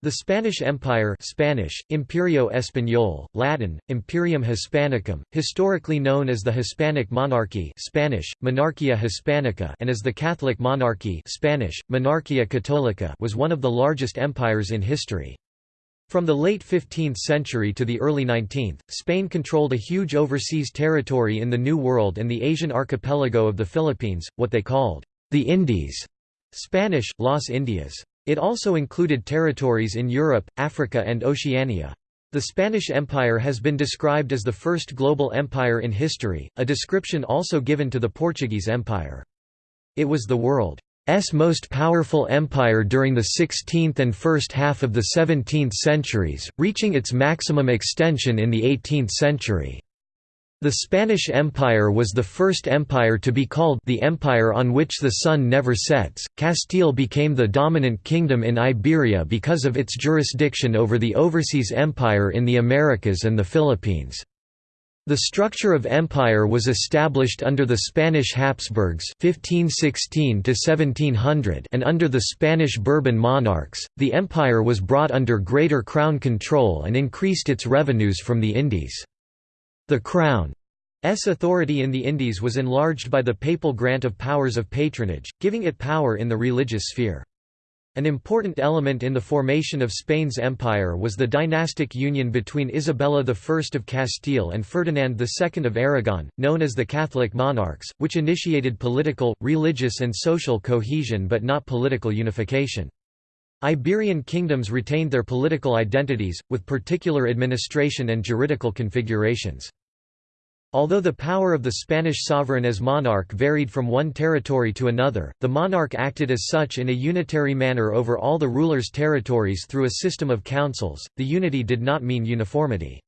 The Spanish Empire Spanish, Imperio Español, Latin, Imperium Hispanicum, historically known as the Hispanic monarchy Spanish, Monarchia Hispanica and as the Catholic monarchy Spanish, Monarchia Católica was one of the largest empires in history. From the late 15th century to the early 19th, Spain controlled a huge overseas territory in the New World and the Asian archipelago of the Philippines, what they called the Indies Spanish, Las Indias. It also included territories in Europe, Africa and Oceania. The Spanish Empire has been described as the first global empire in history, a description also given to the Portuguese Empire. It was the world's most powerful empire during the 16th and first half of the 17th centuries, reaching its maximum extension in the 18th century. The Spanish Empire was the first empire to be called the empire on which the sun never sets. Castile became the dominant kingdom in Iberia because of its jurisdiction over the overseas empire in the Americas and the Philippines. The structure of empire was established under the Spanish Habsburgs (1516–1700) and under the Spanish Bourbon monarchs. The empire was brought under greater crown control and increased its revenues from the Indies. The Crown's authority in the Indies was enlarged by the papal grant of powers of patronage, giving it power in the religious sphere. An important element in the formation of Spain's empire was the dynastic union between Isabella I of Castile and Ferdinand II of Aragon, known as the Catholic monarchs, which initiated political, religious and social cohesion but not political unification. Iberian kingdoms retained their political identities, with particular administration and juridical configurations. Although the power of the Spanish sovereign as monarch varied from one territory to another, the monarch acted as such in a unitary manner over all the ruler's territories through a system of councils. The unity did not mean uniformity.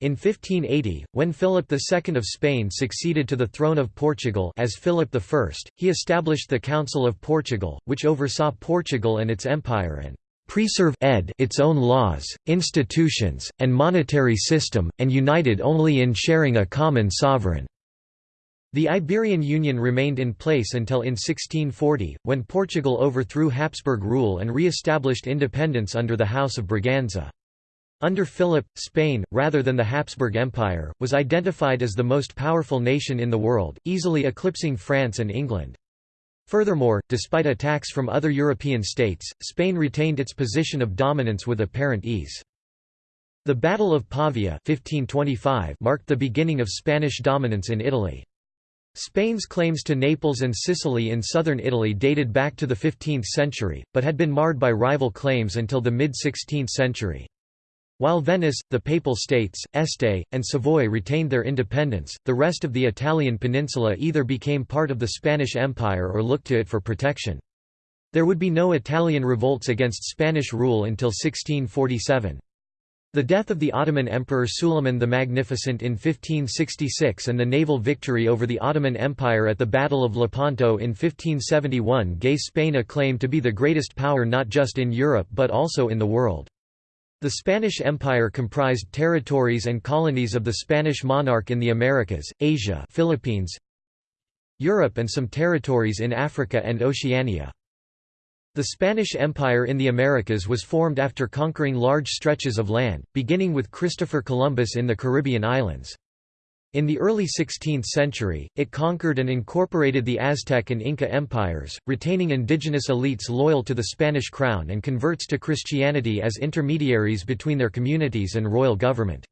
In 1580, when Philip II of Spain succeeded to the throne of Portugal as Philip I, he established the Council of Portugal, which oversaw Portugal and its empire and preserve ed its own laws, institutions, and monetary system, and united only in sharing a common sovereign. The Iberian Union remained in place until in 1640, when Portugal overthrew Habsburg rule and re-established independence under the House of Braganza. Under Philip, Spain, rather than the Habsburg Empire, was identified as the most powerful nation in the world, easily eclipsing France and England. Furthermore, despite attacks from other European states, Spain retained its position of dominance with apparent ease. The Battle of Pavia 1525 marked the beginning of Spanish dominance in Italy. Spain's claims to Naples and Sicily in southern Italy dated back to the 15th century, but had been marred by rival claims until the mid-16th century. While Venice, the Papal States, Este, and Savoy retained their independence, the rest of the Italian peninsula either became part of the Spanish Empire or looked to it for protection. There would be no Italian revolts against Spanish rule until 1647. The death of the Ottoman Emperor Suleiman the Magnificent in 1566 and the naval victory over the Ottoman Empire at the Battle of Lepanto in 1571 gave Spain a claim to be the greatest power not just in Europe but also in the world. The Spanish Empire comprised territories and colonies of the Spanish monarch in the Americas, Asia Philippines, Europe and some territories in Africa and Oceania. The Spanish Empire in the Americas was formed after conquering large stretches of land, beginning with Christopher Columbus in the Caribbean islands. In the early 16th century, it conquered and incorporated the Aztec and Inca empires, retaining indigenous elites loyal to the Spanish crown and converts to Christianity as intermediaries between their communities and royal government.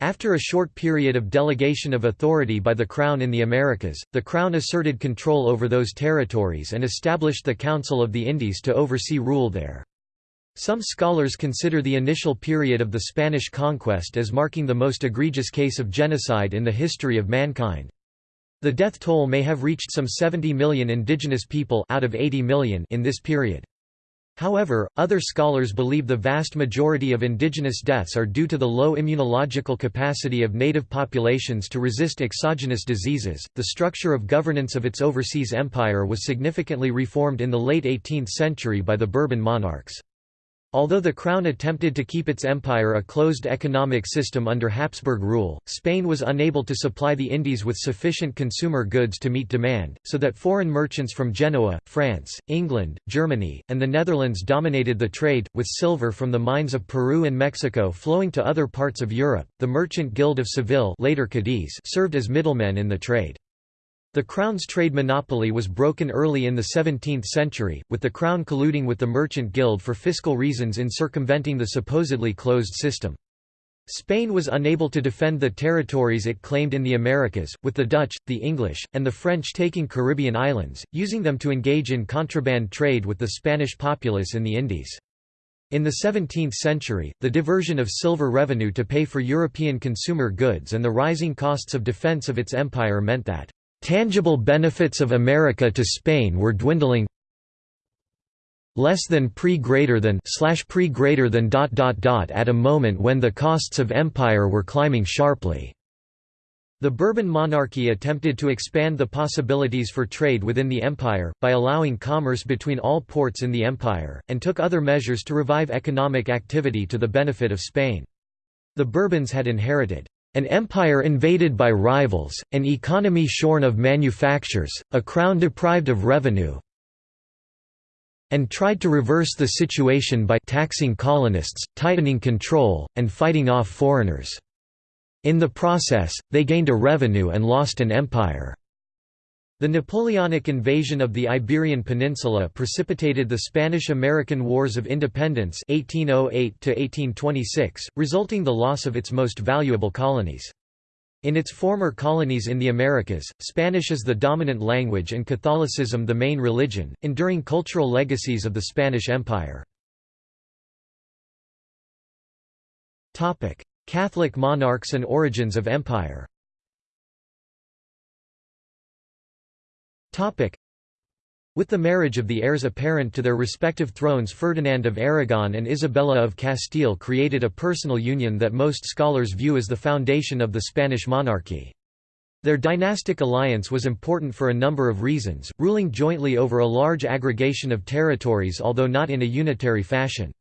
After a short period of delegation of authority by the Crown in the Americas, the Crown asserted control over those territories and established the Council of the Indies to oversee rule there. Some scholars consider the initial period of the Spanish conquest as marking the most egregious case of genocide in the history of mankind. The death toll may have reached some 70 million indigenous people out of 80 million in this period. However, other scholars believe the vast majority of indigenous deaths are due to the low immunological capacity of native populations to resist exogenous diseases. The structure of governance of its overseas empire was significantly reformed in the late 18th century by the Bourbon monarchs. Although the Crown attempted to keep its empire a closed economic system under Habsburg rule, Spain was unable to supply the Indies with sufficient consumer goods to meet demand, so that foreign merchants from Genoa, France, England, Germany, and the Netherlands dominated the trade, with silver from the mines of Peru and Mexico flowing to other parts of Europe. The Merchant Guild of Seville later Cadiz served as middlemen in the trade. The Crown's trade monopoly was broken early in the 17th century, with the Crown colluding with the Merchant Guild for fiscal reasons in circumventing the supposedly closed system. Spain was unable to defend the territories it claimed in the Americas, with the Dutch, the English, and the French taking Caribbean islands, using them to engage in contraband trade with the Spanish populace in the Indies. In the 17th century, the diversion of silver revenue to pay for European consumer goods and the rising costs of defense of its empire meant that Tangible benefits of America to Spain were dwindling less than pre greater than slash pre greater than dot dot dot at a moment when the costs of empire were climbing sharply. The Bourbon monarchy attempted to expand the possibilities for trade within the empire, by allowing commerce between all ports in the empire, and took other measures to revive economic activity to the benefit of Spain. The Bourbons had inherited an empire invaded by rivals, an economy shorn of manufactures, a crown deprived of revenue, and tried to reverse the situation by taxing colonists, tightening control, and fighting off foreigners. In the process, they gained a revenue and lost an empire. The Napoleonic invasion of the Iberian Peninsula precipitated the Spanish–American Wars of Independence 1808 resulting the loss of its most valuable colonies. In its former colonies in the Americas, Spanish is the dominant language and Catholicism the main religion, enduring cultural legacies of the Spanish Empire. Catholic monarchs and origins of empire With the marriage of the heirs apparent to their respective thrones Ferdinand of Aragon and Isabella of Castile created a personal union that most scholars view as the foundation of the Spanish monarchy. Their dynastic alliance was important for a number of reasons, ruling jointly over a large aggregation of territories although not in a unitary fashion.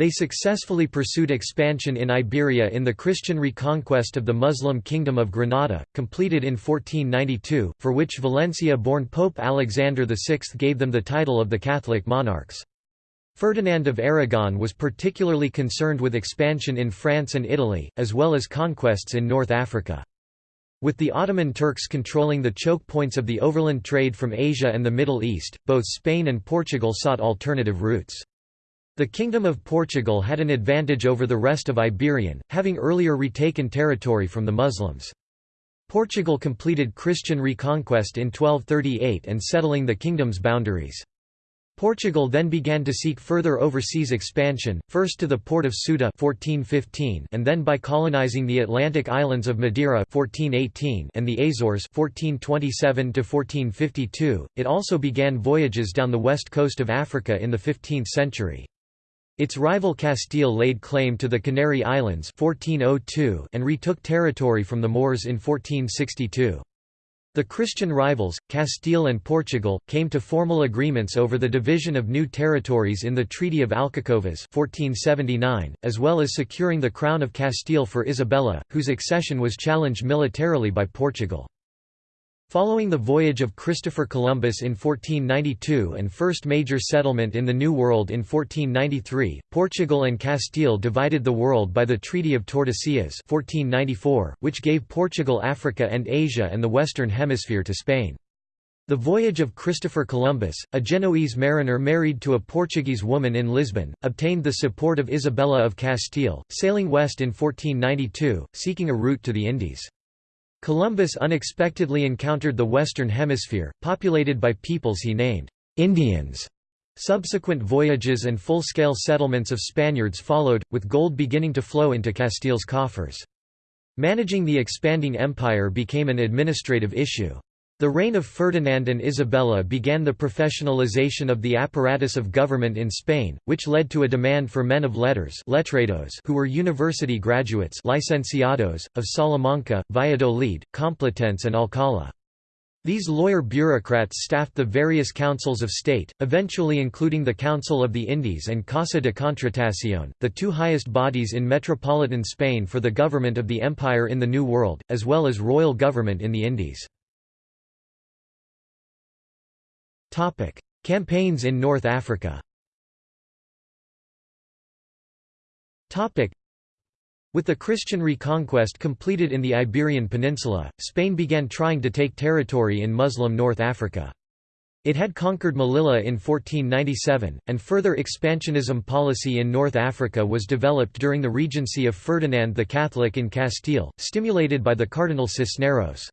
They successfully pursued expansion in Iberia in the Christian reconquest of the Muslim Kingdom of Granada, completed in 1492, for which Valencia-born Pope Alexander VI gave them the title of the Catholic monarchs. Ferdinand of Aragon was particularly concerned with expansion in France and Italy, as well as conquests in North Africa. With the Ottoman Turks controlling the choke points of the overland trade from Asia and the Middle East, both Spain and Portugal sought alternative routes. The Kingdom of Portugal had an advantage over the rest of Iberian, having earlier retaken territory from the Muslims. Portugal completed Christian reconquest in 1238 and settling the kingdom's boundaries. Portugal then began to seek further overseas expansion, first to the port of Ceuta 1415 and then by colonizing the Atlantic islands of Madeira 1418 and the Azores 1427 to 1452. It also began voyages down the west coast of Africa in the 15th century. Its rival Castile laid claim to the Canary Islands 1402 and retook territory from the Moors in 1462. The Christian rivals, Castile and Portugal, came to formal agreements over the division of new territories in the Treaty of Alcacovas 1479, as well as securing the crown of Castile for Isabella, whose accession was challenged militarily by Portugal. Following the voyage of Christopher Columbus in 1492 and first major settlement in the New World in 1493, Portugal and Castile divided the world by the Treaty of Tordesillas 1494, which gave Portugal Africa and Asia and the Western Hemisphere to Spain. The voyage of Christopher Columbus, a Genoese mariner married to a Portuguese woman in Lisbon, obtained the support of Isabella of Castile, sailing west in 1492, seeking a route to the Indies. Columbus unexpectedly encountered the Western Hemisphere, populated by peoples he named Indians. Subsequent voyages and full-scale settlements of Spaniards followed, with gold beginning to flow into Castile's coffers. Managing the expanding empire became an administrative issue. The reign of Ferdinand and Isabella began the professionalization of the apparatus of government in Spain, which led to a demand for men of letters letrados who were university graduates licenciados, of Salamanca, Valladolid, Complutense and Alcalá. These lawyer bureaucrats staffed the various councils of state, eventually including the Council of the Indies and Casa de Contratación, the two highest bodies in metropolitan Spain for the government of the empire in the New World, as well as royal government in the Indies. Campaigns in North Africa with the Christian reconquest completed in the Iberian Peninsula, Spain began trying to take territory in Muslim North Africa. It had conquered Melilla in 1497, and further expansionism policy in North Africa was developed during the regency of Ferdinand the Catholic in Castile, stimulated by the Cardinal Cisneros.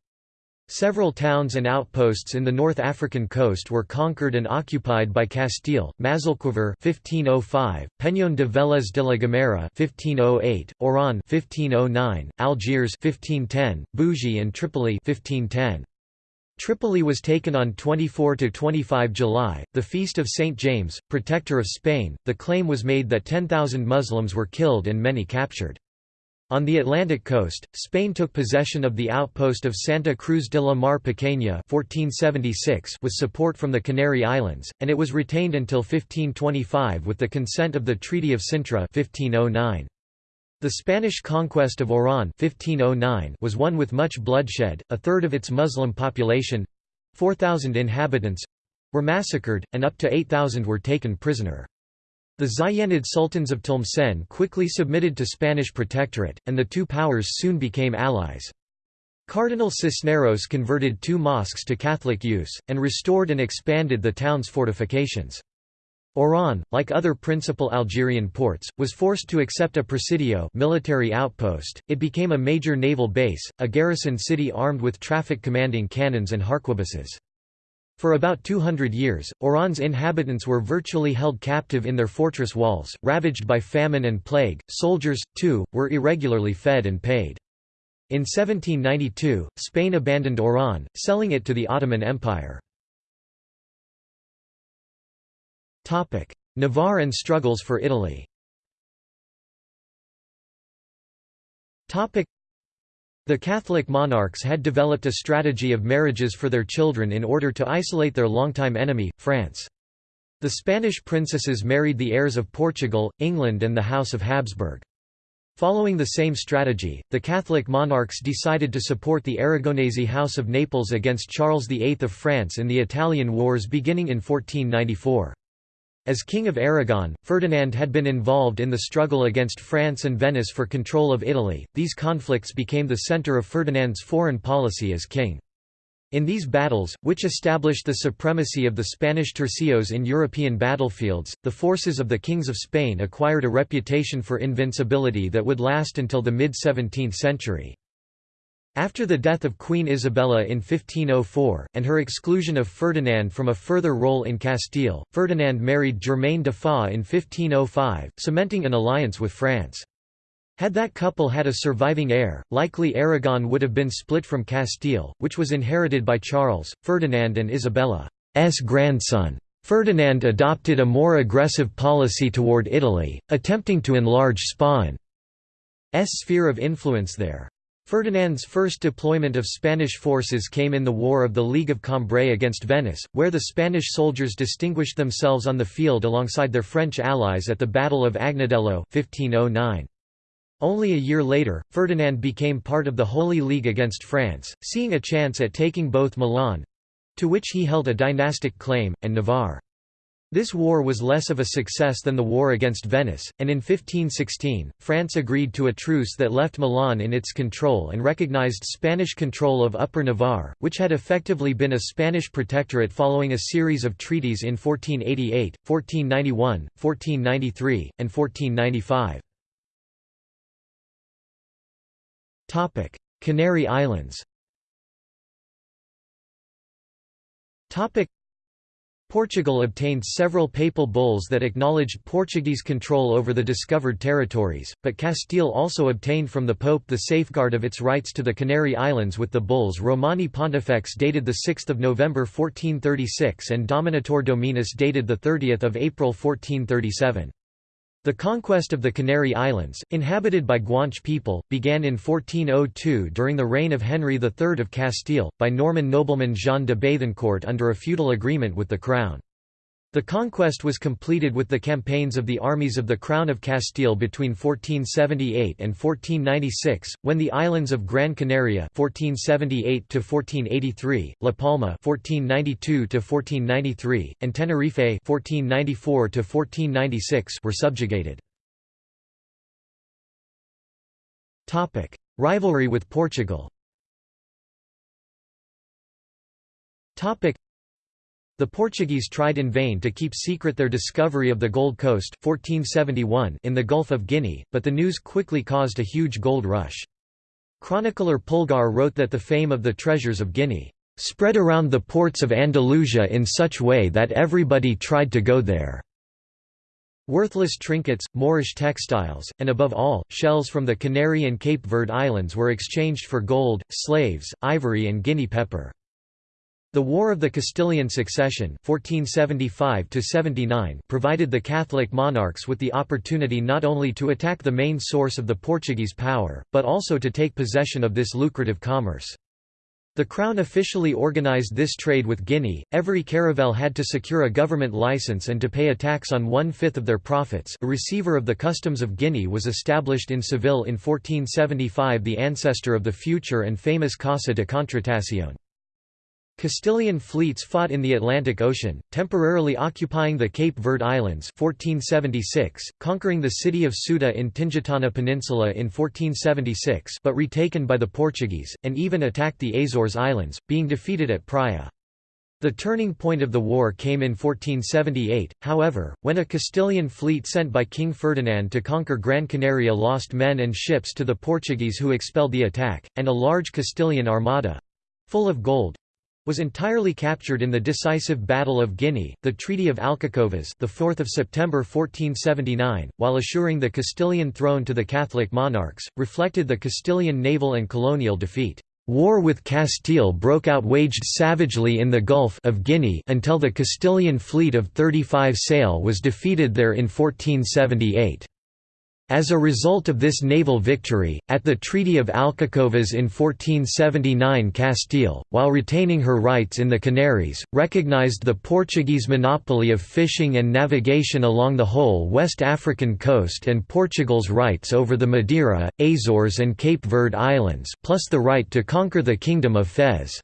Several towns and outposts in the North African coast were conquered and occupied by Castile, Mazalquivir 1505, Peñón de Vélez de la Gomera 1508, Oran 1509, Algiers 1510, Bougie and Tripoli 1510. Tripoli was taken on 24–25 July, the feast of St. James, protector of Spain. The claim was made that 10,000 Muslims were killed and many captured. On the Atlantic coast, Spain took possession of the outpost of Santa Cruz de la Mar Pequeña 1476 with support from the Canary Islands, and it was retained until 1525 with the consent of the Treaty of Sintra 1509. The Spanish conquest of Oran 1509 was one with much bloodshed, a third of its Muslim population—4,000 inhabitants—were massacred, and up to 8,000 were taken prisoner. The Zayyanid sultans of Tlemcen quickly submitted to Spanish protectorate, and the two powers soon became allies. Cardinal Cisneros converted two mosques to Catholic use, and restored and expanded the town's fortifications. Oran, like other principal Algerian ports, was forced to accept a presidio military outpost. It became a major naval base, a garrison city armed with traffic commanding cannons and harquebuses. For about 200 years, Oran's inhabitants were virtually held captive in their fortress walls, ravaged by famine and plague. Soldiers, too, were irregularly fed and paid. In 1792, Spain abandoned Oran, selling it to the Ottoman Empire. Navarre and struggles for Italy the Catholic monarchs had developed a strategy of marriages for their children in order to isolate their longtime enemy, France. The Spanish princesses married the heirs of Portugal, England and the House of Habsburg. Following the same strategy, the Catholic monarchs decided to support the Aragonese House of Naples against Charles VIII of France in the Italian Wars beginning in 1494. As King of Aragon, Ferdinand had been involved in the struggle against France and Venice for control of Italy. These conflicts became the center of Ferdinand's foreign policy as king. In these battles, which established the supremacy of the Spanish tercios in European battlefields, the forces of the kings of Spain acquired a reputation for invincibility that would last until the mid-17th century. After the death of Queen Isabella in 1504, and her exclusion of Ferdinand from a further role in Castile, Ferdinand married Germaine de Foix in 1505, cementing an alliance with France. Had that couple had a surviving heir, likely Aragon would have been split from Castile, which was inherited by Charles, Ferdinand and Isabella's grandson. Ferdinand adopted a more aggressive policy toward Italy, attempting to enlarge Spain's sphere of influence there. Ferdinand's first deployment of Spanish forces came in the War of the League of Cambrai against Venice, where the Spanish soldiers distinguished themselves on the field alongside their French allies at the Battle of Agnadello 1509. Only a year later, Ferdinand became part of the Holy League against France, seeing a chance at taking both Milan—to which he held a dynastic claim, and Navarre. This war was less of a success than the war against Venice, and in 1516, France agreed to a truce that left Milan in its control and recognized Spanish control of Upper Navarre, which had effectively been a Spanish protectorate following a series of treaties in 1488, 1491, 1493, and 1495. Canary Islands Portugal obtained several papal bulls that acknowledged Portuguese control over the discovered territories, but Castile also obtained from the Pope the safeguard of its rights to the Canary Islands with the bulls Romani Pontifex dated 6 November 1436 and Dominator Dominus dated 30 April 1437. The conquest of the Canary Islands, inhabited by Guanche people, began in 1402 during the reign of Henry III of Castile, by Norman nobleman Jean de Bethencourt under a feudal agreement with the Crown. The conquest was completed with the campaigns of the armies of the Crown of Castile between 1478 and 1496, when the islands of Gran Canaria (1478–1483), La Palma (1492–1493), and Tenerife (1494–1496) were subjugated. Topic: Rivalry with Portugal. Topic: the Portuguese tried in vain to keep secret their discovery of the Gold Coast 1471 in the Gulf of Guinea, but the news quickly caused a huge gold rush. Chronicler Pulgar wrote that the fame of the treasures of Guinea spread around the ports of Andalusia in such way that everybody tried to go there. Worthless trinkets, Moorish textiles, and above all, shells from the Canary and Cape Verde Islands were exchanged for gold, slaves, ivory and guinea pepper. The War of the Castilian Succession 1475 provided the Catholic monarchs with the opportunity not only to attack the main source of the Portuguese power, but also to take possession of this lucrative commerce. The Crown officially organized this trade with Guinea. Every caravel had to secure a government license and to pay a tax on one-fifth of their profits. A receiver of the customs of Guinea was established in Seville in 1475 the ancestor of the future and famous Casa de Contratación. Castilian fleets fought in the Atlantic Ocean, temporarily occupying the Cape Verde Islands 1476, conquering the city of Ceuta in Tingitana Peninsula in 1476 but retaken by the Portuguese, and even attacked the Azores Islands, being defeated at Praia. The turning point of the war came in 1478, however, when a Castilian fleet sent by King Ferdinand to conquer Gran Canaria lost men and ships to the Portuguese who expelled the attack, and a large Castilian armada—full of gold, was entirely captured in the decisive Battle of Guinea, the Treaty of Alcacovas, the 4th of September 1479, while assuring the Castilian throne to the Catholic monarchs, reflected the Castilian naval and colonial defeat. War with Castile broke out waged savagely in the Gulf of Guinea until the Castilian fleet of 35 sail was defeated there in 1478. As a result of this naval victory, at the Treaty of Alcacovas in 1479 Castile, while retaining her rights in the Canaries, recognized the Portuguese monopoly of fishing and navigation along the whole West African coast and Portugal's rights over the Madeira, Azores and Cape Verde Islands plus the right to conquer the Kingdom of Fez.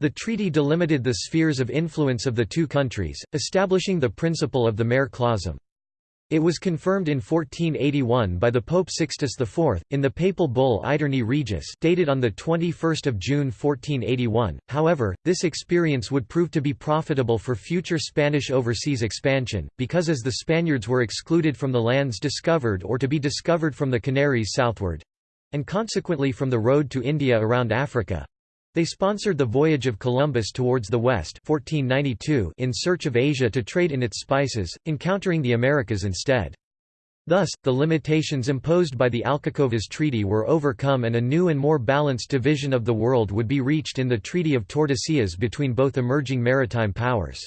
The treaty delimited the spheres of influence of the two countries, establishing the principle of the mare clausum. It was confirmed in 1481 by the Pope Sixtus IV, in the papal bull Aeterni Regis dated on 21 June 1481. However, this experience would prove to be profitable for future Spanish overseas expansion, because as the Spaniards were excluded from the lands discovered or to be discovered from the Canaries southward—and consequently from the road to India around Africa, they sponsored the voyage of Columbus towards the west 1492 in search of Asia to trade in its spices, encountering the Americas instead. Thus, the limitations imposed by the Alcacovas Treaty were overcome and a new and more balanced division of the world would be reached in the Treaty of Tordesillas between both emerging maritime powers.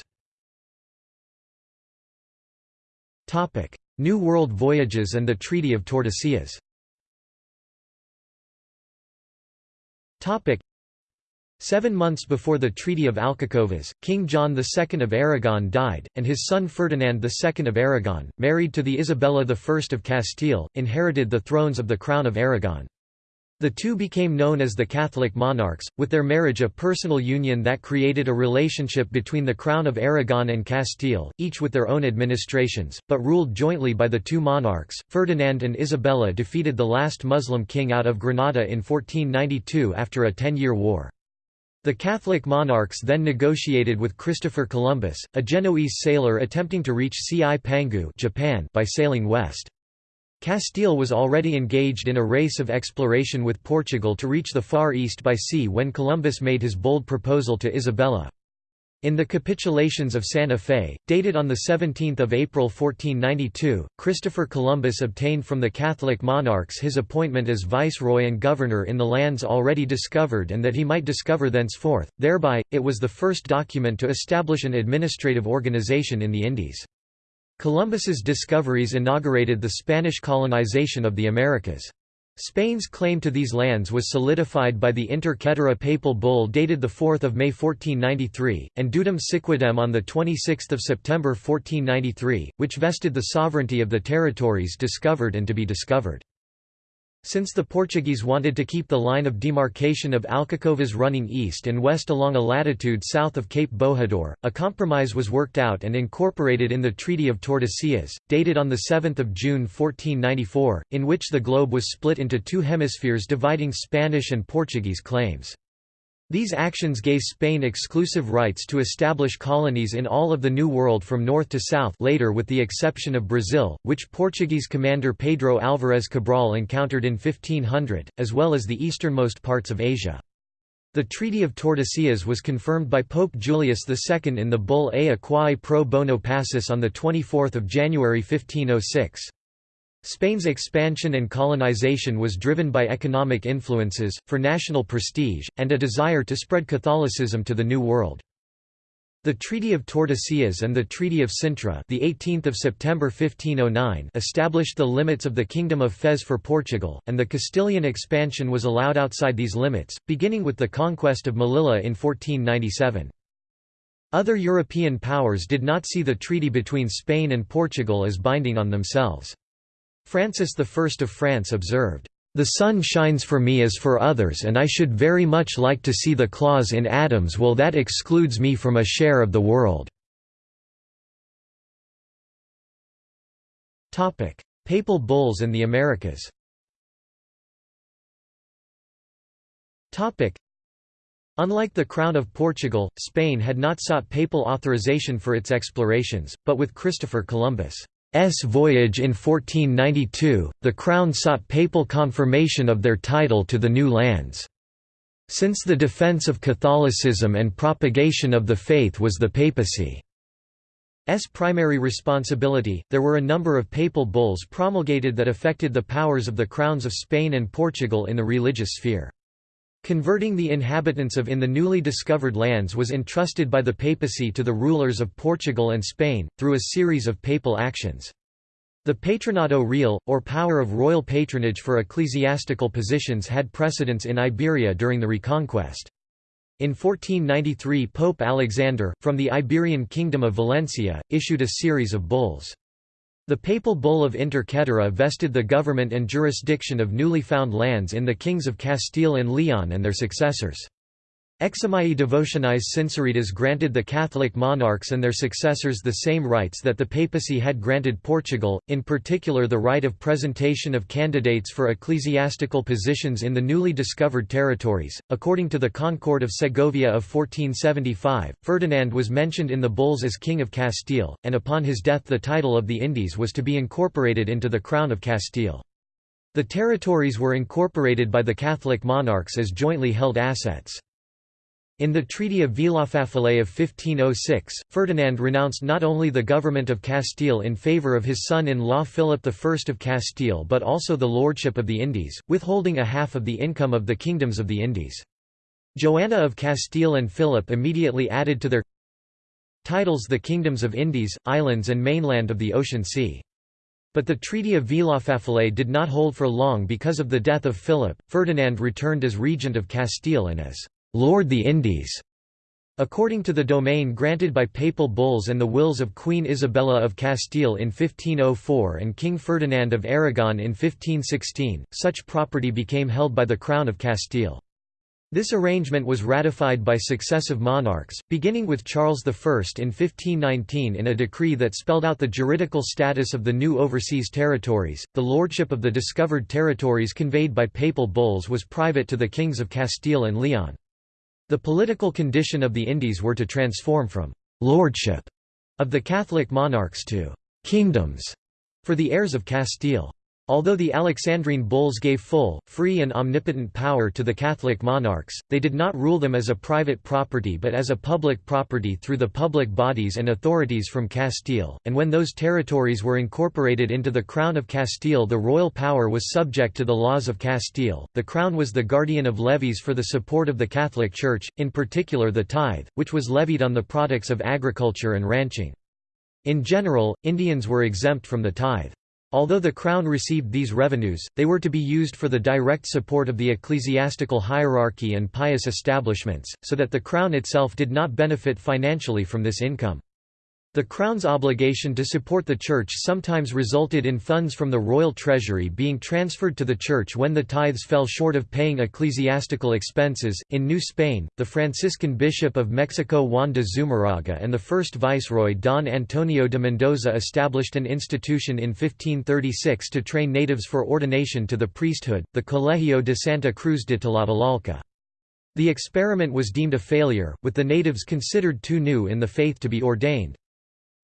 New World voyages and the Treaty of Tordesillas Seven months before the Treaty of Alcacovas, King John II of Aragon died, and his son Ferdinand II of Aragon, married to the Isabella I of Castile, inherited the thrones of the Crown of Aragon. The two became known as the Catholic monarchs, with their marriage a personal union that created a relationship between the Crown of Aragon and Castile, each with their own administrations, but ruled jointly by the two monarchs. Ferdinand and Isabella defeated the last Muslim king out of Granada in 1492 after a ten-year war. The Catholic monarchs then negotiated with Christopher Columbus, a Genoese sailor attempting to reach Cipangu Japan by sailing west. Castile was already engaged in a race of exploration with Portugal to reach the Far East by sea when Columbus made his bold proposal to Isabella. In the Capitulations of Santa Fe, dated on 17 April 1492, Christopher Columbus obtained from the Catholic monarchs his appointment as viceroy and governor in the lands already discovered and that he might discover thenceforth, thereby, it was the first document to establish an administrative organization in the Indies. Columbus's discoveries inaugurated the Spanish colonization of the Americas. Spain's claim to these lands was solidified by the Inter Caetera papal bull dated 4 May 1493, and Dudum Siquidem on 26 September 1493, which vested the sovereignty of the territories discovered and to be discovered. Since the Portuguese wanted to keep the line of demarcation of Alcacovas running east and west along a latitude south of Cape Bojador, a compromise was worked out and incorporated in the Treaty of Tordesillas, dated on 7 June 1494, in which the globe was split into two hemispheres dividing Spanish and Portuguese claims. These actions gave Spain exclusive rights to establish colonies in all of the New World from north to south later with the exception of Brazil, which Portuguese commander Pedro Álvarez Cabral encountered in 1500, as well as the easternmost parts of Asia. The Treaty of Tordesillas was confirmed by Pope Julius II in the bull Ea quae pro bono pacis on 24 January 1506. Spain's expansion and colonization was driven by economic influences, for national prestige, and a desire to spread Catholicism to the New World. The Treaty of Tordesillas and the Treaty of Sintra the 18th of September 1509 established the limits of the Kingdom of Fez for Portugal, and the Castilian expansion was allowed outside these limits, beginning with the conquest of Melilla in 1497. Other European powers did not see the treaty between Spain and Portugal as binding on themselves. Francis I of France observed, "...the sun shines for me as for others and I should very much like to see the clause in Adam's will that excludes me from a share of the world." Papal bulls and the Americas Unlike the Crown of Portugal, Spain had not sought papal authorization for its explorations, but with Christopher Columbus' voyage in 1492, the Crown sought papal confirmation of their title to the new lands. Since the defence of Catholicism and propagation of the faith was the papacy's primary responsibility, there were a number of papal bulls promulgated that affected the powers of the crowns of Spain and Portugal in the religious sphere. Converting the inhabitants of in the newly discovered lands was entrusted by the papacy to the rulers of Portugal and Spain, through a series of papal actions. The patronato Real, or power of royal patronage for ecclesiastical positions had precedence in Iberia during the Reconquest. In 1493 Pope Alexander, from the Iberian Kingdom of Valencia, issued a series of bulls. The papal bull of Inter Caetera vested the government and jurisdiction of newly found lands in the kings of Castile and Leon and their successors. Eximiae devotionis sinceritas granted the Catholic monarchs and their successors the same rights that the papacy had granted Portugal, in particular the right of presentation of candidates for ecclesiastical positions in the newly discovered territories. According to the Concord of Segovia of 1475, Ferdinand was mentioned in the bulls as King of Castile, and upon his death the title of the Indies was to be incorporated into the Crown of Castile. The territories were incorporated by the Catholic monarchs as jointly held assets. In the Treaty of Villafáfila of 1506, Ferdinand renounced not only the government of Castile in favour of his son-in-law Philip I of Castile but also the lordship of the Indies, withholding a half of the income of the kingdoms of the Indies. Joanna of Castile and Philip immediately added to their titles the kingdoms of Indies, islands and mainland of the Ocean Sea. But the Treaty of Villafáfila did not hold for long because of the death of Philip. Ferdinand returned as regent of Castile and as Lord the Indies. According to the domain granted by papal bulls and the wills of Queen Isabella of Castile in 1504 and King Ferdinand of Aragon in 1516, such property became held by the Crown of Castile. This arrangement was ratified by successive monarchs, beginning with Charles I in 1519 in a decree that spelled out the juridical status of the new overseas territories. The lordship of the discovered territories conveyed by papal bulls was private to the kings of Castile and Leon. The political condition of the Indies were to transform from «lordship» of the Catholic monarchs to «kingdoms» for the heirs of Castile. Although the Alexandrine bulls gave full, free and omnipotent power to the Catholic monarchs, they did not rule them as a private property but as a public property through the public bodies and authorities from Castile, and when those territories were incorporated into the Crown of Castile the royal power was subject to the laws of Castile. The Crown was the guardian of levies for the support of the Catholic Church, in particular the tithe, which was levied on the products of agriculture and ranching. In general, Indians were exempt from the tithe. Although the Crown received these revenues, they were to be used for the direct support of the ecclesiastical hierarchy and pious establishments, so that the Crown itself did not benefit financially from this income. The Crown's obligation to support the Church sometimes resulted in funds from the royal treasury being transferred to the Church when the tithes fell short of paying ecclesiastical expenses. In New Spain, the Franciscan Bishop of Mexico Juan de Zumarraga and the first Viceroy Don Antonio de Mendoza established an institution in 1536 to train natives for ordination to the priesthood, the Colegio de Santa Cruz de Tlatelolco. The experiment was deemed a failure, with the natives considered too new in the faith to be ordained.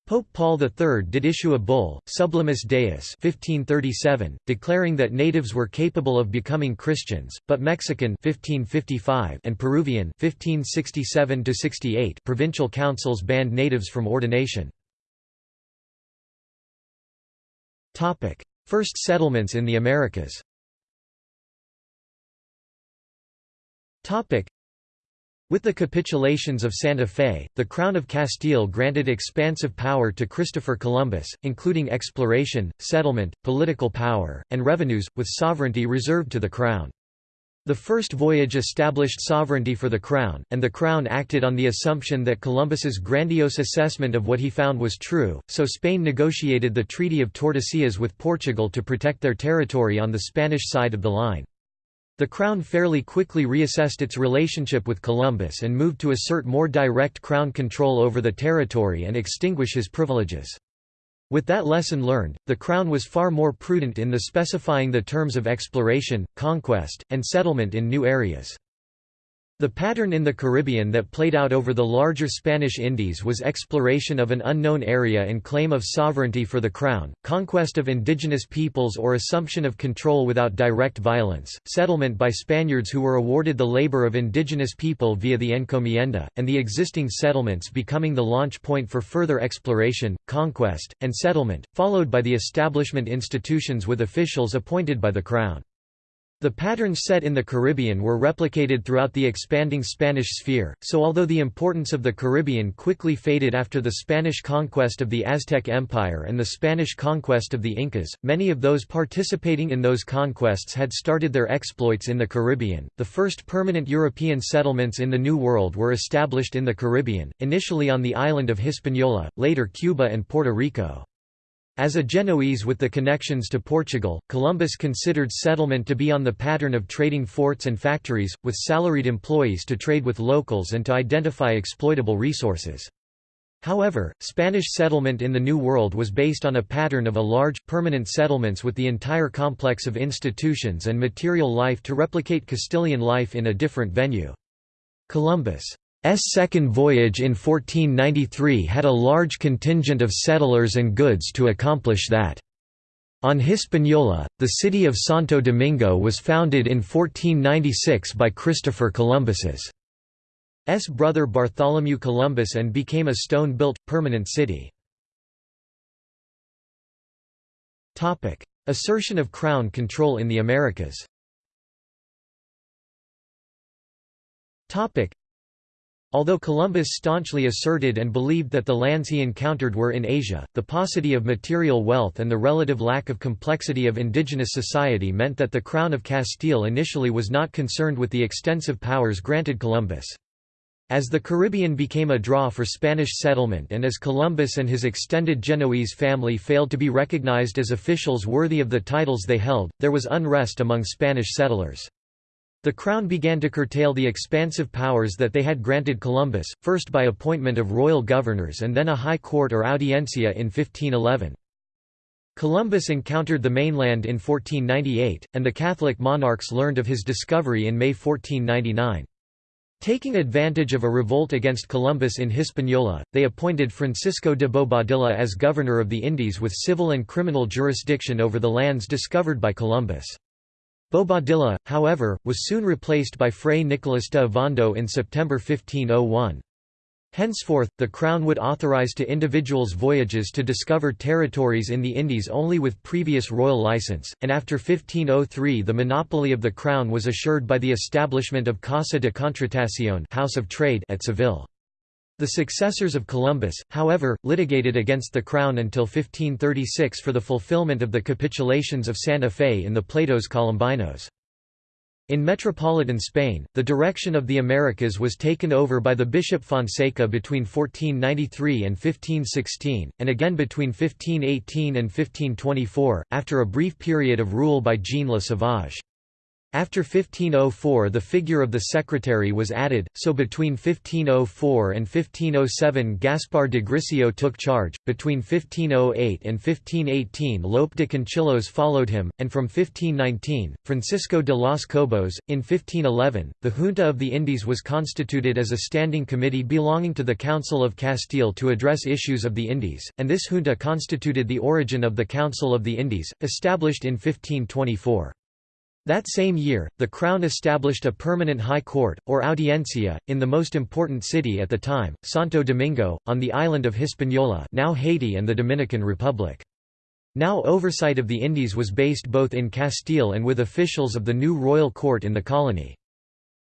Pope Paul III did issue a bull, Sublimis Deus 1537, declaring that natives were capable of becoming Christians, but Mexican 1555 and Peruvian 1567 provincial councils banned natives from ordination. First settlements in the Americas with the capitulations of Santa Fe, the Crown of Castile granted expansive power to Christopher Columbus, including exploration, settlement, political power, and revenues, with sovereignty reserved to the Crown. The first voyage established sovereignty for the Crown, and the Crown acted on the assumption that Columbus's grandiose assessment of what he found was true, so Spain negotiated the Treaty of Tordesillas with Portugal to protect their territory on the Spanish side of the line. The Crown fairly quickly reassessed its relationship with Columbus and moved to assert more direct Crown control over the territory and extinguish his privileges. With that lesson learned, the Crown was far more prudent in the specifying the terms of exploration, conquest, and settlement in new areas. The pattern in the Caribbean that played out over the larger Spanish Indies was exploration of an unknown area and claim of sovereignty for the crown, conquest of indigenous peoples or assumption of control without direct violence, settlement by Spaniards who were awarded the labor of indigenous people via the encomienda, and the existing settlements becoming the launch point for further exploration, conquest, and settlement, followed by the establishment institutions with officials appointed by the crown. The patterns set in the Caribbean were replicated throughout the expanding Spanish sphere, so although the importance of the Caribbean quickly faded after the Spanish conquest of the Aztec Empire and the Spanish conquest of the Incas, many of those participating in those conquests had started their exploits in the Caribbean. The first permanent European settlements in the New World were established in the Caribbean, initially on the island of Hispaniola, later Cuba and Puerto Rico. As a Genoese with the connections to Portugal, Columbus considered settlement to be on the pattern of trading forts and factories, with salaried employees to trade with locals and to identify exploitable resources. However, Spanish settlement in the New World was based on a pattern of a large, permanent settlements with the entire complex of institutions and material life to replicate Castilian life in a different venue. Columbus' second voyage in 1493 had a large contingent of settlers and goods to accomplish that. On Hispaniola, the city of Santo Domingo was founded in 1496 by Christopher Columbus's S brother Bartholomew Columbus and became a stone-built, permanent city. Assertion of crown control in the Americas Although Columbus staunchly asserted and believed that the lands he encountered were in Asia, the paucity of material wealth and the relative lack of complexity of indigenous society meant that the Crown of Castile initially was not concerned with the extensive powers granted Columbus. As the Caribbean became a draw for Spanish settlement and as Columbus and his extended Genoese family failed to be recognized as officials worthy of the titles they held, there was unrest among Spanish settlers. The Crown began to curtail the expansive powers that they had granted Columbus, first by appointment of royal governors and then a high court or audiencia in 1511. Columbus encountered the mainland in 1498, and the Catholic monarchs learned of his discovery in May 1499. Taking advantage of a revolt against Columbus in Hispaniola, they appointed Francisco de Bobadilla as governor of the Indies with civil and criminal jurisdiction over the lands discovered by Columbus. Bobadilla, however, was soon replaced by Fray Nicolas de Ovando in September 1501. Henceforth, the Crown would authorize to individuals voyages to discover territories in the Indies only with previous royal license, and after 1503 the monopoly of the Crown was assured by the establishment of Casa de Contratación House of Trade at Seville. The successors of Columbus, however, litigated against the Crown until 1536 for the fulfillment of the capitulations of Santa Fe in the Pleitos Colombinos. In metropolitan Spain, the direction of the Americas was taken over by the Bishop Fonseca between 1493 and 1516, and again between 1518 and 1524, after a brief period of rule by Jean Le Sauvage. After 1504 the figure of the secretary was added, so between 1504 and 1507 Gaspar de Grisio took charge, between 1508 and 1518 Lope de Conchillos followed him, and from 1519, Francisco de los Cobos. In 1511, the Junta of the Indies was constituted as a standing committee belonging to the Council of Castile to address issues of the Indies, and this junta constituted the origin of the Council of the Indies, established in 1524. That same year, the Crown established a permanent High Court, or Audiencia, in the most important city at the time, Santo Domingo, on the island of Hispaniola now Haiti and the Dominican Republic. Now oversight of the Indies was based both in Castile and with officials of the new royal court in the colony.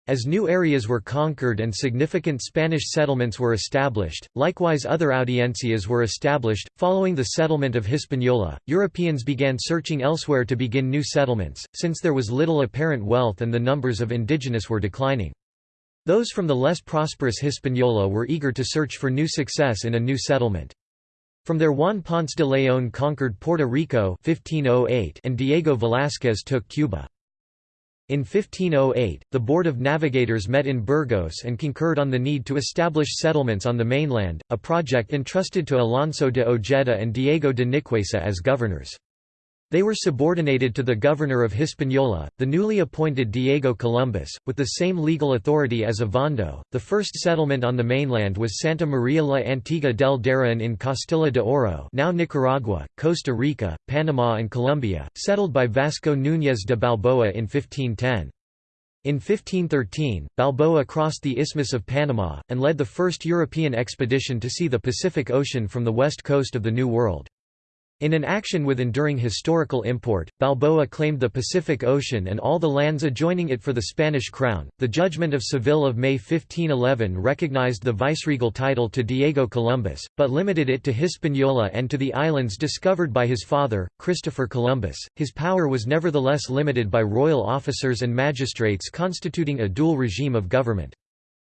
As new areas were conquered and significant Spanish settlements were established, likewise other audiencias were established. Following the settlement of Hispaniola, Europeans began searching elsewhere to begin new settlements, since there was little apparent wealth and the numbers of indigenous were declining. Those from the less prosperous Hispaniola were eager to search for new success in a new settlement. From there Juan Ponce de León conquered Puerto Rico 1508 and Diego Velázquez took Cuba. In 1508, the Board of Navigators met in Burgos and concurred on the need to establish settlements on the mainland, a project entrusted to Alonso de Ojeda and Diego de Nicuesa as governors. They were subordinated to the governor of Hispaniola, the newly appointed Diego Columbus, with the same legal authority as Ovando. The first settlement on the mainland was Santa Maria la Antigua del Darien in Castilla de Oro, now Nicaragua, Costa Rica, Panama, and Colombia, settled by Vasco Núñez de Balboa in 1510. In 1513, Balboa crossed the Isthmus of Panama, and led the first European expedition to see the Pacific Ocean from the west coast of the New World. In an action with enduring historical import, Balboa claimed the Pacific Ocean and all the lands adjoining it for the Spanish crown. The judgment of Seville of May 1511 recognized the viceregal title to Diego Columbus, but limited it to Hispaniola and to the islands discovered by his father, Christopher Columbus. His power was nevertheless limited by royal officers and magistrates constituting a dual regime of government.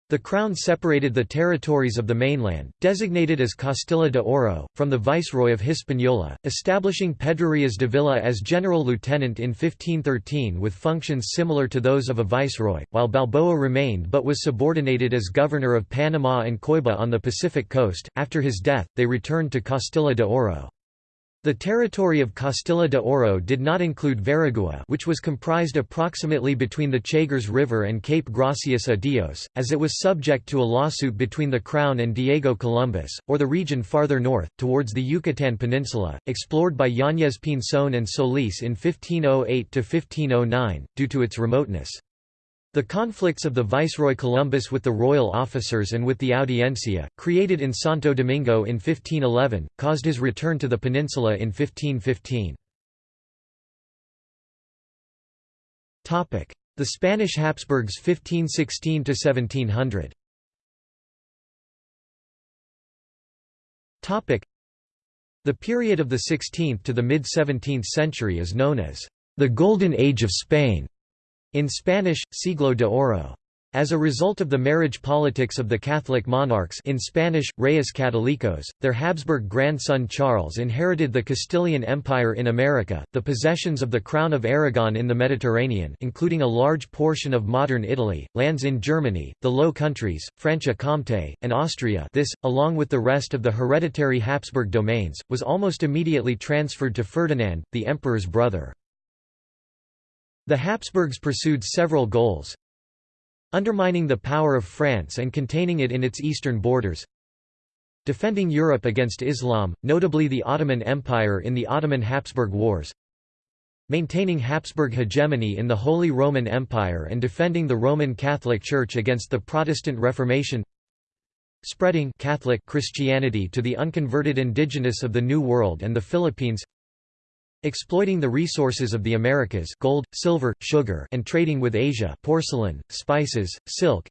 The Crown separated the territories of the mainland, designated as Castilla de Oro, from the Viceroy of Hispaniola, establishing Pedrarias Dávila as general lieutenant in 1513 with functions similar to those of a viceroy, while Balboa remained but was subordinated as governor of Panama and Coiba on the Pacific coast. After his death, they returned to Castilla de Oro. The territory of Castilla de Oro did not include Veragua which was comprised approximately between the Chagres River and Cape Gracias a Dios, as it was subject to a lawsuit between the Crown and Diego Columbus, or the region farther north, towards the Yucatan Peninsula, explored by Yáñez Pinzón and Solís in 1508–1509, due to its remoteness. The conflicts of the Viceroy Columbus with the royal officers and with the Audiencia, created in Santo Domingo in 1511, caused his return to the peninsula in 1515. The Spanish Habsburgs 1516–1700 The period of the 16th to the mid-17th century is known as the Golden Age of Spain. In Spanish, Siglo de Oro. As a result of the marriage politics of the Catholic monarchs in Spanish, Reyes Católicos, their Habsburg grandson Charles inherited the Castilian Empire in America, the possessions of the Crown of Aragon in the Mediterranean including a large portion of modern Italy, lands in Germany, the Low Countries, Franche-Comté, and Austria this, along with the rest of the hereditary Habsburg domains, was almost immediately transferred to Ferdinand, the emperor's brother. The Habsburgs pursued several goals undermining the power of France and containing it in its eastern borders defending Europe against Islam, notably the Ottoman Empire in the Ottoman-Habsburg Wars maintaining Habsburg hegemony in the Holy Roman Empire and defending the Roman Catholic Church against the Protestant Reformation spreading Catholic Christianity to the unconverted indigenous of the New World and the Philippines exploiting the resources of the Americas gold, silver, sugar and trading with Asia porcelain, spices, silk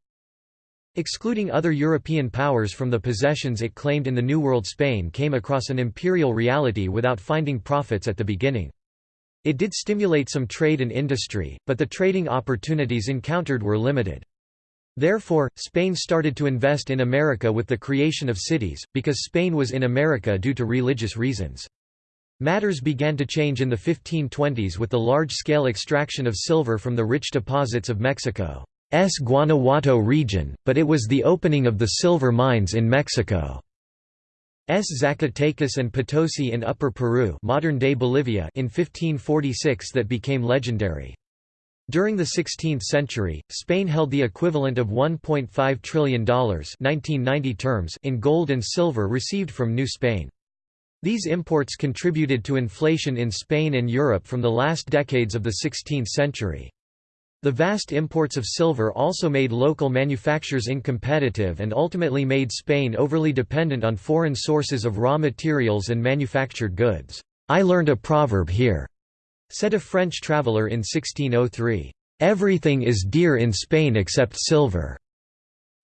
Excluding other European powers from the possessions it claimed in the New World Spain came across an imperial reality without finding profits at the beginning. It did stimulate some trade and industry, but the trading opportunities encountered were limited. Therefore, Spain started to invest in America with the creation of cities, because Spain was in America due to religious reasons. Matters began to change in the 1520s with the large-scale extraction of silver from the rich deposits of Mexico's Guanajuato region, but it was the opening of the silver mines in Mexico's Zacatecas and Potosi in Upper Peru modern-day Bolivia in 1546 that became legendary. During the 16th century, Spain held the equivalent of $1.5 trillion 1990 terms in gold and silver received from New Spain. These imports contributed to inflation in Spain and Europe from the last decades of the 16th century. The vast imports of silver also made local manufacturers incompetitive and ultimately made Spain overly dependent on foreign sources of raw materials and manufactured goods. I learned a proverb here. Said a French traveller in 1603, "...everything is dear in Spain except silver."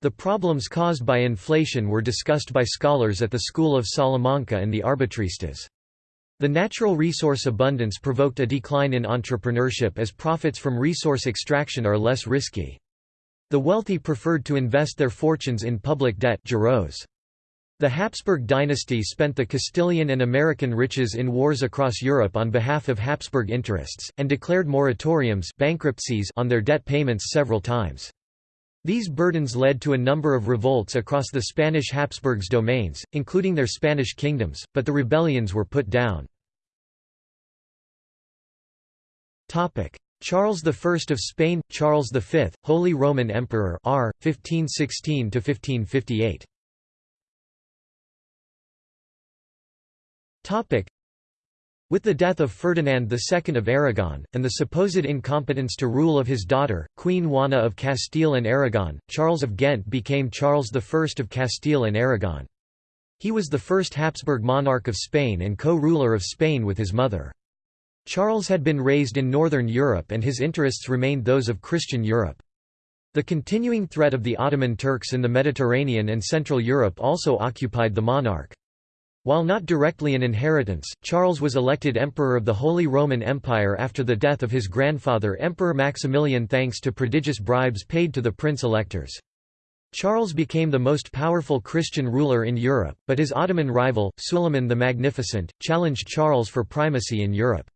The problems caused by inflation were discussed by scholars at the School of Salamanca and the Arbitristas. The natural resource abundance provoked a decline in entrepreneurship as profits from resource extraction are less risky. The wealthy preferred to invest their fortunes in public debt. The Habsburg dynasty spent the Castilian and American riches in wars across Europe on behalf of Habsburg interests, and declared moratoriums bankruptcies on their debt payments several times. These burdens led to a number of revolts across the Spanish Habsburgs' domains, including their Spanish kingdoms, but the rebellions were put down. Charles I of Spain – Charles V, Holy Roman Emperor r. 1516–1558 With the death of Ferdinand II of Aragon, and the supposed incompetence to rule of his daughter, Queen Juana of Castile and Aragon, Charles of Ghent became Charles I of Castile and Aragon. He was the first Habsburg monarch of Spain and co-ruler of Spain with his mother. Charles had been raised in Northern Europe and his interests remained those of Christian Europe. The continuing threat of the Ottoman Turks in the Mediterranean and Central Europe also occupied the monarch. While not directly an inheritance, Charles was elected Emperor of the Holy Roman Empire after the death of his grandfather Emperor Maximilian thanks to prodigious bribes paid to the prince-electors. Charles became the most powerful Christian ruler in Europe, but his Ottoman rival, Suleiman the Magnificent, challenged Charles for primacy in Europe.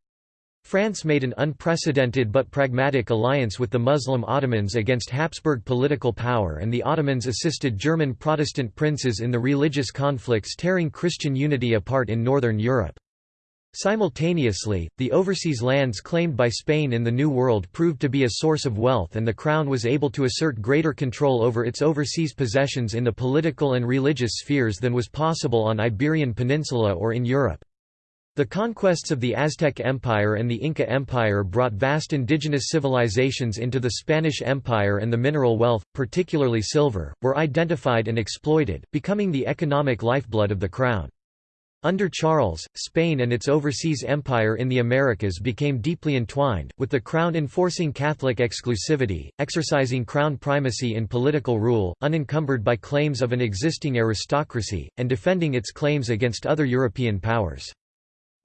France made an unprecedented but pragmatic alliance with the Muslim Ottomans against Habsburg political power and the Ottomans assisted German Protestant princes in the religious conflicts tearing Christian unity apart in northern Europe. Simultaneously, the overseas lands claimed by Spain in the New World proved to be a source of wealth and the Crown was able to assert greater control over its overseas possessions in the political and religious spheres than was possible on Iberian Peninsula or in Europe. The conquests of the Aztec Empire and the Inca Empire brought vast indigenous civilizations into the Spanish Empire and the mineral wealth, particularly silver, were identified and exploited, becoming the economic lifeblood of the crown. Under Charles, Spain and its overseas empire in the Americas became deeply entwined, with the crown enforcing Catholic exclusivity, exercising crown primacy in political rule, unencumbered by claims of an existing aristocracy, and defending its claims against other European powers.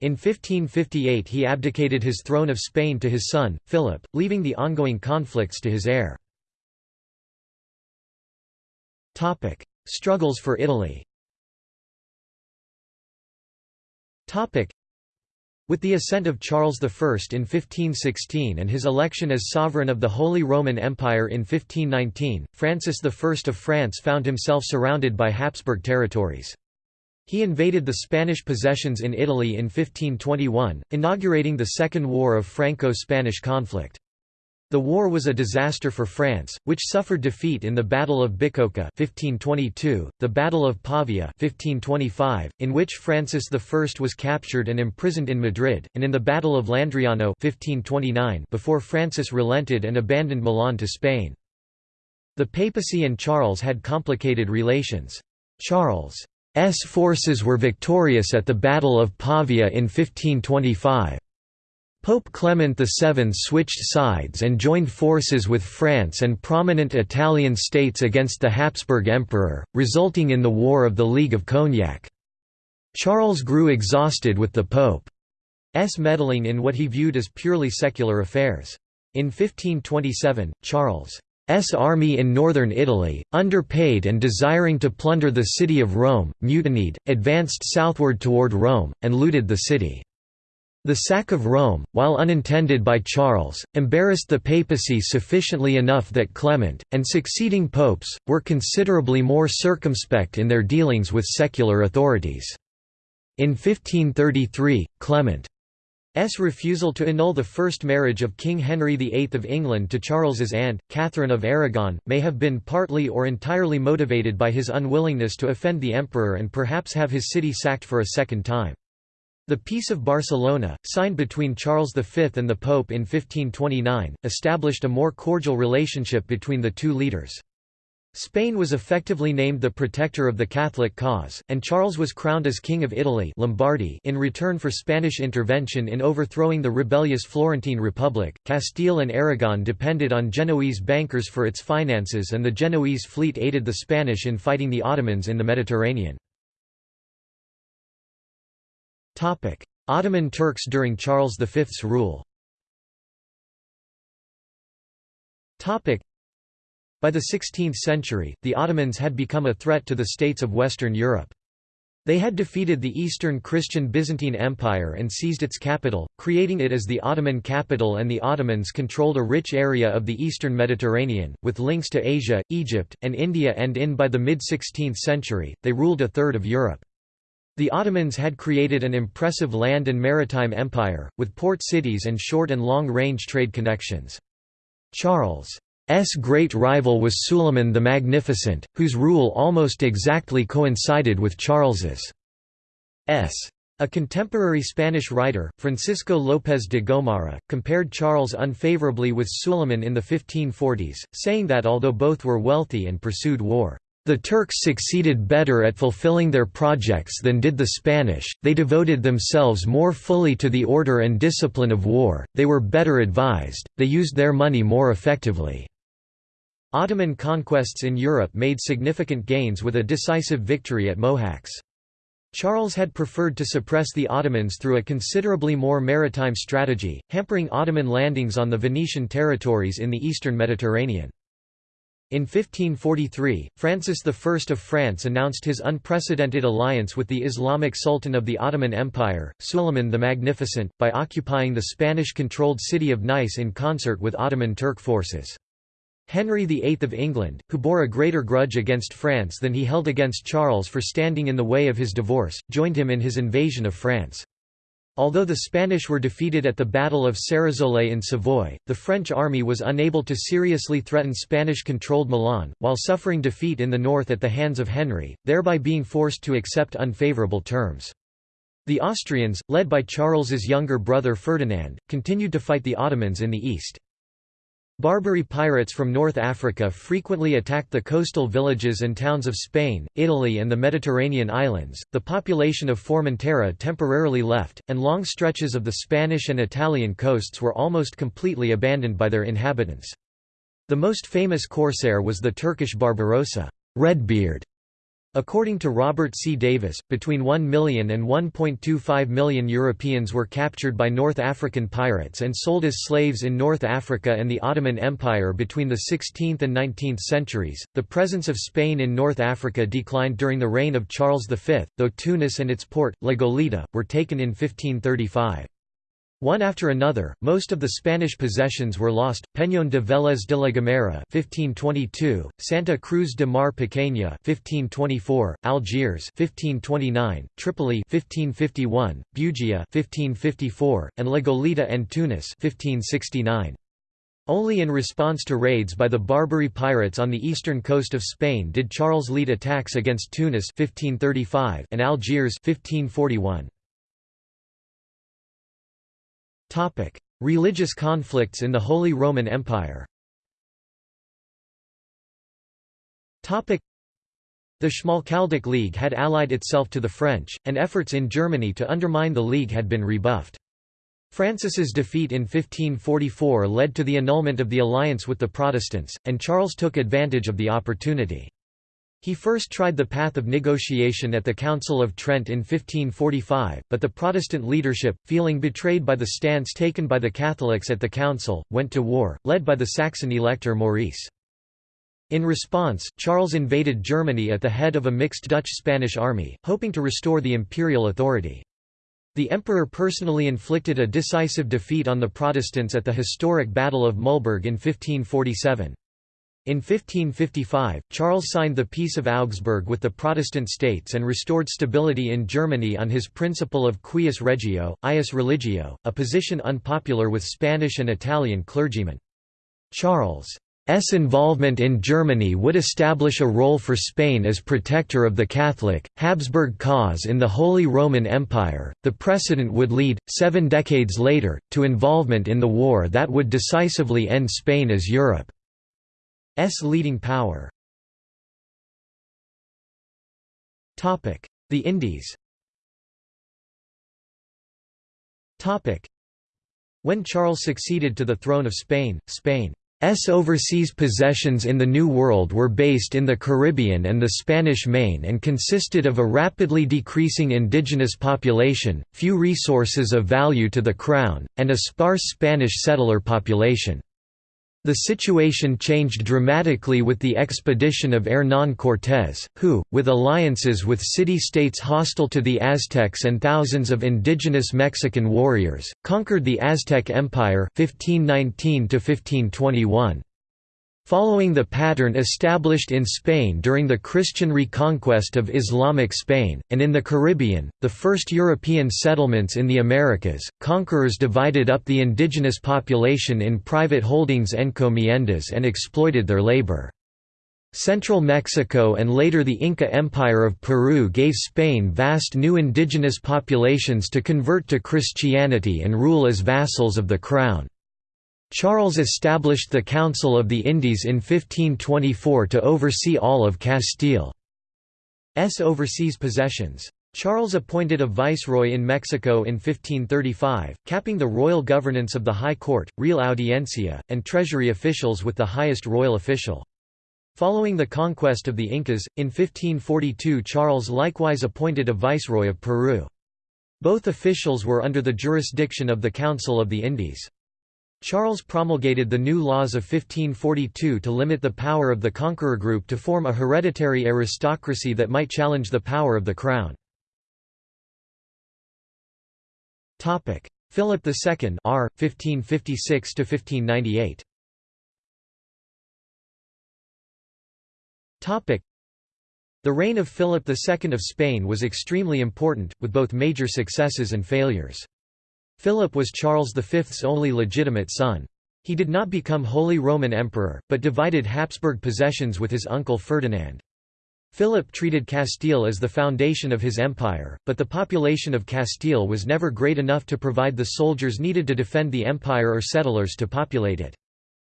In 1558 he abdicated his throne of Spain to his son, Philip, leaving the ongoing conflicts to his heir. Struggles for Italy with the ascent of Charles I in 1516 and his election as sovereign of the Holy Roman Empire in 1519, Francis I of France found himself surrounded by Habsburg territories. He invaded the Spanish possessions in Italy in 1521, inaugurating the Second War of Franco-Spanish conflict. The war was a disaster for France, which suffered defeat in the Battle of Bicocca 1522, the Battle of Pavia 1525, in which Francis I was captured and imprisoned in Madrid, and in the Battle of Landriano 1529 before Francis relented and abandoned Milan to Spain. The papacy and Charles had complicated relations. Charles' S forces were victorious at the Battle of Pavia in 1525. Pope Clement VII switched sides and joined forces with France and prominent Italian states against the Habsburg Emperor, resulting in the War of the League of Cognac. Charles grew exhausted with the Pope's meddling in what he viewed as purely secular affairs. In 1527, Charles' army in northern Italy, underpaid and desiring to plunder the city of Rome, mutinied, advanced southward toward Rome, and looted the city. The sack of Rome, while unintended by Charles, embarrassed the papacy sufficiently enough that Clement, and succeeding popes, were considerably more circumspect in their dealings with secular authorities. In 1533, Clement S. refusal to annul the first marriage of King Henry VIII of England to Charles's aunt, Catherine of Aragon, may have been partly or entirely motivated by his unwillingness to offend the emperor and perhaps have his city sacked for a second time. The Peace of Barcelona, signed between Charles V and the Pope in 1529, established a more cordial relationship between the two leaders. Spain was effectively named the protector of the Catholic cause, and Charles was crowned as King of Italy Lombardy in return for Spanish intervention in overthrowing the rebellious Florentine Republic. Castile and Aragon depended on Genoese bankers for its finances and the Genoese fleet aided the Spanish in fighting the Ottomans in the Mediterranean. Ottoman Turks during Charles V's rule by the 16th century, the Ottomans had become a threat to the states of Western Europe. They had defeated the Eastern Christian Byzantine Empire and seized its capital, creating it as the Ottoman capital and the Ottomans controlled a rich area of the eastern Mediterranean, with links to Asia, Egypt, and India and in by the mid-16th century, they ruled a third of Europe. The Ottomans had created an impressive land and maritime empire, with port cities and short and long-range trade connections. Charles' S great rival was Suleiman the Magnificent, whose rule almost exactly coincided with Charles's. S. A contemporary Spanish writer, Francisco López de Gomara, compared Charles unfavorably with Suleiman in the 1540s, saying that although both were wealthy and pursued war, the Turks succeeded better at fulfilling their projects than did the Spanish, they devoted themselves more fully to the order and discipline of war, they were better advised, they used their money more effectively. Ottoman conquests in Europe made significant gains with a decisive victory at Mohacs. Charles had preferred to suppress the Ottomans through a considerably more maritime strategy, hampering Ottoman landings on the Venetian territories in the eastern Mediterranean. In 1543, Francis I of France announced his unprecedented alliance with the Islamic Sultan of the Ottoman Empire, Suleiman the Magnificent, by occupying the Spanish-controlled city of Nice in concert with Ottoman Turk forces. Henry VIII of England, who bore a greater grudge against France than he held against Charles for standing in the way of his divorce, joined him in his invasion of France. Although the Spanish were defeated at the Battle of Ceresole in Savoy, the French army was unable to seriously threaten Spanish-controlled Milan, while suffering defeat in the north at the hands of Henry, thereby being forced to accept unfavourable terms. The Austrians, led by Charles's younger brother Ferdinand, continued to fight the Ottomans in the east. Barbary pirates from North Africa frequently attacked the coastal villages and towns of Spain, Italy, and the Mediterranean islands. The population of Formentera temporarily left, and long stretches of the Spanish and Italian coasts were almost completely abandoned by their inhabitants. The most famous corsair was the Turkish Barbarossa, Redbeard, According to Robert C. Davis, between 1 million and 1.25 million Europeans were captured by North African pirates and sold as slaves in North Africa and the Ottoman Empire between the 16th and 19th centuries. The presence of Spain in North Africa declined during the reign of Charles V, though Tunis and its port, La Goleta, were taken in 1535. One after another, most of the Spanish possessions were lost: Peñón de Vélez de la Gomera (1522), Santa Cruz de Mar Pequeña (1524), Algiers (1529), Tripoli (1551), Bugia (1554), and La Goleta and Tunis (1569). Only in response to raids by the Barbary pirates on the eastern coast of Spain did Charles lead attacks against Tunis 1535 and Algiers 1541. Topic: Religious conflicts in the Holy Roman Empire. Topic: The Schmalkaldic League had allied itself to the French, and efforts in Germany to undermine the League had been rebuffed. Francis's defeat in 1544 led to the annulment of the alliance with the Protestants, and Charles took advantage of the opportunity. He first tried the path of negotiation at the Council of Trent in 1545, but the Protestant leadership, feeling betrayed by the stance taken by the Catholics at the council, went to war, led by the Saxon elector Maurice. In response, Charles invaded Germany at the head of a mixed Dutch-Spanish army, hoping to restore the imperial authority. The emperor personally inflicted a decisive defeat on the Protestants at the historic Battle of Mühlberg in 1547. In 1555, Charles signed the Peace of Augsburg with the Protestant states and restored stability in Germany on his principle of cuius regio, eius religio, a position unpopular with Spanish and Italian clergymen. Charles' involvement in Germany would establish a role for Spain as protector of the Catholic, Habsburg cause in the Holy Roman Empire. The precedent would lead, seven decades later, to involvement in the war that would decisively end Spain as Europe. S leading power. The Indies When Charles succeeded to the throne of Spain, Spain's overseas possessions in the New World were based in the Caribbean and the Spanish Main and consisted of a rapidly decreasing indigenous population, few resources of value to the Crown, and a sparse Spanish settler population. The situation changed dramatically with the expedition of Hernán Cortés, who, with alliances with city-states hostile to the Aztecs and thousands of indigenous Mexican warriors, conquered the Aztec Empire 1519 -1521. Following the pattern established in Spain during the Christian reconquest of Islamic Spain, and in the Caribbean, the first European settlements in the Americas, conquerors divided up the indigenous population in private holdings encomiendas and exploited their labor. Central Mexico and later the Inca Empire of Peru gave Spain vast new indigenous populations to convert to Christianity and rule as vassals of the Crown. Charles established the Council of the Indies in 1524 to oversee all of Castile's overseas possessions. Charles appointed a viceroy in Mexico in 1535, capping the royal governance of the High Court, Real Audiencia, and treasury officials with the highest royal official. Following the conquest of the Incas, in 1542 Charles likewise appointed a viceroy of Peru. Both officials were under the jurisdiction of the Council of the Indies. Charles promulgated the new laws of 1542 to limit the power of the conqueror group to form a hereditary aristocracy that might challenge the power of the crown. Philip II R. 1556 1598. The reign of Philip II of Spain was extremely important, with both major successes and failures. Philip was Charles V's only legitimate son. He did not become Holy Roman Emperor, but divided Habsburg possessions with his uncle Ferdinand. Philip treated Castile as the foundation of his empire, but the population of Castile was never great enough to provide the soldiers needed to defend the empire or settlers to populate it.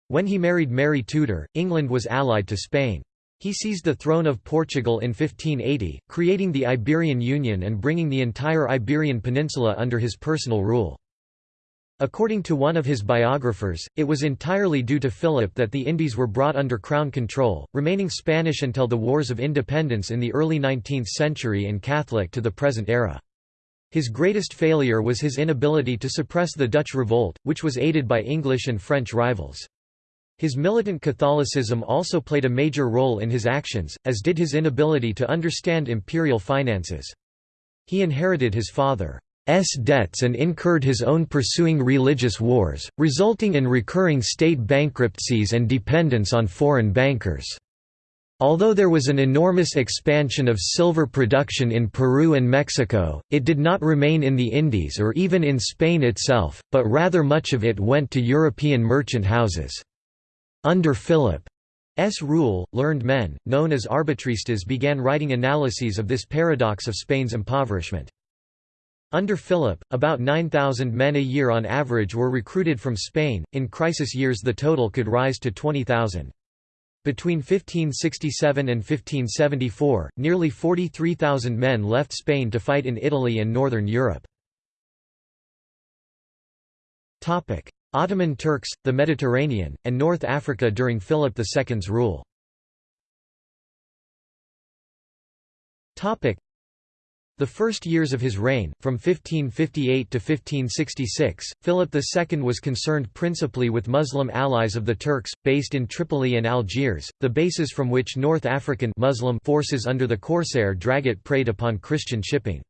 When he married Mary Tudor, England was allied to Spain. He seized the throne of Portugal in 1580, creating the Iberian Union and bringing the entire Iberian Peninsula under his personal rule. According to one of his biographers, it was entirely due to Philip that the Indies were brought under crown control, remaining Spanish until the Wars of Independence in the early 19th century and Catholic to the present era. His greatest failure was his inability to suppress the Dutch revolt, which was aided by English and French rivals. His militant Catholicism also played a major role in his actions, as did his inability to understand imperial finances. He inherited his father's debts and incurred his own pursuing religious wars, resulting in recurring state bankruptcies and dependence on foreign bankers. Although there was an enormous expansion of silver production in Peru and Mexico, it did not remain in the Indies or even in Spain itself, but rather much of it went to European merchant houses. Under Philip's rule, learned men, known as arbitristas began writing analyses of this paradox of Spain's impoverishment. Under Philip, about 9,000 men a year on average were recruited from Spain, in crisis years the total could rise to 20,000. Between 1567 and 1574, nearly 43,000 men left Spain to fight in Italy and northern Europe. Ottoman Turks, the Mediterranean, and North Africa during Philip II's rule the first years of his reign, from 1558 to 1566, Philip II was concerned principally with Muslim allies of the Turks, based in Tripoli and Algiers, the bases from which North African Muslim forces under the Corsair Dragut preyed upon Christian shipping.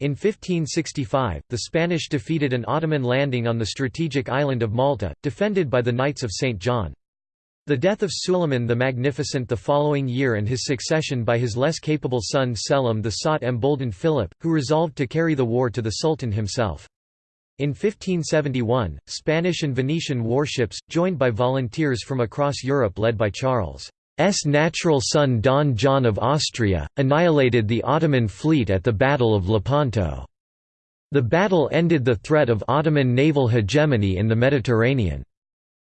In 1565, the Spanish defeated an Ottoman landing on the strategic island of Malta, defended by the Knights of St. John. The death of Suleiman the Magnificent the following year and his succession by his less capable son Selim the Sot emboldened Philip, who resolved to carry the war to the Sultan himself. In 1571, Spanish and Venetian warships, joined by volunteers from across Europe led by Charles' natural son Don John of Austria, annihilated the Ottoman fleet at the Battle of Lepanto. The battle ended the threat of Ottoman naval hegemony in the Mediterranean.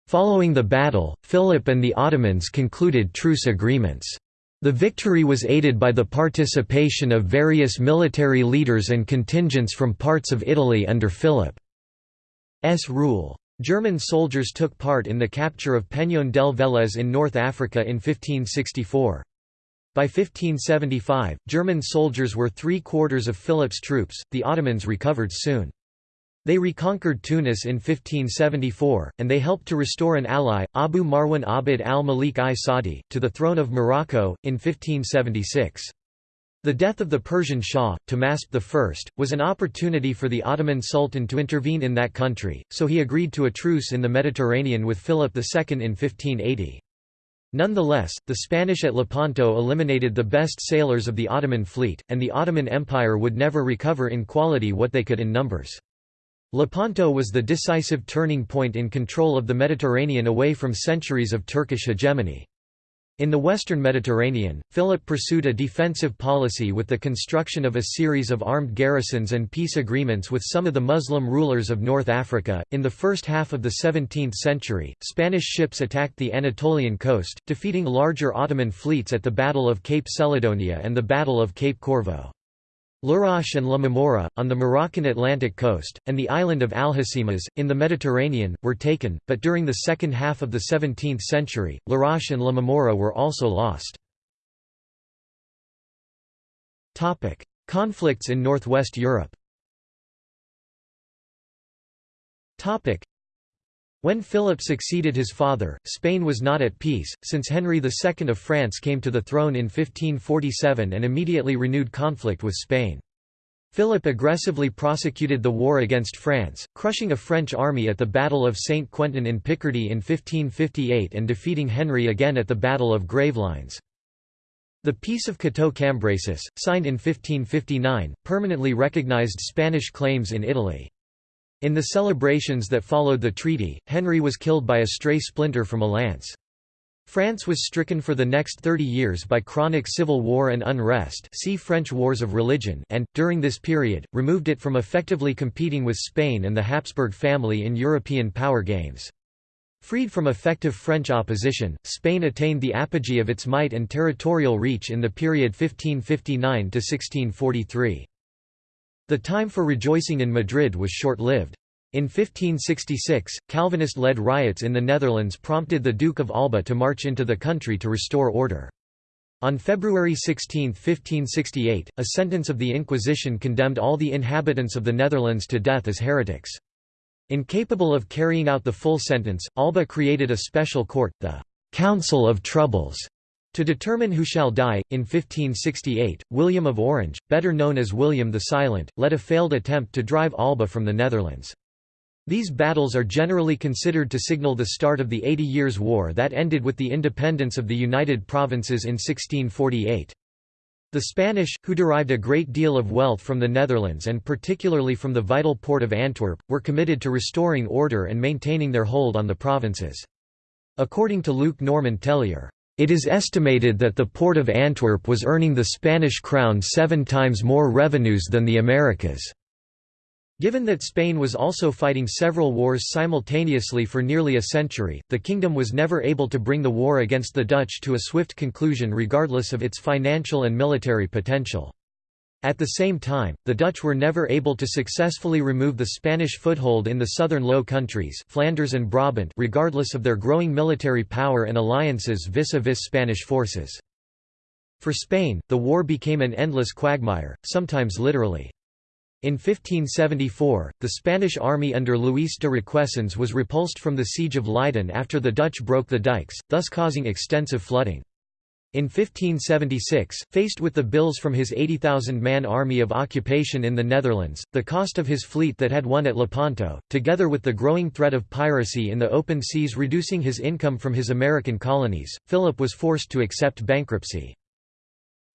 Following the battle, Philip and the Ottomans concluded truce agreements. The victory was aided by the participation of various military leaders and contingents from parts of Italy under Philip's rule. German soldiers took part in the capture of Peñón del Vélez in North Africa in 1564. By 1575, German soldiers were three-quarters of Philip's troops, the Ottomans recovered soon. They reconquered Tunis in 1574, and they helped to restore an ally, Abu Marwan Abd al-Malik i Sadi, to the throne of Morocco, in 1576. The death of the Persian Shah, Tahmasp I, was an opportunity for the Ottoman Sultan to intervene in that country, so he agreed to a truce in the Mediterranean with Philip II in 1580. Nonetheless, the Spanish at Lepanto eliminated the best sailors of the Ottoman fleet, and the Ottoman Empire would never recover in quality what they could in numbers. Lepanto was the decisive turning point in control of the Mediterranean away from centuries of Turkish hegemony. In the western Mediterranean, Philip pursued a defensive policy with the construction of a series of armed garrisons and peace agreements with some of the Muslim rulers of North Africa. In the first half of the 17th century, Spanish ships attacked the Anatolian coast, defeating larger Ottoman fleets at the Battle of Cape Celidonia and the Battle of Cape Corvo. Larache and La Mamora, on the Moroccan Atlantic coast, and the island of Algeciras, in the Mediterranean, were taken, but during the second half of the 17th century, Larache and La Mamora were also lost. Conflicts in northwest Europe when Philip succeeded his father, Spain was not at peace, since Henry II of France came to the throne in 1547 and immediately renewed conflict with Spain. Philip aggressively prosecuted the war against France, crushing a French army at the Battle of Saint Quentin in Picardy in 1558 and defeating Henry again at the Battle of Gravelines. The Peace of Cateau-Cambrésis, signed in 1559, permanently recognized Spanish claims in Italy. In the celebrations that followed the treaty, Henry was killed by a stray splinter from a lance. France was stricken for the next 30 years by chronic civil war and unrest see French Wars of Religion and, during this period, removed it from effectively competing with Spain and the Habsburg family in European power games. Freed from effective French opposition, Spain attained the apogee of its might and territorial reach in the period 1559–1643. The time for rejoicing in Madrid was short-lived. In 1566, Calvinist-led riots in the Netherlands prompted the Duke of Alba to march into the country to restore order. On February 16, 1568, a sentence of the Inquisition condemned all the inhabitants of the Netherlands to death as heretics. Incapable of carrying out the full sentence, Alba created a special court, the «Council of Troubles», to determine who shall die, in 1568, William of Orange, better known as William the Silent, led a failed attempt to drive Alba from the Netherlands. These battles are generally considered to signal the start of the Eighty Years' War that ended with the independence of the United Provinces in 1648. The Spanish, who derived a great deal of wealth from the Netherlands and particularly from the vital port of Antwerp, were committed to restoring order and maintaining their hold on the provinces. According to Luc-Normand Tellier, it is estimated that the port of Antwerp was earning the Spanish crown seven times more revenues than the Americas. Given that Spain was also fighting several wars simultaneously for nearly a century, the kingdom was never able to bring the war against the Dutch to a swift conclusion regardless of its financial and military potential. At the same time, the Dutch were never able to successfully remove the Spanish foothold in the southern Low Countries Flanders and Brabant regardless of their growing military power and alliances vis-a-vis -vis Spanish forces. For Spain, the war became an endless quagmire, sometimes literally. In 1574, the Spanish army under Luis de Requesens was repulsed from the siege of Leiden after the Dutch broke the dikes, thus causing extensive flooding. In 1576, faced with the bills from his 80,000-man army of occupation in the Netherlands, the cost of his fleet that had won at Lepanto, together with the growing threat of piracy in the open seas reducing his income from his American colonies, Philip was forced to accept bankruptcy.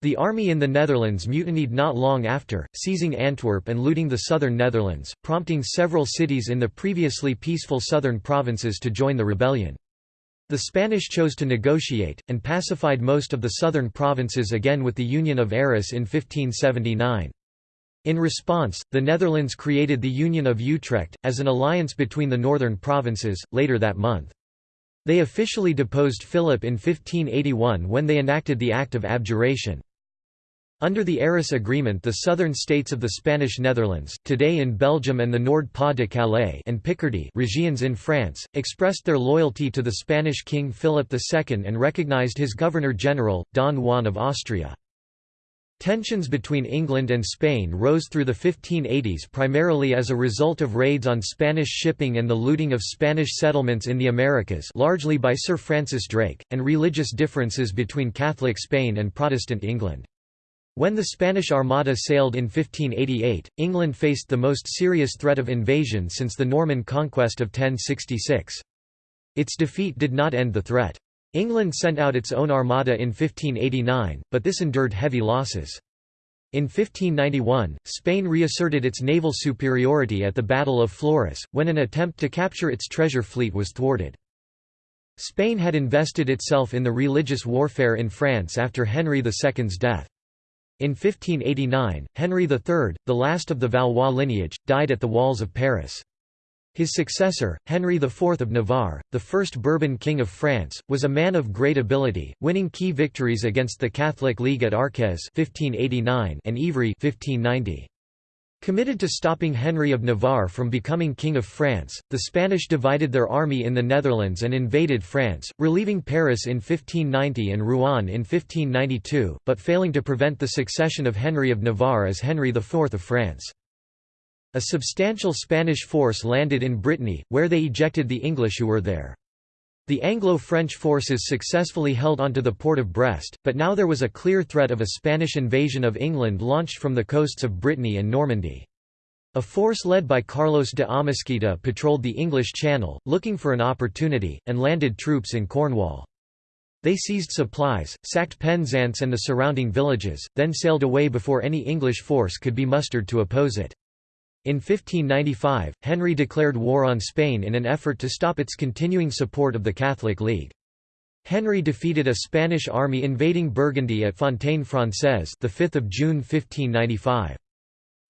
The army in the Netherlands mutinied not long after, seizing Antwerp and looting the southern Netherlands, prompting several cities in the previously peaceful southern provinces to join the rebellion. The Spanish chose to negotiate, and pacified most of the southern provinces again with the Union of Arras in 1579. In response, the Netherlands created the Union of Utrecht, as an alliance between the northern provinces, later that month. They officially deposed Philip in 1581 when they enacted the Act of Abjuration. Under the Arras Agreement the southern states of the Spanish Netherlands, today in Belgium and the Nord-Pas-de-Calais and Picardy regions in France, expressed their loyalty to the Spanish King Philip II and recognized his Governor-General, Don Juan of Austria. Tensions between England and Spain rose through the 1580s primarily as a result of raids on Spanish shipping and the looting of Spanish settlements in the Americas largely by Sir Francis Drake, and religious differences between Catholic Spain and Protestant England. When the Spanish Armada sailed in 1588, England faced the most serious threat of invasion since the Norman conquest of 1066. Its defeat did not end the threat. England sent out its own armada in 1589, but this endured heavy losses. In 1591, Spain reasserted its naval superiority at the Battle of Flores, when an attempt to capture its treasure fleet was thwarted. Spain had invested itself in the religious warfare in France after Henry II's death. In 1589, Henry III, the last of the Valois lineage, died at the walls of Paris. His successor, Henry IV of Navarre, the first Bourbon king of France, was a man of great ability, winning key victories against the Catholic League at Arques 1589 and Ivry 1590. Committed to stopping Henry of Navarre from becoming King of France, the Spanish divided their army in the Netherlands and invaded France, relieving Paris in 1590 and Rouen in 1592, but failing to prevent the succession of Henry of Navarre as Henry IV of France. A substantial Spanish force landed in Brittany, where they ejected the English who were there. The Anglo-French forces successfully held onto the port of Brest, but now there was a clear threat of a Spanish invasion of England launched from the coasts of Brittany and Normandy. A force led by Carlos de Amésquita patrolled the English Channel, looking for an opportunity, and landed troops in Cornwall. They seized supplies, sacked Penzance and the surrounding villages, then sailed away before any English force could be mustered to oppose it. In 1595, Henry declared war on Spain in an effort to stop its continuing support of the Catholic League. Henry defeated a Spanish army invading Burgundy at Fontaine Française the 5th of June 1595.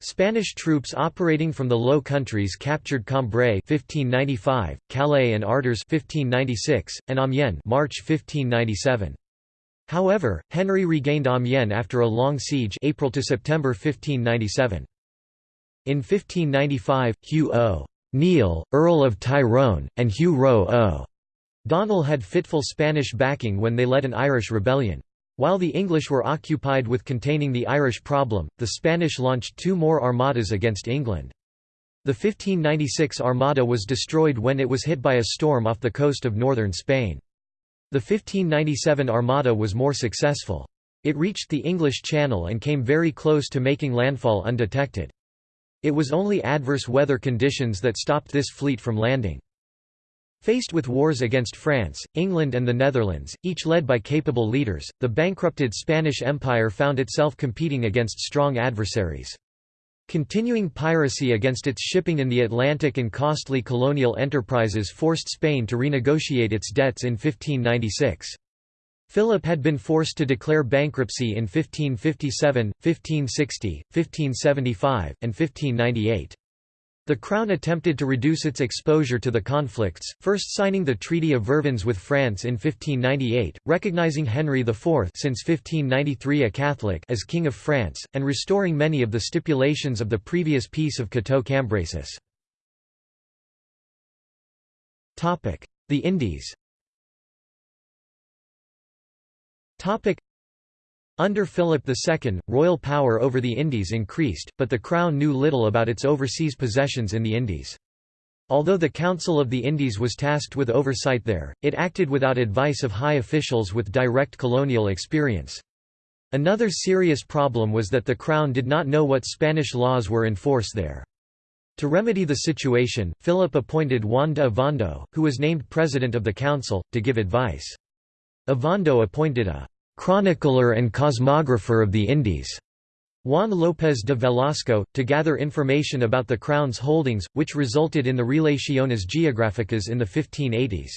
Spanish troops operating from the Low Countries captured Cambrai 1595, Calais and Ardres 1596, and Amiens March 1597. However, Henry regained Amiens after a long siege April to September 1597. In 1595, Hugh O. O'Neill, Earl of Tyrone, and Hugh Roe O'Donnell had fitful Spanish backing when they led an Irish rebellion. While the English were occupied with containing the Irish problem, the Spanish launched two more armadas against England. The 1596 armada was destroyed when it was hit by a storm off the coast of northern Spain. The 1597 armada was more successful. It reached the English Channel and came very close to making landfall undetected. It was only adverse weather conditions that stopped this fleet from landing. Faced with wars against France, England and the Netherlands, each led by capable leaders, the bankrupted Spanish Empire found itself competing against strong adversaries. Continuing piracy against its shipping in the Atlantic and costly colonial enterprises forced Spain to renegotiate its debts in 1596. Philip had been forced to declare bankruptcy in 1557, 1560, 1575, and 1598. The Crown attempted to reduce its exposure to the conflicts, first signing the Treaty of Vervins with France in 1598, recognizing Henry IV since 1593 a Catholic as King of France, and restoring many of the stipulations of the previous Peace of Cateau-Cambrésis. The Indies under Philip II, royal power over the Indies increased, but the Crown knew little about its overseas possessions in the Indies. Although the Council of the Indies was tasked with oversight there, it acted without advice of high officials with direct colonial experience. Another serious problem was that the Crown did not know what Spanish laws were in force there. To remedy the situation, Philip appointed Juan de Ovando, who was named president of the council, to give advice. Ovando appointed a chronicler and cosmographer of the Indies, Juan López de Velasco, to gather information about the Crown's holdings, which resulted in the Relaciones Geográficas in the 1580s.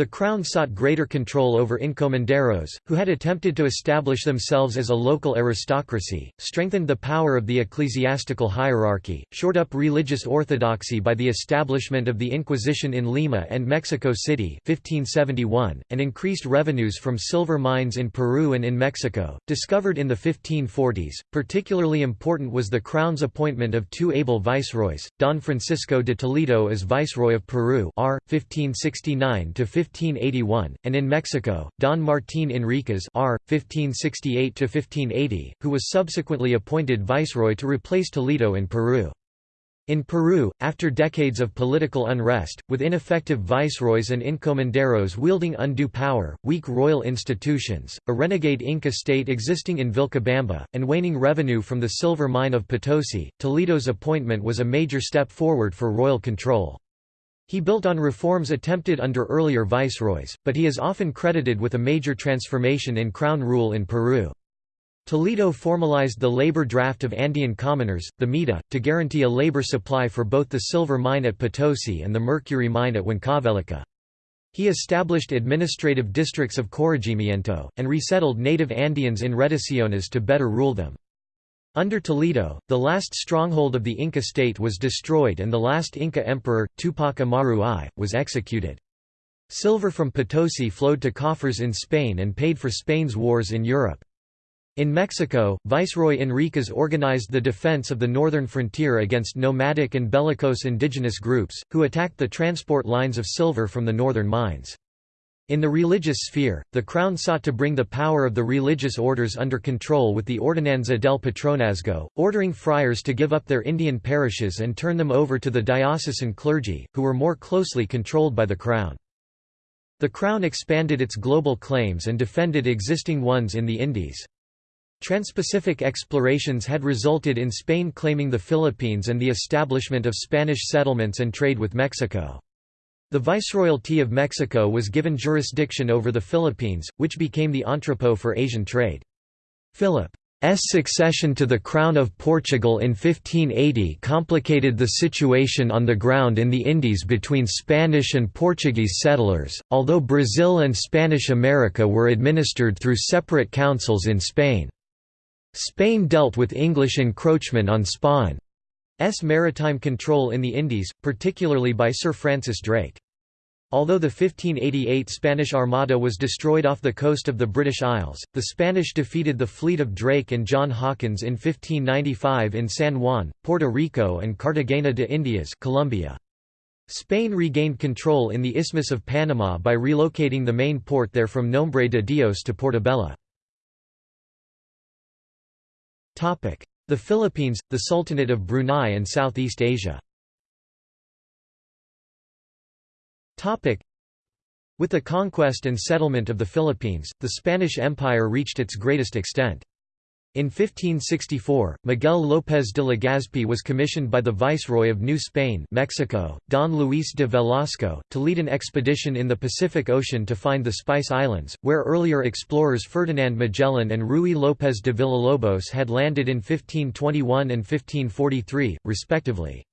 The Crown sought greater control over encomenderos, who had attempted to establish themselves as a local aristocracy, strengthened the power of the ecclesiastical hierarchy, shored up religious orthodoxy by the establishment of the Inquisition in Lima and Mexico City 1571, and increased revenues from silver mines in Peru and in Mexico, discovered in the 1540s. Particularly important was the Crown's appointment of two able viceroys, Don Francisco de Toledo as Viceroy of Peru R. 1569 1581, and in Mexico, Don Martín Enríquez R. 1568–1580, who was subsequently appointed viceroy to replace Toledo in Peru. In Peru, after decades of political unrest, with ineffective viceroys and encomenderos wielding undue power, weak royal institutions, a renegade Inca state existing in Vilcabamba, and waning revenue from the silver mine of Potosi, Toledo's appointment was a major step forward for royal control. He built on reforms attempted under earlier viceroys, but he is often credited with a major transformation in crown rule in Peru. Toledo formalized the labor draft of Andean commoners, the MITA, to guarantee a labor supply for both the silver mine at Potosi and the mercury mine at Huancavelica. He established administrative districts of corregimiento, and resettled native Andeans in reducciones to better rule them. Under Toledo, the last stronghold of the Inca state was destroyed and the last Inca emperor, Tupac Amaru I, was executed. Silver from Potosi flowed to coffers in Spain and paid for Spain's wars in Europe. In Mexico, Viceroy Enríquez organized the defense of the northern frontier against nomadic and bellicose indigenous groups, who attacked the transport lines of silver from the northern mines. In the religious sphere, the Crown sought to bring the power of the religious orders under control with the Ordenanza del Patronazgo, ordering friars to give up their Indian parishes and turn them over to the diocesan clergy, who were more closely controlled by the Crown. The Crown expanded its global claims and defended existing ones in the Indies. Transpacific explorations had resulted in Spain claiming the Philippines and the establishment of Spanish settlements and trade with Mexico. The Viceroyalty of Mexico was given jurisdiction over the Philippines, which became the entrepot for Asian trade. Philip's succession to the Crown of Portugal in 1580 complicated the situation on the ground in the Indies between Spanish and Portuguese settlers, although Brazil and Spanish America were administered through separate councils in Spain. Spain dealt with English encroachment on Spain. S maritime control in the Indies, particularly by Sir Francis Drake. Although the 1588 Spanish Armada was destroyed off the coast of the British Isles, the Spanish defeated the fleet of Drake and John Hawkins in 1595 in San Juan, Puerto Rico and Cartagena de Indias Colombia. Spain regained control in the Isthmus of Panama by relocating the main port there from Nombre de Dios to Portobelo. The Philippines, the Sultanate of Brunei and Southeast Asia With the conquest and settlement of the Philippines, the Spanish Empire reached its greatest extent. In 1564, Miguel López de Legazpi was commissioned by the Viceroy of New Spain Mexico, Don Luis de Velasco, to lead an expedition in the Pacific Ocean to find the Spice Islands, where earlier explorers Ferdinand Magellan and Ruy López de Villalobos had landed in 1521 and 1543, respectively.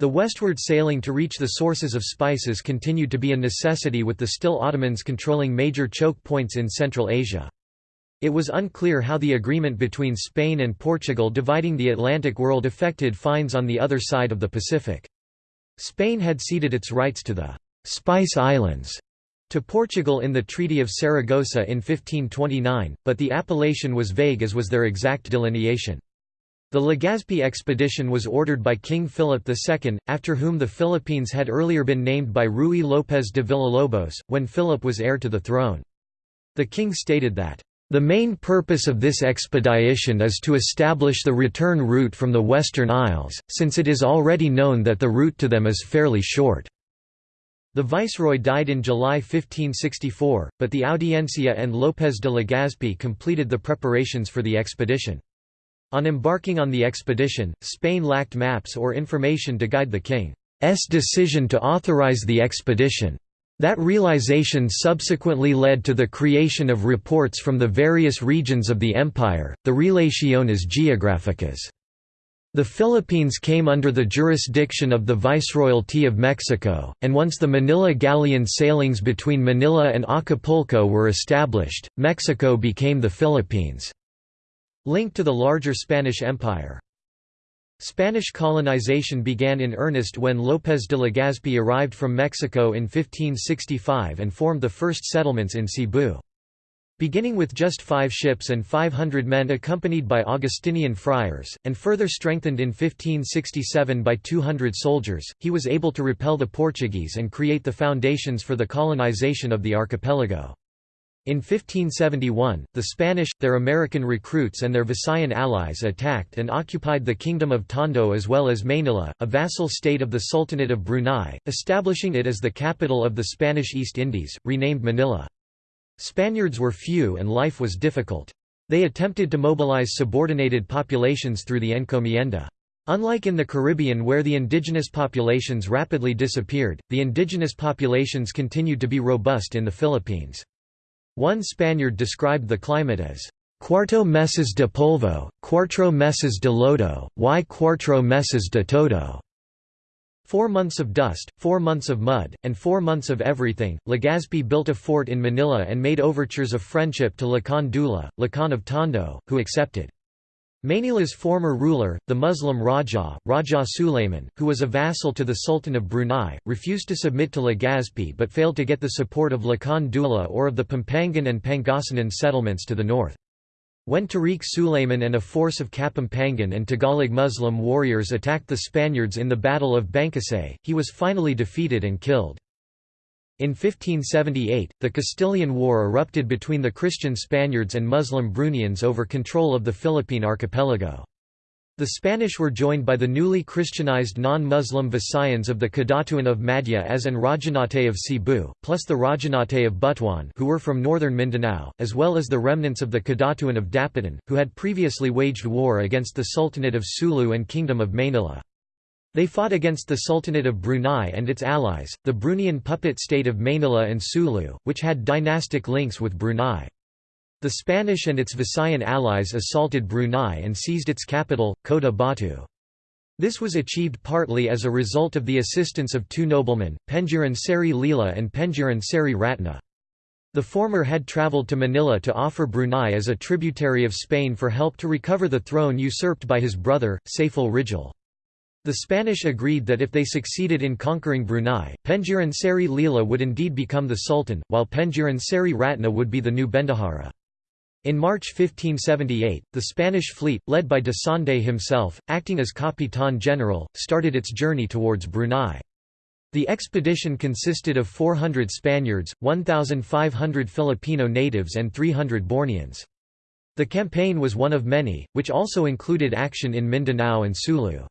The westward sailing to reach the sources of spices continued to be a necessity with the still Ottomans controlling major choke points in Central Asia. It was unclear how the agreement between Spain and Portugal dividing the Atlantic world affected finds on the other side of the Pacific. Spain had ceded its rights to the «Spice Islands» to Portugal in the Treaty of Saragossa in 1529, but the appellation was vague as was their exact delineation. The Legazpi expedition was ordered by King Philip II, after whom the Philippines had earlier been named by Ruy López de Villalobos, when Philip was heir to the throne. The king stated that, the main purpose of this expedition is to establish the return route from the Western Isles, since it is already known that the route to them is fairly short. The viceroy died in July 1564, but the Audiencia and López de Legazpi completed the preparations for the expedition. On embarking on the expedition, Spain lacked maps or information to guide the king's decision to authorize the expedition. That realization subsequently led to the creation of reports from the various regions of the empire, the Relaciones Geográficas. The Philippines came under the jurisdiction of the Viceroyalty of Mexico, and once the Manila galleon sailings between Manila and Acapulco were established, Mexico became the Philippines' link to the larger Spanish Empire. Spanish colonization began in earnest when López de Legazpi arrived from Mexico in 1565 and formed the first settlements in Cebu. Beginning with just five ships and 500 men accompanied by Augustinian friars, and further strengthened in 1567 by 200 soldiers, he was able to repel the Portuguese and create the foundations for the colonization of the archipelago. In 1571, the Spanish, their American recruits and their Visayan allies attacked and occupied the Kingdom of Tondo as well as Manila, a vassal state of the Sultanate of Brunei, establishing it as the capital of the Spanish East Indies, renamed Manila. Spaniards were few and life was difficult. They attempted to mobilize subordinated populations through the encomienda. Unlike in the Caribbean where the indigenous populations rapidly disappeared, the indigenous populations continued to be robust in the Philippines. One Spaniard described the climate as cuarto meses de polvo, cuatro meses de lodo, y cuatro meses de todo. Four months of dust, four months of mud, and four months of everything. Legazpi built a fort in Manila and made overtures of friendship to Lakan Dula, Lacan of Tondo, who accepted. Manila's former ruler, the Muslim Raja, Raja Sulayman, who was a vassal to the Sultan of Brunei, refused to submit to Legazpi but failed to get the support of Lakan Dula or of the Pampangan and Pangasinan settlements to the north. When Tariq Sulayman and a force of Kapampangan and Tagalog Muslim warriors attacked the Spaniards in the Battle of Bangkusay, he was finally defeated and killed. In 1578, the Castilian War erupted between the Christian Spaniards and Muslim Bruneians over control of the Philippine archipelago. The Spanish were joined by the newly Christianized non-Muslim Visayans of the Kadatuan of Madja-as and Rajanate of Cebu, plus the Rajanate of Butuan who were from northern Mindanao, as well as the remnants of the Kadatuan of Dapitan, who had previously waged war against the Sultanate of Sulu and Kingdom of Manila. They fought against the Sultanate of Brunei and its allies, the Bruneian puppet state of Manila and Sulu, which had dynastic links with Brunei. The Spanish and its Visayan allies assaulted Brunei and seized its capital, Kota Batu. This was achieved partly as a result of the assistance of two noblemen, Pengiran Seri Lila and Pengiran Seri Ratna. The former had travelled to Manila to offer Brunei as a tributary of Spain for help to recover the throne usurped by his brother, Saiful Rijal. The Spanish agreed that if they succeeded in conquering Brunei, Pengiran Seri Lila would indeed become the Sultan, while Pengiran Seri Ratna would be the new Bendahara. In March 1578, the Spanish fleet, led by de Sande himself, acting as Capitan General, started its journey towards Brunei. The expedition consisted of 400 Spaniards, 1,500 Filipino natives and 300 Borneans. The campaign was one of many, which also included action in Mindanao and Sulu.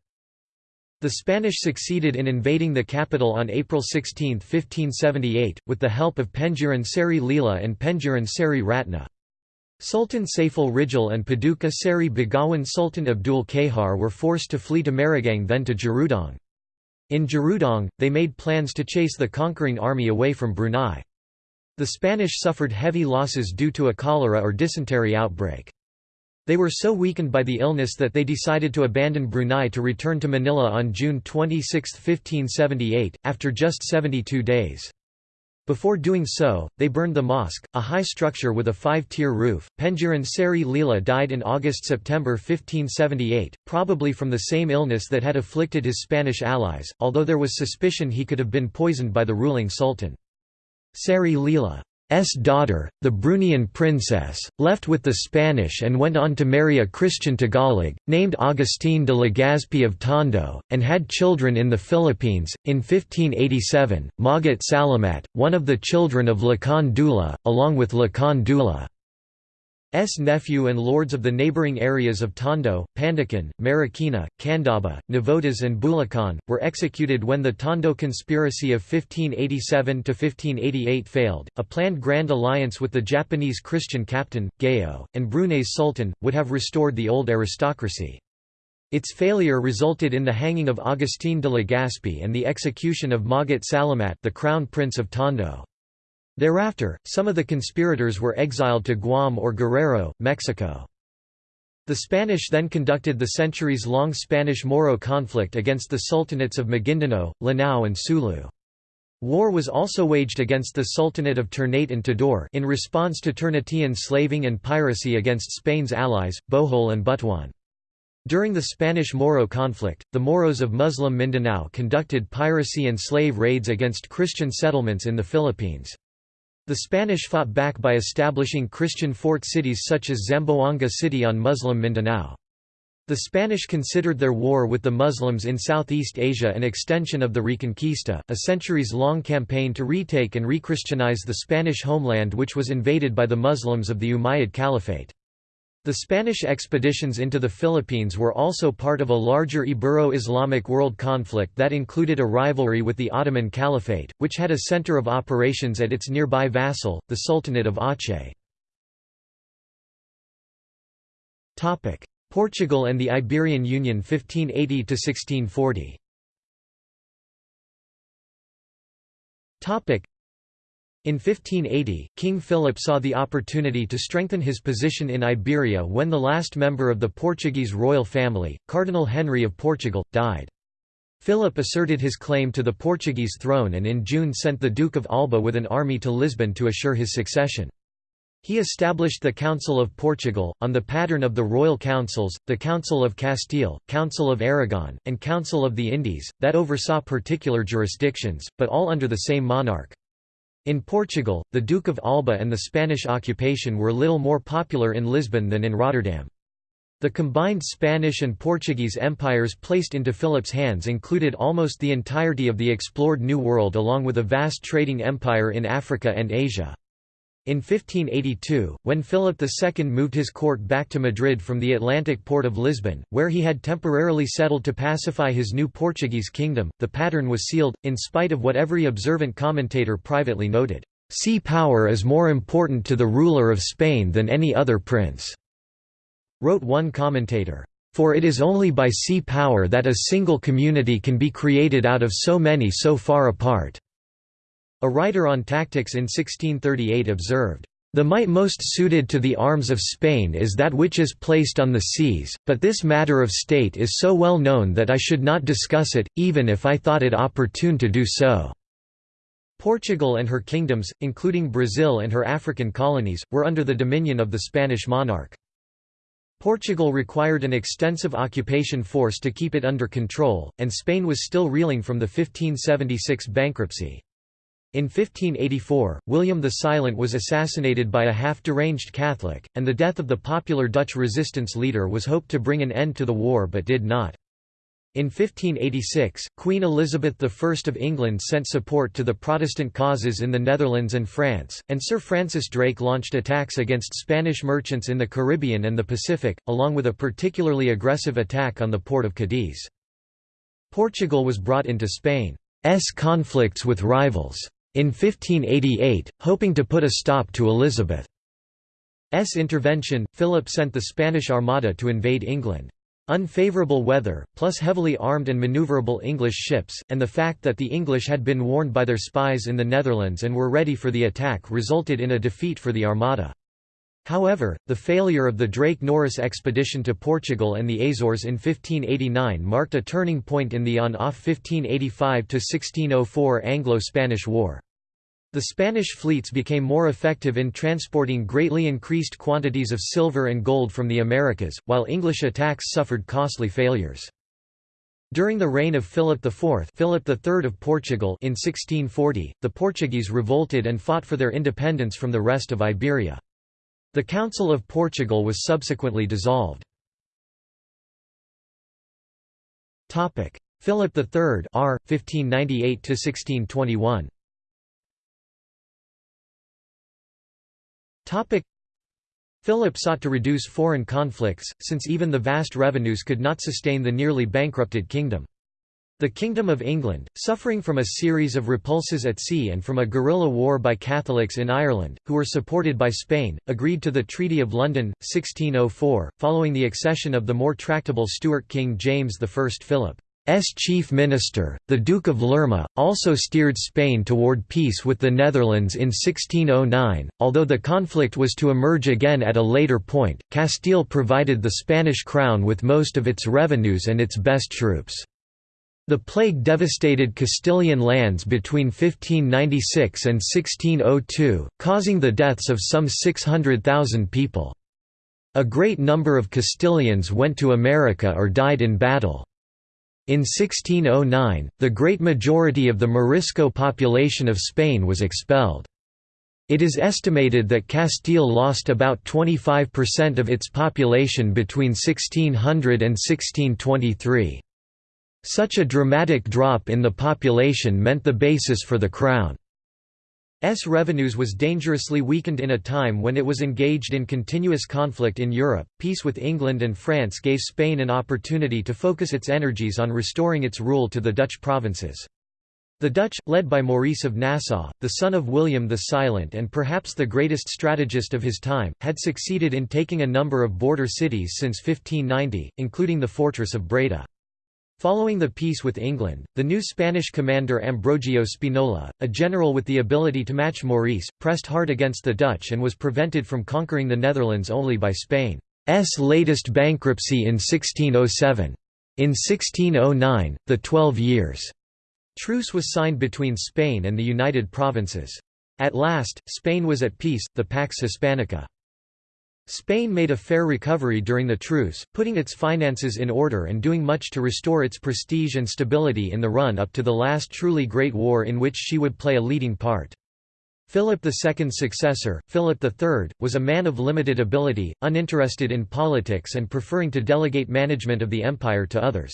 The Spanish succeeded in invading the capital on April 16, 1578, with the help of Pengiran Seri Lila and Pengiran Seri Ratna. Sultan Saiful Rijal and Paduka Seri Begawan Sultan Abdul Kahar were forced to flee to Meragang then to Jerudong. In Jerudong, they made plans to chase the conquering army away from Brunei. The Spanish suffered heavy losses due to a cholera or dysentery outbreak. They were so weakened by the illness that they decided to abandon Brunei to return to Manila on June 26, 1578, after just 72 days. Before doing so, they burned the mosque, a high structure with a five-tier roof. Pengiran Seri Lila died in August-September 1578, probably from the same illness that had afflicted his Spanish allies, although there was suspicion he could have been poisoned by the ruling sultan. Seri Lila daughter, the Bruneian princess, left with the Spanish and went on to marry a Christian Tagalog, named Agustín de Legazpi of Tondo, and had children in the Philippines. In 1587, Magat Salamat, one of the children of Lakan Dula, along with Lakan Dula. S nephew and lords of the neighbouring areas of Tondo, Pandacan, Marikina, Candaba, Navotas and Bulacan, were executed when the Tondo conspiracy of 1587–1588 failed. A planned grand alliance with the Japanese Christian captain, Gayo, and Brunei's sultan, would have restored the old aristocracy. Its failure resulted in the hanging of Agustín de Legazpi and the execution of Magat Salamat the crown prince of Tondo. Thereafter, some of the conspirators were exiled to Guam or Guerrero, Mexico. The Spanish then conducted the centuries-long Spanish-Moro conflict against the sultanates of Maguindanao, Lanao and Sulu. War was also waged against the Sultanate of Ternate and Tidore in response to Ternatian slaving and piracy against Spain's allies, Bohol and Butuan. During the Spanish-Moro conflict, the Moros of Muslim Mindanao conducted piracy and slave raids against Christian settlements in the Philippines. The Spanish fought back by establishing Christian fort cities such as Zamboanga City on Muslim Mindanao. The Spanish considered their war with the Muslims in Southeast Asia an extension of the Reconquista, a centuries-long campaign to retake and rechristianize the Spanish homeland which was invaded by the Muslims of the Umayyad Caliphate. The Spanish expeditions into the Philippines were also part of a larger Ibero-Islamic world conflict that included a rivalry with the Ottoman Caliphate, which had a center of operations at its nearby vassal, the Sultanate of Aceh. Portugal and the Iberian Union 1580–1640 in 1580, King Philip saw the opportunity to strengthen his position in Iberia when the last member of the Portuguese royal family, Cardinal Henry of Portugal, died. Philip asserted his claim to the Portuguese throne and in June sent the Duke of Alba with an army to Lisbon to assure his succession. He established the Council of Portugal, on the pattern of the royal councils, the Council of Castile, Council of Aragon, and Council of the Indies, that oversaw particular jurisdictions, but all under the same monarch. In Portugal, the Duke of Alba and the Spanish occupation were little more popular in Lisbon than in Rotterdam. The combined Spanish and Portuguese empires placed into Philip's hands included almost the entirety of the explored New World along with a vast trading empire in Africa and Asia. In 1582, when Philip II moved his court back to Madrid from the Atlantic port of Lisbon, where he had temporarily settled to pacify his new Portuguese kingdom, the pattern was sealed, in spite of what every observant commentator privately noted, "...sea power is more important to the ruler of Spain than any other prince," wrote one commentator. For it is only by sea power that a single community can be created out of so many so far apart. A writer on tactics in 1638 observed, "...the might most suited to the arms of Spain is that which is placed on the seas, but this matter of state is so well known that I should not discuss it, even if I thought it opportune to do so." Portugal and her kingdoms, including Brazil and her African colonies, were under the dominion of the Spanish monarch. Portugal required an extensive occupation force to keep it under control, and Spain was still reeling from the 1576 bankruptcy. In 1584, William the Silent was assassinated by a half-deranged Catholic, and the death of the popular Dutch resistance leader was hoped to bring an end to the war but did not. In 1586, Queen Elizabeth I of England sent support to the Protestant causes in the Netherlands and France, and Sir Francis Drake launched attacks against Spanish merchants in the Caribbean and the Pacific, along with a particularly aggressive attack on the port of Cadiz. Portugal was brought into Spain's conflicts with rivals. In 1588, hoping to put a stop to Elizabeth's intervention, Philip sent the Spanish Armada to invade England. Unfavourable weather, plus heavily armed and manoeuvrable English ships, and the fact that the English had been warned by their spies in the Netherlands and were ready for the attack resulted in a defeat for the Armada. However, the failure of the Drake-Norris expedition to Portugal and the Azores in 1589 marked a turning point in the on-off 1585–1604 Anglo-Spanish War. The Spanish fleets became more effective in transporting greatly increased quantities of silver and gold from the Americas, while English attacks suffered costly failures. During the reign of Philip IV Philip III of Portugal in 1640, the Portuguese revolted and fought for their independence from the rest of Iberia. The Council of Portugal was subsequently dissolved. Philip III R. 1598–1621 Philip sought to reduce foreign conflicts, since even the vast revenues could not sustain the nearly bankrupted kingdom. The Kingdom of England, suffering from a series of repulses at sea and from a guerrilla war by Catholics in Ireland, who were supported by Spain, agreed to the Treaty of London, 1604, following the accession of the more tractable Stuart King James I Philip. S chief minister, the Duke of Lerma, also steered Spain toward peace with the Netherlands in 1609. Although the conflict was to emerge again at a later point, Castile provided the Spanish crown with most of its revenues and its best troops. The plague devastated Castilian lands between 1596 and 1602, causing the deaths of some 600,000 people. A great number of Castilians went to America or died in battle. In 1609, the great majority of the Morisco population of Spain was expelled. It is estimated that Castile lost about 25% of its population between 1600 and 1623. Such a dramatic drop in the population meant the basis for the crown. S revenues was dangerously weakened in a time when it was engaged in continuous conflict in Europe. Peace with England and France gave Spain an opportunity to focus its energies on restoring its rule to the Dutch provinces. The Dutch, led by Maurice of Nassau, the son of William the Silent and perhaps the greatest strategist of his time, had succeeded in taking a number of border cities since 1590, including the fortress of Breda. Following the peace with England, the new Spanish commander Ambrogio Spinola, a general with the ability to match Maurice, pressed hard against the Dutch and was prevented from conquering the Netherlands only by Spain's latest bankruptcy in 1607. In 1609, the Twelve Years' truce was signed between Spain and the United Provinces. At last, Spain was at peace, the Pax Hispanica. Spain made a fair recovery during the truce, putting its finances in order and doing much to restore its prestige and stability in the run-up to the last truly great war in which she would play a leading part. Philip II's successor, Philip III, was a man of limited ability, uninterested in politics and preferring to delegate management of the empire to others.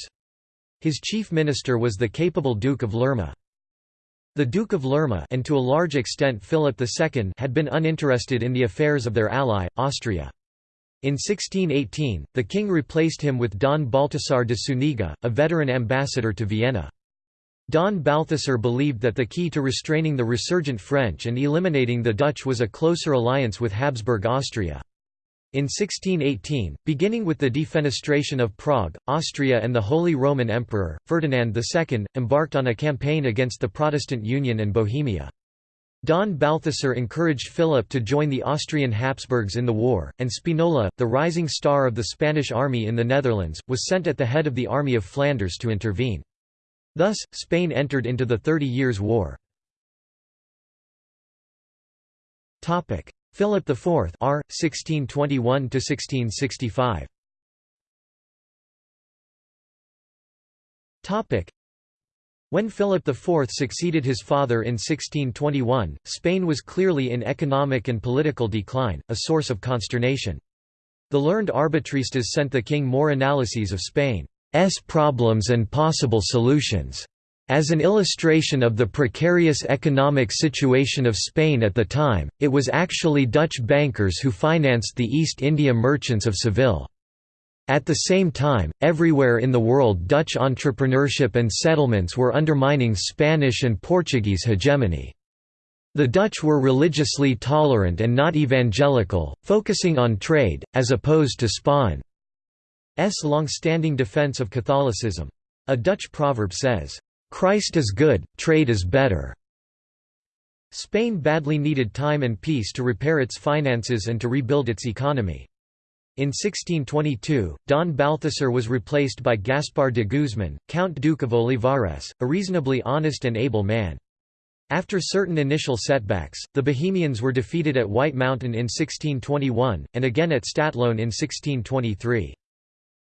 His chief minister was the capable Duke of Lerma. The Duke of Lerma and to a large extent Philip II had been uninterested in the affairs of their ally, Austria. In 1618, the king replaced him with Don Balthasar de Zúñiga, a veteran ambassador to Vienna. Don Balthasar believed that the key to restraining the resurgent French and eliminating the Dutch was a closer alliance with Habsburg Austria. In 1618, beginning with the defenestration of Prague, Austria and the Holy Roman Emperor, Ferdinand II, embarked on a campaign against the Protestant Union and Bohemia. Don Balthasar encouraged Philip to join the Austrian Habsburgs in the war, and Spinola, the rising star of the Spanish army in the Netherlands, was sent at the head of the Army of Flanders to intervene. Thus, Spain entered into the Thirty Years' War. Philip IV R. 1621–1665 when Philip IV succeeded his father in 1621, Spain was clearly in economic and political decline, a source of consternation. The learned arbitristas sent the king more analyses of Spain's problems and possible solutions. As an illustration of the precarious economic situation of Spain at the time, it was actually Dutch bankers who financed the East India merchants of Seville. At the same time, everywhere in the world Dutch entrepreneurship and settlements were undermining Spanish and Portuguese hegemony. The Dutch were religiously tolerant and not evangelical, focusing on trade, as opposed to Spain's long-standing defense of Catholicism. A Dutch proverb says, Christ is good, trade is better. Spain badly needed time and peace to repair its finances and to rebuild its economy. In 1622, Don Balthasar was replaced by Gaspar de Guzman, Count Duke of Olivares, a reasonably honest and able man. After certain initial setbacks, the Bohemians were defeated at White Mountain in 1621, and again at Stadtlohn in 1623.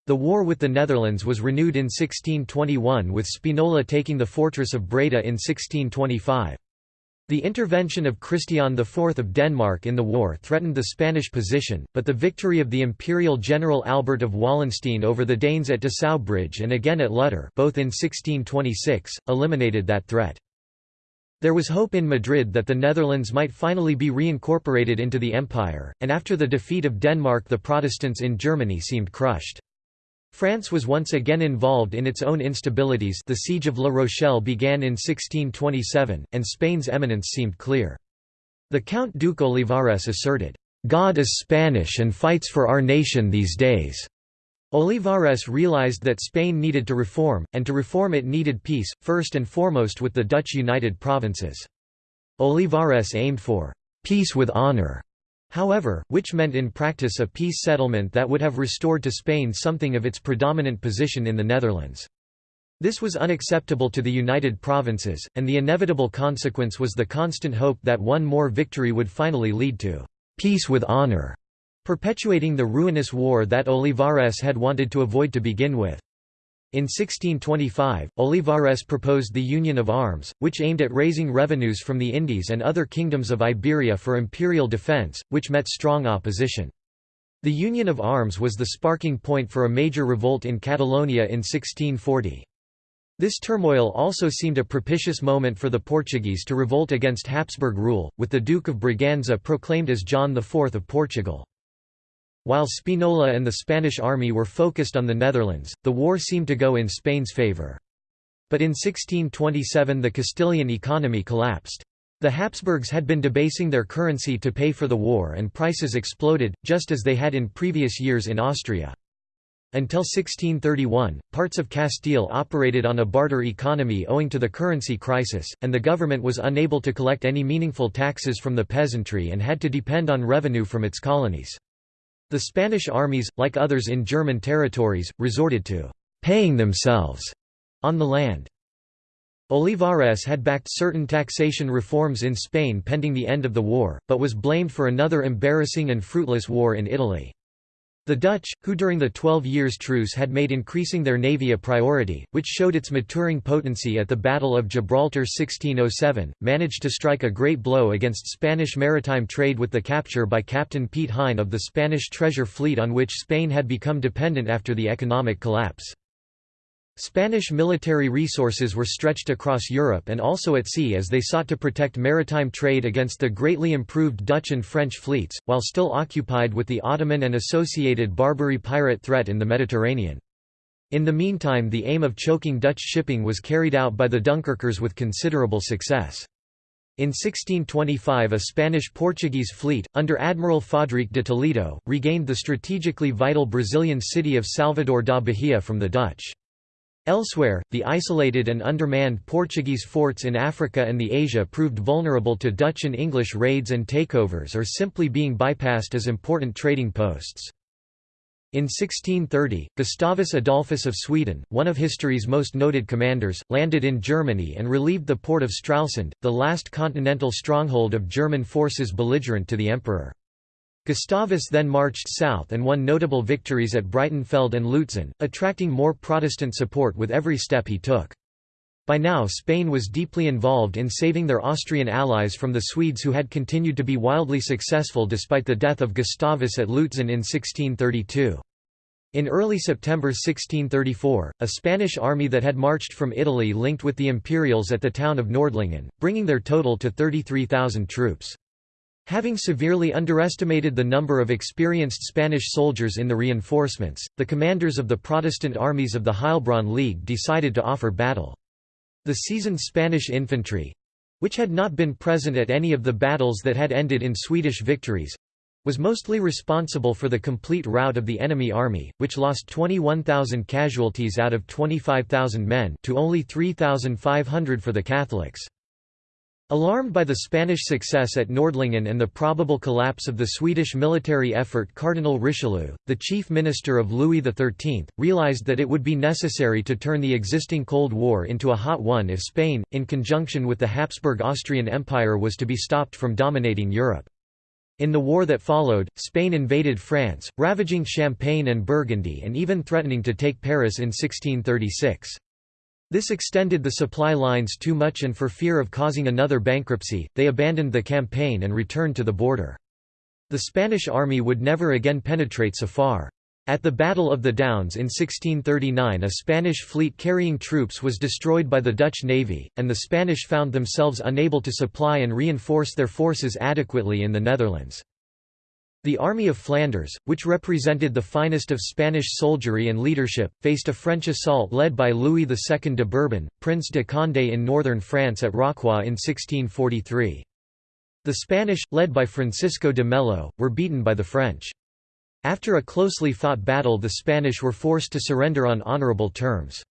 The war with the Netherlands was renewed in 1621 with Spinola taking the fortress of Breda in 1625. The intervention of Christian IV of Denmark in the war threatened the Spanish position, but the victory of the imperial general Albert of Wallenstein over the Danes at Dessau Bridge and again at Lutter both in 1626, eliminated that threat. There was hope in Madrid that the Netherlands might finally be reincorporated into the empire, and after the defeat of Denmark the Protestants in Germany seemed crushed. France was once again involved in its own instabilities the Siege of La Rochelle began in 1627, and Spain's eminence seemed clear. The Count Duke Olivares asserted, "'God is Spanish and fights for our nation these days." Olivares realized that Spain needed to reform, and to reform it needed peace, first and foremost with the Dutch United Provinces. Olivares aimed for "'peace with honor' however, which meant in practice a peace settlement that would have restored to Spain something of its predominant position in the Netherlands. This was unacceptable to the United Provinces, and the inevitable consequence was the constant hope that one more victory would finally lead to peace with honor, perpetuating the ruinous war that Olivares had wanted to avoid to begin with. In 1625, Olivares proposed the Union of Arms, which aimed at raising revenues from the Indies and other kingdoms of Iberia for imperial defence, which met strong opposition. The Union of Arms was the sparking point for a major revolt in Catalonia in 1640. This turmoil also seemed a propitious moment for the Portuguese to revolt against Habsburg rule, with the Duke of Braganza proclaimed as John IV of Portugal. While Spinola and the Spanish army were focused on the Netherlands, the war seemed to go in Spain's favour. But in 1627 the Castilian economy collapsed. The Habsburgs had been debasing their currency to pay for the war and prices exploded, just as they had in previous years in Austria. Until 1631, parts of Castile operated on a barter economy owing to the currency crisis, and the government was unable to collect any meaningful taxes from the peasantry and had to depend on revenue from its colonies. The Spanish armies, like others in German territories, resorted to «paying themselves» on the land. Olivares had backed certain taxation reforms in Spain pending the end of the war, but was blamed for another embarrassing and fruitless war in Italy. The Dutch, who during the Twelve Years' Truce had made increasing their navy a priority, which showed its maturing potency at the Battle of Gibraltar 1607, managed to strike a great blow against Spanish maritime trade with the capture by Captain Piet Hein of the Spanish treasure fleet on which Spain had become dependent after the economic collapse. Spanish military resources were stretched across Europe and also at sea as they sought to protect maritime trade against the greatly improved Dutch and French fleets, while still occupied with the Ottoman and associated Barbary pirate threat in the Mediterranean. In the meantime the aim of choking Dutch shipping was carried out by the Dunkirkers with considerable success. In 1625 a Spanish-Portuguese fleet, under Admiral Fadrique de Toledo, regained the strategically vital Brazilian city of Salvador da Bahia from the Dutch. Elsewhere, the isolated and undermanned Portuguese forts in Africa and the Asia proved vulnerable to Dutch and English raids and takeovers or simply being bypassed as important trading posts. In 1630, Gustavus Adolphus of Sweden, one of history's most noted commanders, landed in Germany and relieved the port of Stralsund, the last continental stronghold of German forces belligerent to the emperor. Gustavus then marched south and won notable victories at Breitenfeld and Lutzen, attracting more Protestant support with every step he took. By now Spain was deeply involved in saving their Austrian allies from the Swedes who had continued to be wildly successful despite the death of Gustavus at Lutzen in 1632. In early September 1634, a Spanish army that had marched from Italy linked with the Imperials at the town of Nordlingen, bringing their total to 33,000 troops. Having severely underestimated the number of experienced Spanish soldiers in the reinforcements, the commanders of the Protestant armies of the Heilbronn League decided to offer battle. The seasoned Spanish infantry—which had not been present at any of the battles that had ended in Swedish victories—was mostly responsible for the complete rout of the enemy army, which lost 21,000 casualties out of 25,000 men to only 3,500 for the Catholics. Alarmed by the Spanish success at Nordlingen and the probable collapse of the Swedish military effort Cardinal Richelieu, the chief minister of Louis XIII, realized that it would be necessary to turn the existing Cold War into a hot one if Spain, in conjunction with the Habsburg Austrian Empire was to be stopped from dominating Europe. In the war that followed, Spain invaded France, ravaging Champagne and Burgundy and even threatening to take Paris in 1636. This extended the supply lines too much and for fear of causing another bankruptcy, they abandoned the campaign and returned to the border. The Spanish army would never again penetrate so far. At the Battle of the Downs in 1639 a Spanish fleet carrying troops was destroyed by the Dutch navy, and the Spanish found themselves unable to supply and reinforce their forces adequately in the Netherlands. The Army of Flanders, which represented the finest of Spanish soldiery and leadership, faced a French assault led by Louis II de Bourbon, Prince de Condé in northern France at Rocroi in 1643. The Spanish, led by Francisco de Mello, were beaten by the French. After a closely fought battle the Spanish were forced to surrender on honourable terms.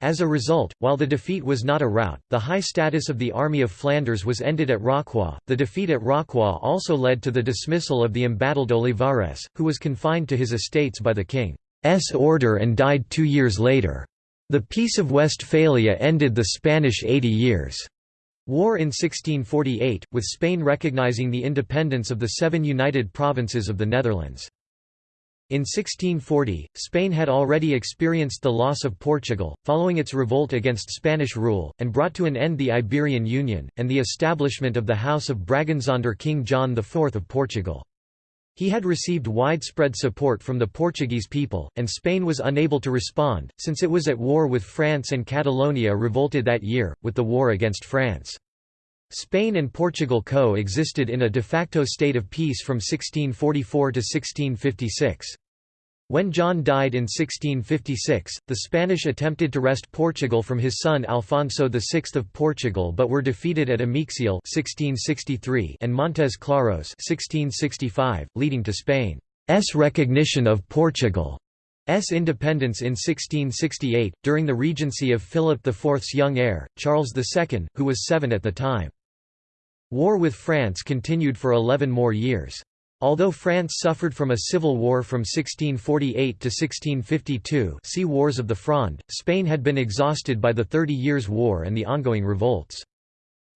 As a result, while the defeat was not a rout, the high status of the Army of Flanders was ended at Rocroi. The defeat at Rocroi also led to the dismissal of the embattled Olivares, who was confined to his estates by the king's order and died two years later. The Peace of Westphalia ended the Spanish Eighty Years' War in 1648, with Spain recognizing the independence of the seven united provinces of the Netherlands. In 1640, Spain had already experienced the loss of Portugal, following its revolt against Spanish rule, and brought to an end the Iberian Union, and the establishment of the House of Braganza under King John IV of Portugal. He had received widespread support from the Portuguese people, and Spain was unable to respond, since it was at war with France and Catalonia revolted that year, with the war against France. Spain and Portugal co-existed in a de facto state of peace from 1644 to 1656. When John died in 1656, the Spanish attempted to wrest Portugal from his son Alfonso VI of Portugal but were defeated at Amexial 1663 and Montes Claros 1665, leading to Spain's recognition of Portugal's independence in 1668, during the regency of Philip IV's young heir, Charles II, who was seven at the time. War with France continued for 11 more years. Although France suffered from a civil war from 1648 to 1652 see Wars of the Fronde, Spain had been exhausted by the Thirty Years' War and the ongoing revolts.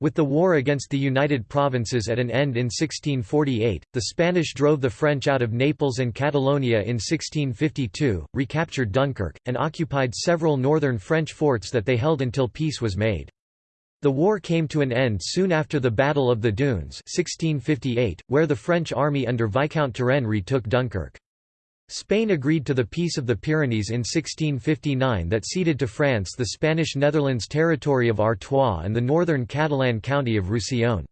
With the war against the United Provinces at an end in 1648, the Spanish drove the French out of Naples and Catalonia in 1652, recaptured Dunkirk, and occupied several northern French forts that they held until peace was made. The war came to an end soon after the Battle of the Dunes 1658, where the French army under Viscount Turenne retook Dunkirk. Spain agreed to the Peace of the Pyrenees in 1659 that ceded to France the Spanish Netherlands territory of Artois and the northern Catalan county of Roussillon.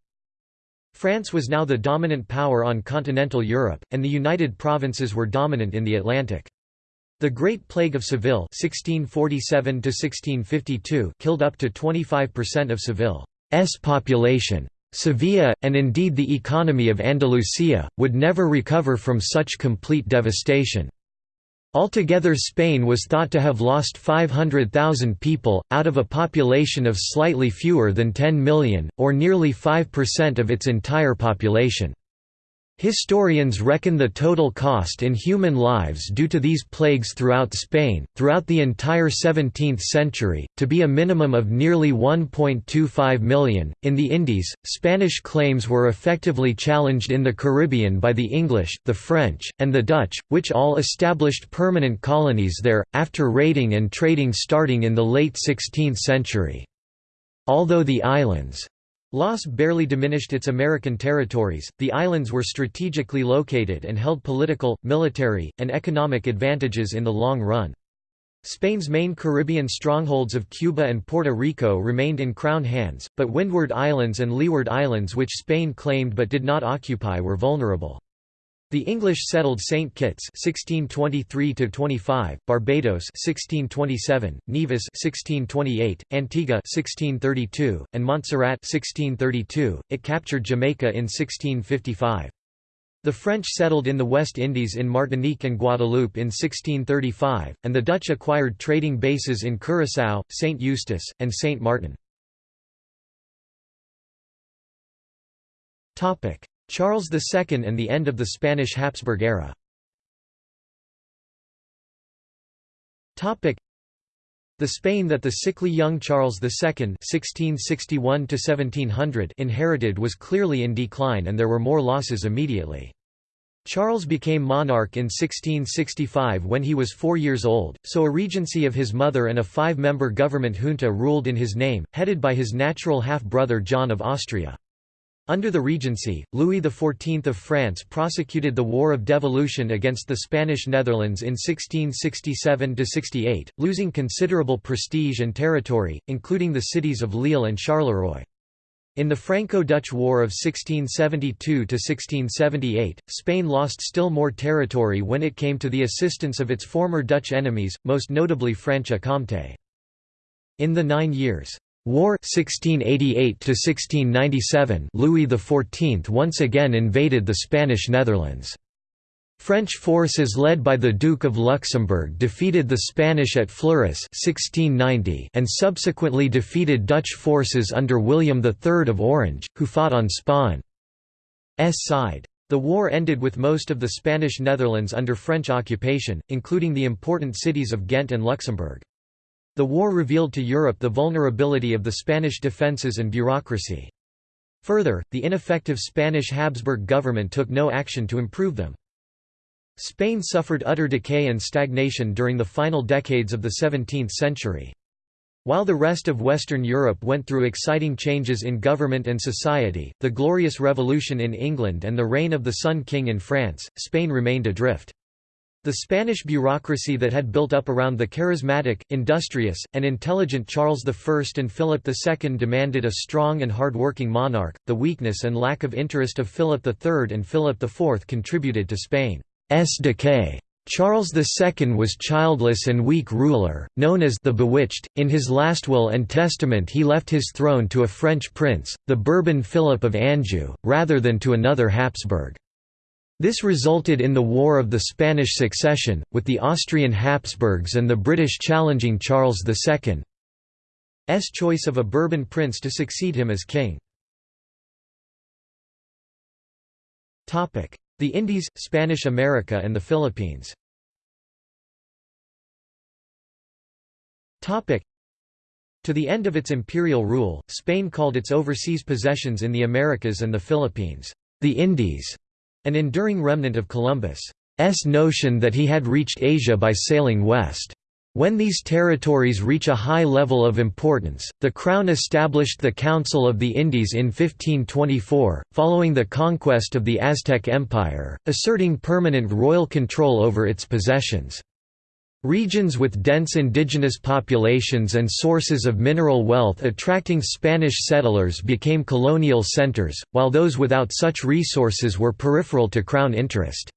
France was now the dominant power on continental Europe, and the United Provinces were dominant in the Atlantic. The Great Plague of Seville 1647 killed up to 25% of Seville's population. Sevilla, and indeed the economy of Andalusia, would never recover from such complete devastation. Altogether Spain was thought to have lost 500,000 people, out of a population of slightly fewer than 10 million, or nearly 5% of its entire population. Historians reckon the total cost in human lives due to these plagues throughout Spain, throughout the entire 17th century, to be a minimum of nearly 1.25 million. In the Indies, Spanish claims were effectively challenged in the Caribbean by the English, the French, and the Dutch, which all established permanent colonies there, after raiding and trading starting in the late 16th century. Although the islands' Loss barely diminished its American territories, the islands were strategically located and held political, military, and economic advantages in the long run. Spain's main Caribbean strongholds of Cuba and Puerto Rico remained in Crown hands, but Windward Islands and Leeward Islands which Spain claimed but did not occupy were vulnerable. The English settled St Kitts (1623–25), Barbados (1627), Nevis (1628), Antigua (1632), and Montserrat (1632). It captured Jamaica in 1655. The French settled in the West Indies in Martinique and Guadeloupe in 1635, and the Dutch acquired trading bases in Curaçao, St Eustatius, and St Martin. Charles II and the end of the Spanish Habsburg era the Spain that the sickly young Charles II (1661–1700) inherited was clearly in decline, and there were more losses immediately. Charles became monarch in 1665 when he was four years old, so a regency of his mother and a five-member government junta ruled in his name, headed by his natural half-brother John of Austria. Under the Regency, Louis XIV of France prosecuted the War of Devolution against the Spanish Netherlands in 1667–68, losing considerable prestige and territory, including the cities of Lille and Charleroi. In the Franco-Dutch War of 1672–1678, Spain lost still more territory when it came to the assistance of its former Dutch enemies, most notably Franche-Comté. In the Nine Years' War 1688 Louis XIV once again invaded the Spanish Netherlands. French forces led by the Duke of Luxembourg defeated the Spanish at Fleurus 1690 and subsequently defeated Dutch forces under William III of Orange, who fought on Spain's side. The war ended with most of the Spanish Netherlands under French occupation, including the important cities of Ghent and Luxembourg. The war revealed to Europe the vulnerability of the Spanish defences and bureaucracy. Further, the ineffective Spanish Habsburg government took no action to improve them. Spain suffered utter decay and stagnation during the final decades of the 17th century. While the rest of Western Europe went through exciting changes in government and society, the Glorious Revolution in England and the reign of the Sun King in France, Spain remained adrift. The Spanish bureaucracy that had built up around the charismatic, industrious, and intelligent Charles I and Philip II demanded a strong and hard-working monarch. The weakness and lack of interest of Philip III and Philip IV contributed to Spain's decay. Charles II was childless and weak ruler, known as the Bewitched. In his last will and testament he left his throne to a French prince, the Bourbon Philip of Anjou, rather than to another Habsburg. This resulted in the War of the Spanish Succession, with the Austrian Habsburgs and the British challenging Charles II's choice of a Bourbon prince to succeed him as king. The Indies, Spanish America and the Philippines To the end of its imperial rule, Spain called its overseas possessions in the Americas and the Philippines, the Indies an enduring remnant of Columbus's notion that he had reached Asia by sailing west. When these territories reach a high level of importance, the Crown established the Council of the Indies in 1524, following the conquest of the Aztec Empire, asserting permanent royal control over its possessions. Regions with dense indigenous populations and sources of mineral wealth attracting Spanish settlers became colonial centers, while those without such resources were peripheral to crown interest.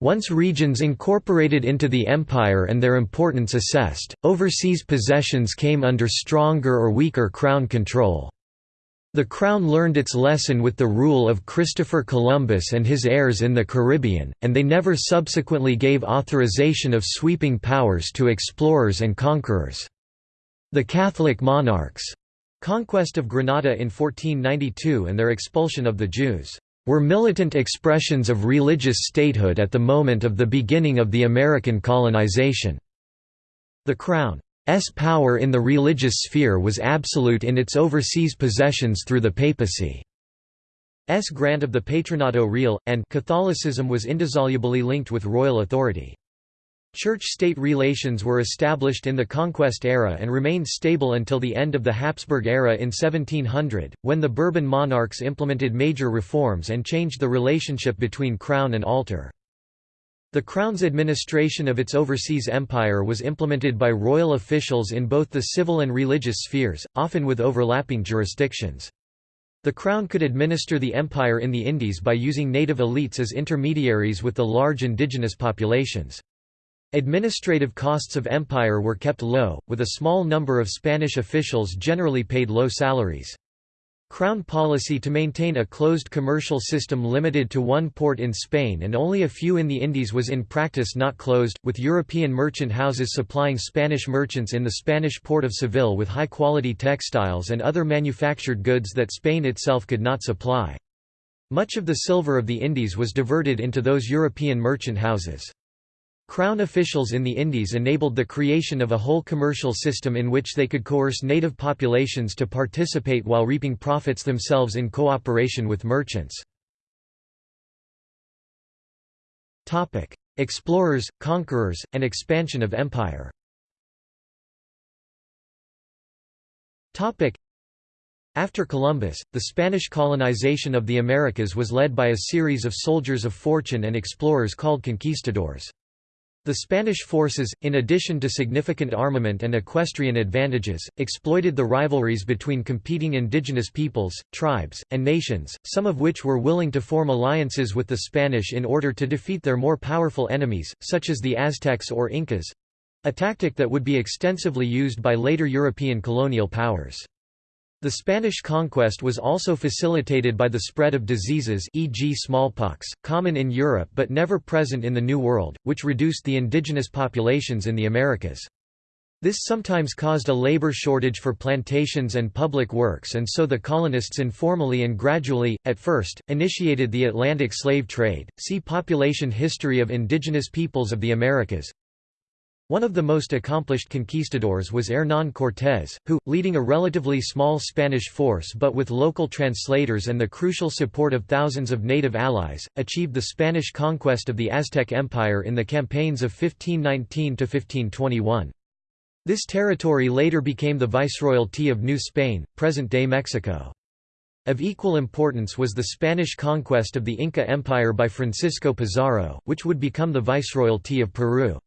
Once regions incorporated into the empire and their importance assessed, overseas possessions came under stronger or weaker crown control. The Crown learned its lesson with the rule of Christopher Columbus and his heirs in the Caribbean, and they never subsequently gave authorization of sweeping powers to explorers and conquerors. The Catholic monarchs' conquest of Granada in 1492 and their expulsion of the Jews were militant expressions of religious statehood at the moment of the beginning of the American colonization. The Crown S power in the religious sphere was absolute in its overseas possessions through the papacy. S grant of the Patronato Real, and Catholicism was indissolubly linked with royal authority. Church-state relations were established in the Conquest era and remained stable until the end of the Habsburg era in 1700, when the Bourbon monarchs implemented major reforms and changed the relationship between crown and altar. The Crown's administration of its overseas empire was implemented by royal officials in both the civil and religious spheres, often with overlapping jurisdictions. The Crown could administer the empire in the Indies by using native elites as intermediaries with the large indigenous populations. Administrative costs of empire were kept low, with a small number of Spanish officials generally paid low salaries. Crown policy to maintain a closed commercial system limited to one port in Spain and only a few in the Indies was in practice not closed, with European merchant houses supplying Spanish merchants in the Spanish port of Seville with high-quality textiles and other manufactured goods that Spain itself could not supply. Much of the silver of the Indies was diverted into those European merchant houses. Crown officials in the Indies enabled the creation of a whole commercial system in which they could coerce native populations to participate while reaping profits themselves in cooperation with merchants. Explorers, conquerors, and expansion of empire after Columbus, the Spanish colonization of the Americas was led by a series of soldiers of fortune and explorers called conquistadors. The Spanish forces, in addition to significant armament and equestrian advantages, exploited the rivalries between competing indigenous peoples, tribes, and nations, some of which were willing to form alliances with the Spanish in order to defeat their more powerful enemies, such as the Aztecs or Incas—a tactic that would be extensively used by later European colonial powers. The Spanish conquest was also facilitated by the spread of diseases e.g. smallpox, common in Europe but never present in the New World, which reduced the indigenous populations in the Americas. This sometimes caused a labor shortage for plantations and public works and so the colonists informally and gradually, at first, initiated the Atlantic slave trade. See Population History of Indigenous Peoples of the Americas. One of the most accomplished conquistadors was Hernán Cortés, who, leading a relatively small Spanish force but with local translators and the crucial support of thousands of native allies, achieved the Spanish conquest of the Aztec Empire in the campaigns of 1519–1521. This territory later became the Viceroyalty of New Spain, present-day Mexico. Of equal importance was the Spanish conquest of the Inca Empire by Francisco Pizarro, which would become the Viceroyalty of Peru.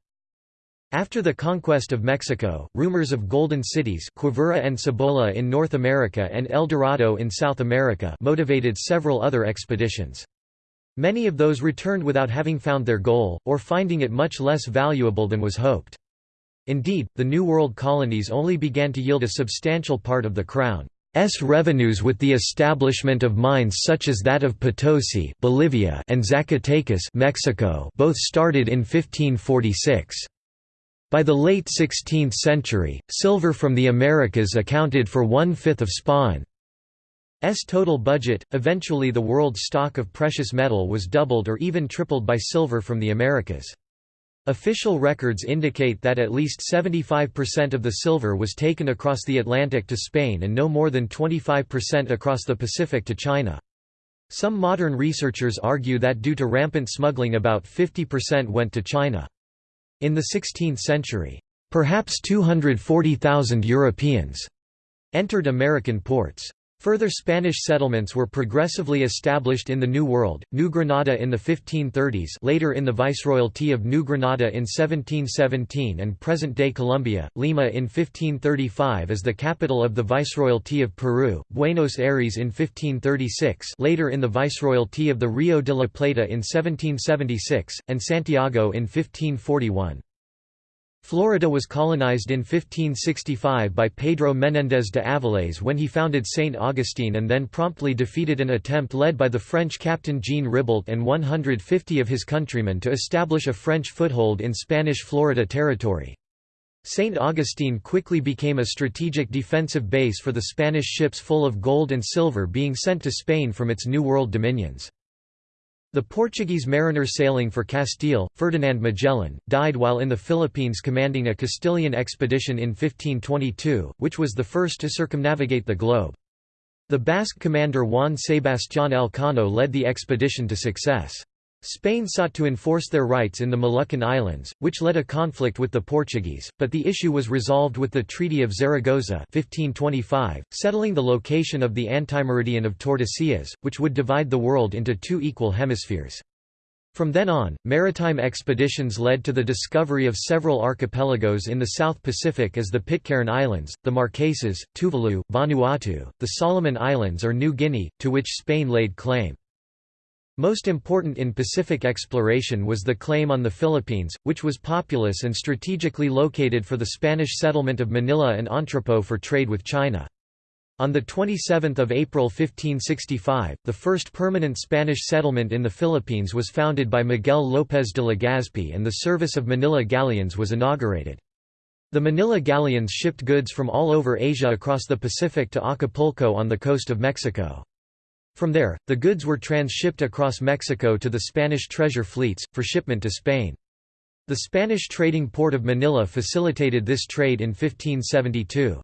After the conquest of Mexico, rumors of golden cities Quivira and Cibola in North America and El Dorado in South America motivated several other expeditions. Many of those returned without having found their goal, or finding it much less valuable than was hoped. Indeed, the New World colonies only began to yield a substantial part of the Crown's revenues with the establishment of mines such as that of Potosi Bolivia and Zacatecas Mexico both started in 1546. By the late 16th century, silver from the Americas accounted for one-fifth of Spain's total budget. Eventually the world's stock of precious metal was doubled or even tripled by silver from the Americas. Official records indicate that at least 75% of the silver was taken across the Atlantic to Spain and no more than 25% across the Pacific to China. Some modern researchers argue that due to rampant smuggling about 50% went to China. In the 16th century, perhaps 240,000 Europeans entered American ports. Further Spanish settlements were progressively established in the New World, New Granada in the 1530s later in the Viceroyalty of New Granada in 1717 and present-day Colombia, Lima in 1535 as the capital of the Viceroyalty of Peru, Buenos Aires in 1536 later in the Viceroyalty of the Rio de la Plata in 1776, and Santiago in 1541. Florida was colonized in 1565 by Pedro Menéndez de Avilés when he founded St. Augustine and then promptly defeated an attempt led by the French captain Jean Ribault and 150 of his countrymen to establish a French foothold in Spanish Florida territory. St. Augustine quickly became a strategic defensive base for the Spanish ships full of gold and silver being sent to Spain from its New World dominions. The Portuguese mariner sailing for Castile, Ferdinand Magellan, died while in the Philippines commanding a Castilian expedition in 1522, which was the first to circumnavigate the globe. The Basque commander Juan Sebastián Elcano led the expedition to success. Spain sought to enforce their rights in the Moluccan Islands, which led a conflict with the Portuguese, but the issue was resolved with the Treaty of Zaragoza 1525, settling the location of the antimeridian of Tordesillas, which would divide the world into two equal hemispheres. From then on, maritime expeditions led to the discovery of several archipelagos in the South Pacific as the Pitcairn Islands, the Marquesas, Tuvalu, Vanuatu, the Solomon Islands or New Guinea, to which Spain laid claim. Most important in Pacific exploration was the claim on the Philippines, which was populous and strategically located for the Spanish settlement of Manila and Entrepot for trade with China. On 27 April 1565, the first permanent Spanish settlement in the Philippines was founded by Miguel López de Legazpi and the service of Manila galleons was inaugurated. The Manila galleons shipped goods from all over Asia across the Pacific to Acapulco on the coast of Mexico. From there, the goods were transshipped across Mexico to the Spanish treasure fleets, for shipment to Spain. The Spanish trading port of Manila facilitated this trade in 1572.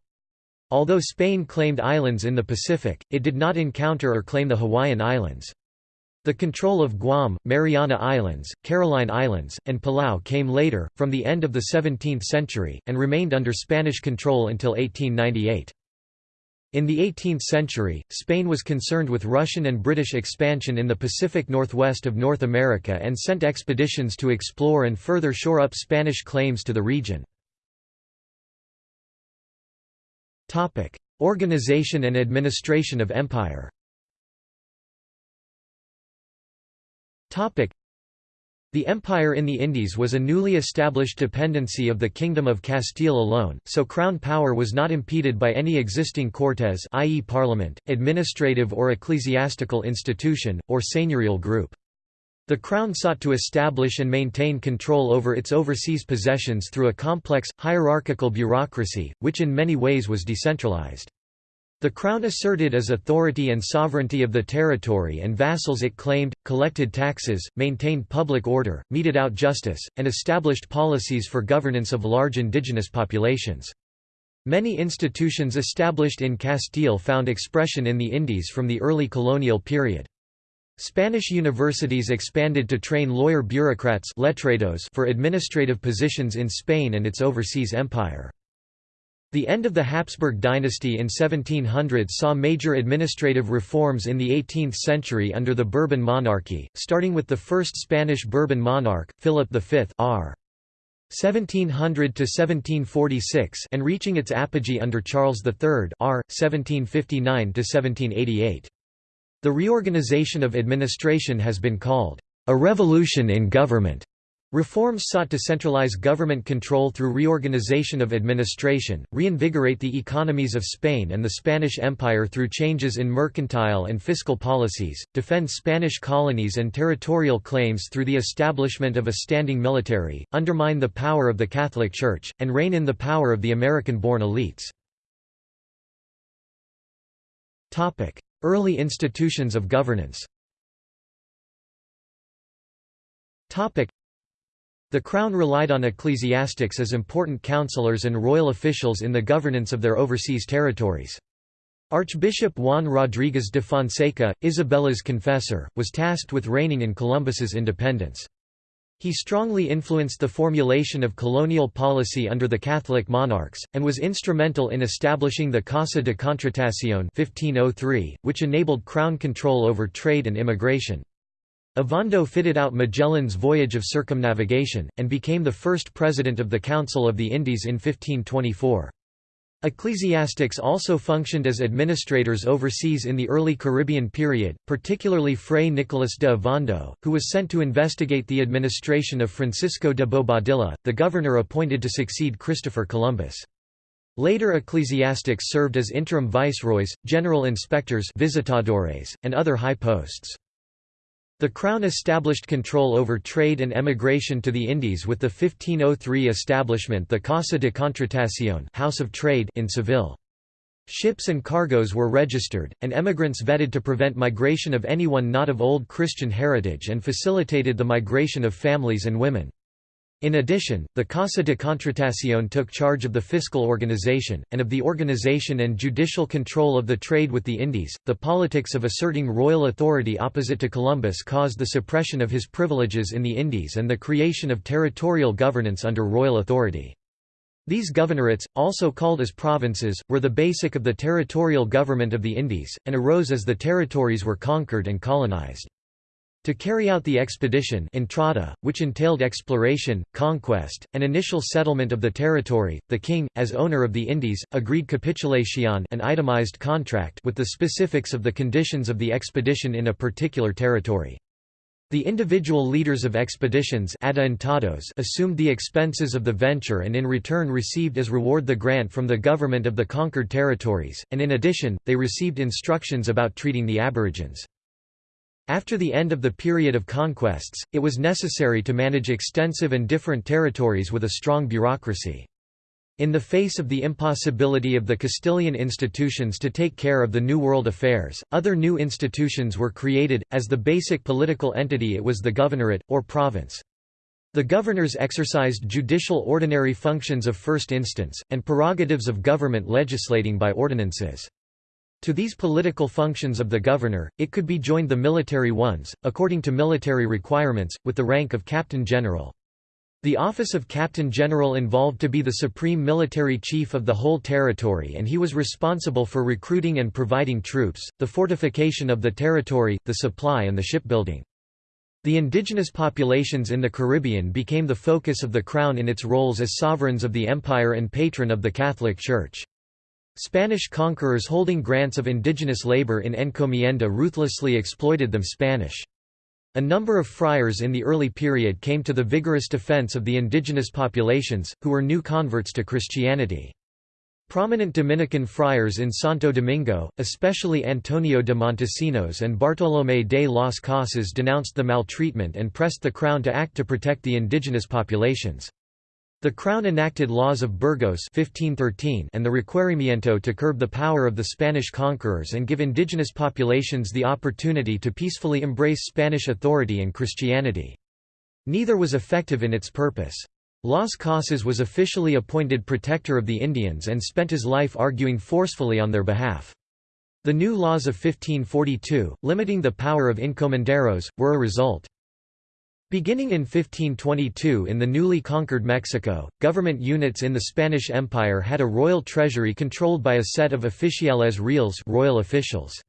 Although Spain claimed islands in the Pacific, it did not encounter or claim the Hawaiian Islands. The control of Guam, Mariana Islands, Caroline Islands, and Palau came later, from the end of the 17th century, and remained under Spanish control until 1898. In the 18th century, Spain was concerned with Russian and British expansion in the Pacific Northwest of North America and sent expeditions to explore and further shore up Spanish claims to the region. Organization and administration of empire the empire in the Indies was a newly established dependency of the Kingdom of Castile alone, so crown power was not impeded by any existing cortes i.e. parliament, administrative or ecclesiastical institution, or seigneurial group. The crown sought to establish and maintain control over its overseas possessions through a complex, hierarchical bureaucracy, which in many ways was decentralized. The Crown asserted as authority and sovereignty of the territory and vassals it claimed, collected taxes, maintained public order, meted out justice, and established policies for governance of large indigenous populations. Many institutions established in Castile found expression in the Indies from the early colonial period. Spanish universities expanded to train lawyer bureaucrats for administrative positions in Spain and its overseas empire. The end of the Habsburg dynasty in 1700 saw major administrative reforms in the 18th century under the Bourbon monarchy, starting with the first Spanish Bourbon monarch, Philip V r. 1700 to 1746 and reaching its apogee under Charles III r. 1759 to 1788. The reorganization of administration has been called a revolution in government. Reforms sought to centralize government control through reorganization of administration, reinvigorate the economies of Spain and the Spanish Empire through changes in mercantile and fiscal policies, defend Spanish colonies and territorial claims through the establishment of a standing military, undermine the power of the Catholic Church, and rein in the power of the American-born elites. Early institutions of governance the Crown relied on ecclesiastics as important counselors and royal officials in the governance of their overseas territories. Archbishop Juan Rodríguez de Fonseca, Isabella's confessor, was tasked with reigning in Columbus's independence. He strongly influenced the formulation of colonial policy under the Catholic monarchs, and was instrumental in establishing the Casa de Contratación 1503, which enabled crown control over trade and immigration. Ovando fitted out Magellan's voyage of circumnavigation, and became the first president of the Council of the Indies in 1524. Ecclesiastics also functioned as administrators overseas in the early Caribbean period, particularly Fray Nicolas de Ovando, who was sent to investigate the administration of Francisco de Bobadilla, the governor appointed to succeed Christopher Columbus. Later ecclesiastics served as interim viceroys, general inspectors visitadores, and other high posts. The Crown established control over trade and emigration to the Indies with the 1503 establishment the Casa de Contratación House of Trade in Seville. Ships and cargoes were registered, and emigrants vetted to prevent migration of anyone not of old Christian heritage and facilitated the migration of families and women. In addition, the Casa de Contratación took charge of the fiscal organization, and of the organization and judicial control of the trade with the Indies. The politics of asserting royal authority opposite to Columbus caused the suppression of his privileges in the Indies and the creation of territorial governance under royal authority. These governorates, also called as provinces, were the basic of the territorial government of the Indies, and arose as the territories were conquered and colonized. To carry out the expedition entrada, which entailed exploration, conquest, and initial settlement of the territory, the king, as owner of the Indies, agreed capitulation an itemized contract with the specifics of the conditions of the expedition in a particular territory. The individual leaders of expeditions assumed the expenses of the venture and in return received as reward the grant from the government of the conquered territories, and in addition, they received instructions about treating the aborigines. After the end of the period of conquests, it was necessary to manage extensive and different territories with a strong bureaucracy. In the face of the impossibility of the Castilian institutions to take care of the New World affairs, other new institutions were created, as the basic political entity it was the governorate, or province. The governors exercised judicial ordinary functions of first instance, and prerogatives of government legislating by ordinances. To these political functions of the governor, it could be joined the military ones, according to military requirements, with the rank of captain general. The office of Captain General involved to be the supreme military chief of the whole territory and he was responsible for recruiting and providing troops, the fortification of the territory, the supply and the shipbuilding. The indigenous populations in the Caribbean became the focus of the Crown in its roles as sovereigns of the empire and patron of the Catholic Church. Spanish conquerors holding grants of indigenous labor in encomienda ruthlessly exploited them Spanish. A number of friars in the early period came to the vigorous defense of the indigenous populations, who were new converts to Christianity. Prominent Dominican friars in Santo Domingo, especially Antonio de Montesinos and Bartolomé de las Casas denounced the maltreatment and pressed the crown to act to protect the indigenous populations. The Crown enacted laws of Burgos 1513 and the Requerimiento to curb the power of the Spanish conquerors and give indigenous populations the opportunity to peacefully embrace Spanish authority and Christianity. Neither was effective in its purpose. Las Casas was officially appointed protector of the Indians and spent his life arguing forcefully on their behalf. The new laws of 1542, limiting the power of encomenderos, were a result. Beginning in 1522 in the newly conquered Mexico, government units in the Spanish Empire had a royal treasury controlled by a set of oficiales reales royal officials.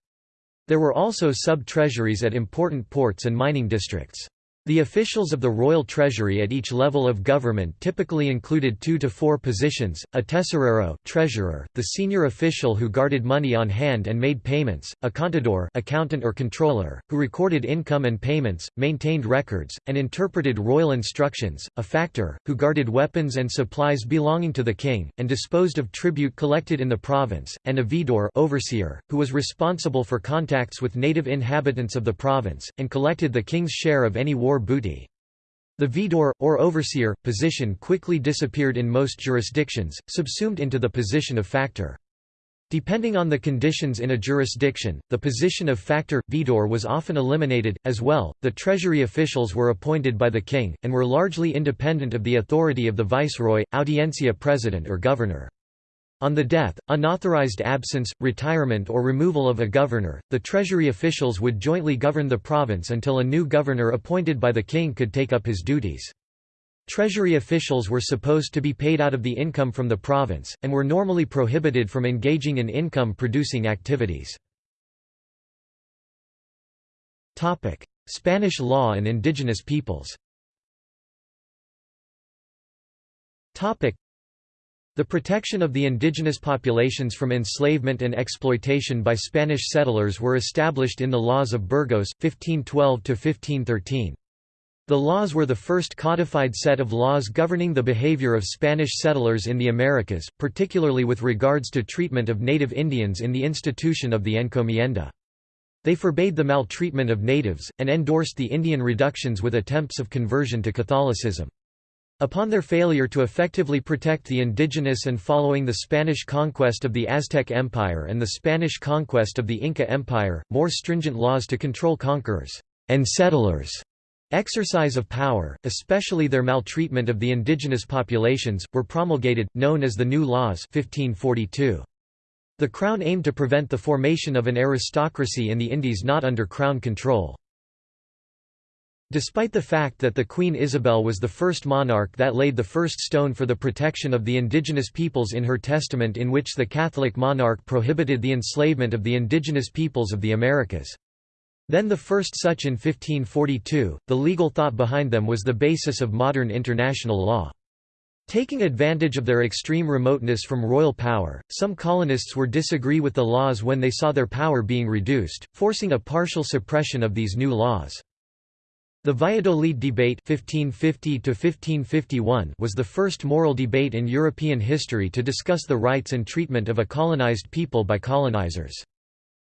There were also sub-treasuries at important ports and mining districts. The officials of the royal treasury at each level of government typically included two to four positions, a tesorero treasurer, the senior official who guarded money on hand and made payments, a contador accountant or controller, who recorded income and payments, maintained records, and interpreted royal instructions, a factor, who guarded weapons and supplies belonging to the king, and disposed of tribute collected in the province, and a veedor overseer, who was responsible for contacts with native inhabitants of the province, and collected the king's share of any war booty. The veedor, or overseer, position quickly disappeared in most jurisdictions, subsumed into the position of factor. Depending on the conditions in a jurisdiction, the position of factor, veedor was often eliminated. As well, the treasury officials were appointed by the king, and were largely independent of the authority of the viceroy, audiencia president or governor. On the death, unauthorized absence, retirement or removal of a governor, the treasury officials would jointly govern the province until a new governor appointed by the king could take up his duties. Treasury officials were supposed to be paid out of the income from the province, and were normally prohibited from engaging in income-producing activities. Spanish law and indigenous peoples the protection of the indigenous populations from enslavement and exploitation by Spanish settlers were established in the Laws of Burgos, 1512–1513. The laws were the first codified set of laws governing the behavior of Spanish settlers in the Americas, particularly with regards to treatment of native Indians in the institution of the encomienda. They forbade the maltreatment of natives, and endorsed the Indian reductions with attempts of conversion to Catholicism. Upon their failure to effectively protect the indigenous and following the Spanish conquest of the Aztec Empire and the Spanish conquest of the Inca Empire, more stringent laws to control conquerors and settlers' exercise of power, especially their maltreatment of the indigenous populations, were promulgated, known as the New Laws 1542. The Crown aimed to prevent the formation of an aristocracy in the Indies not under Crown control. Despite the fact that the Queen Isabel was the first monarch that laid the first stone for the protection of the indigenous peoples in her testament in which the Catholic monarch prohibited the enslavement of the indigenous peoples of the Americas. Then the first such in 1542, the legal thought behind them was the basis of modern international law. Taking advantage of their extreme remoteness from royal power, some colonists were disagree with the laws when they saw their power being reduced, forcing a partial suppression of these new laws. The Valladolid debate 1550 was the first moral debate in European history to discuss the rights and treatment of a colonized people by colonizers.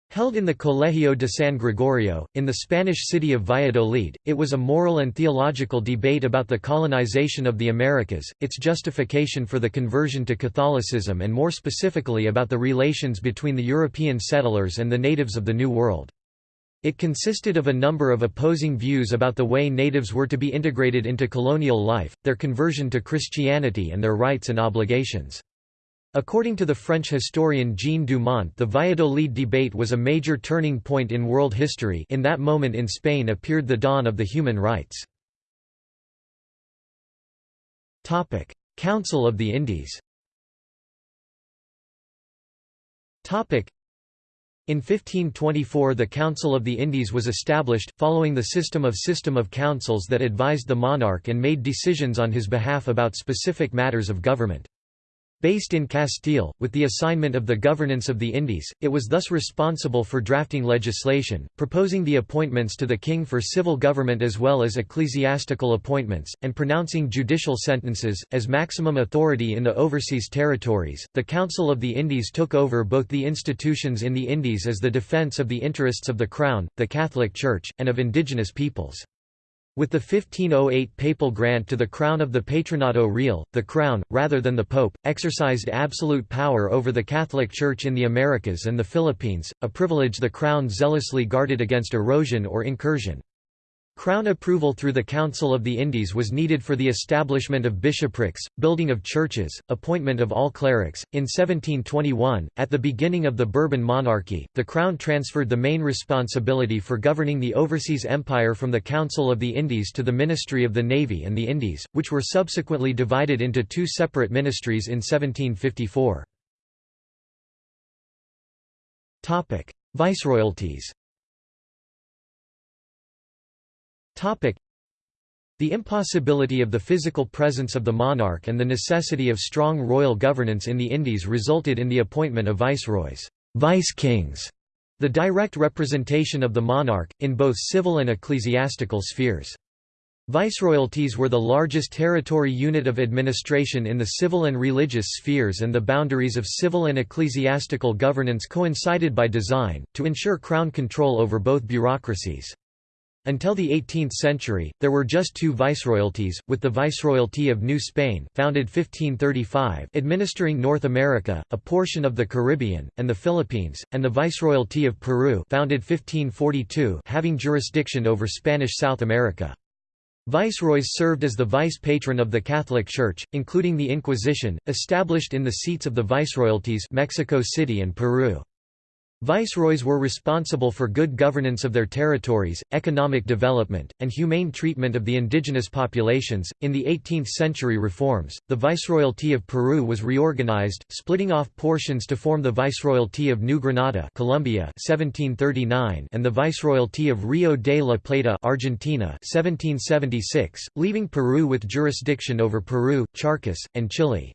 Held in the Colegio de San Gregorio, in the Spanish city of Valladolid, it was a moral and theological debate about the colonization of the Americas, its justification for the conversion to Catholicism and more specifically about the relations between the European settlers and the natives of the New World. It consisted of a number of opposing views about the way natives were to be integrated into colonial life, their conversion to Christianity and their rights and obligations. According to the French historian Jean Dumont the Valladolid debate was a major turning point in world history in that moment in Spain appeared the dawn of the human rights. Council of the Indies in 1524 the Council of the Indies was established, following the system of system of councils that advised the monarch and made decisions on his behalf about specific matters of government. Based in Castile, with the assignment of the governance of the Indies, it was thus responsible for drafting legislation, proposing the appointments to the king for civil government as well as ecclesiastical appointments, and pronouncing judicial sentences. As maximum authority in the overseas territories, the Council of the Indies took over both the institutions in the Indies as the defence of the interests of the Crown, the Catholic Church, and of indigenous peoples. With the 1508 papal grant to the crown of the Patronato Real, the crown, rather than the pope, exercised absolute power over the Catholic Church in the Americas and the Philippines, a privilege the crown zealously guarded against erosion or incursion. Crown approval through the Council of the Indies was needed for the establishment of bishoprics, building of churches, appointment of all clerics. In 1721, at the beginning of the Bourbon monarchy, the Crown transferred the main responsibility for governing the overseas empire from the Council of the Indies to the Ministry of the Navy and the Indies, which were subsequently divided into two separate ministries in 1754. Viceroyalties the impossibility of the physical presence of the monarch and the necessity of strong royal governance in the Indies resulted in the appointment of viceroys vice-kings", the direct representation of the monarch, in both civil and ecclesiastical spheres. Viceroyalties were the largest territory unit of administration in the civil and religious spheres and the boundaries of civil and ecclesiastical governance coincided by design, to ensure crown control over both bureaucracies. Until the 18th century, there were just two viceroyalties, with the Viceroyalty of New Spain founded 1535 administering North America, a portion of the Caribbean, and the Philippines, and the Viceroyalty of Peru founded 1542 having jurisdiction over Spanish South America. Viceroys served as the vice-patron of the Catholic Church, including the Inquisition, established in the seats of the viceroyalties Mexico City and Peru. Viceroys were responsible for good governance of their territories, economic development, and humane treatment of the indigenous populations. In the 18th century reforms, the Viceroyalty of Peru was reorganized, splitting off portions to form the Viceroyalty of New Granada, Colombia, 1739, and the Viceroyalty of Rio de la Plata, Argentina, 1776, leaving Peru with jurisdiction over Peru, Charcas, and Chile.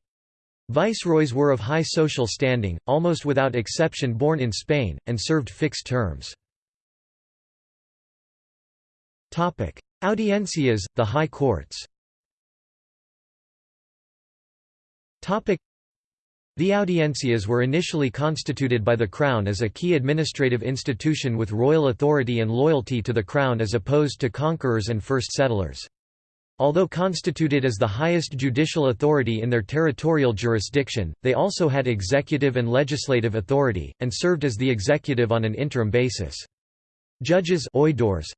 Viceroys were of high social standing, almost without exception born in Spain, and served fixed terms. Audiencias, the high courts the audiencias were initially constituted by the Crown as a key administrative institution with royal authority and loyalty to the Crown as opposed to conquerors and first settlers. Although constituted as the highest judicial authority in their territorial jurisdiction, they also had executive and legislative authority, and served as the executive on an interim basis. Judges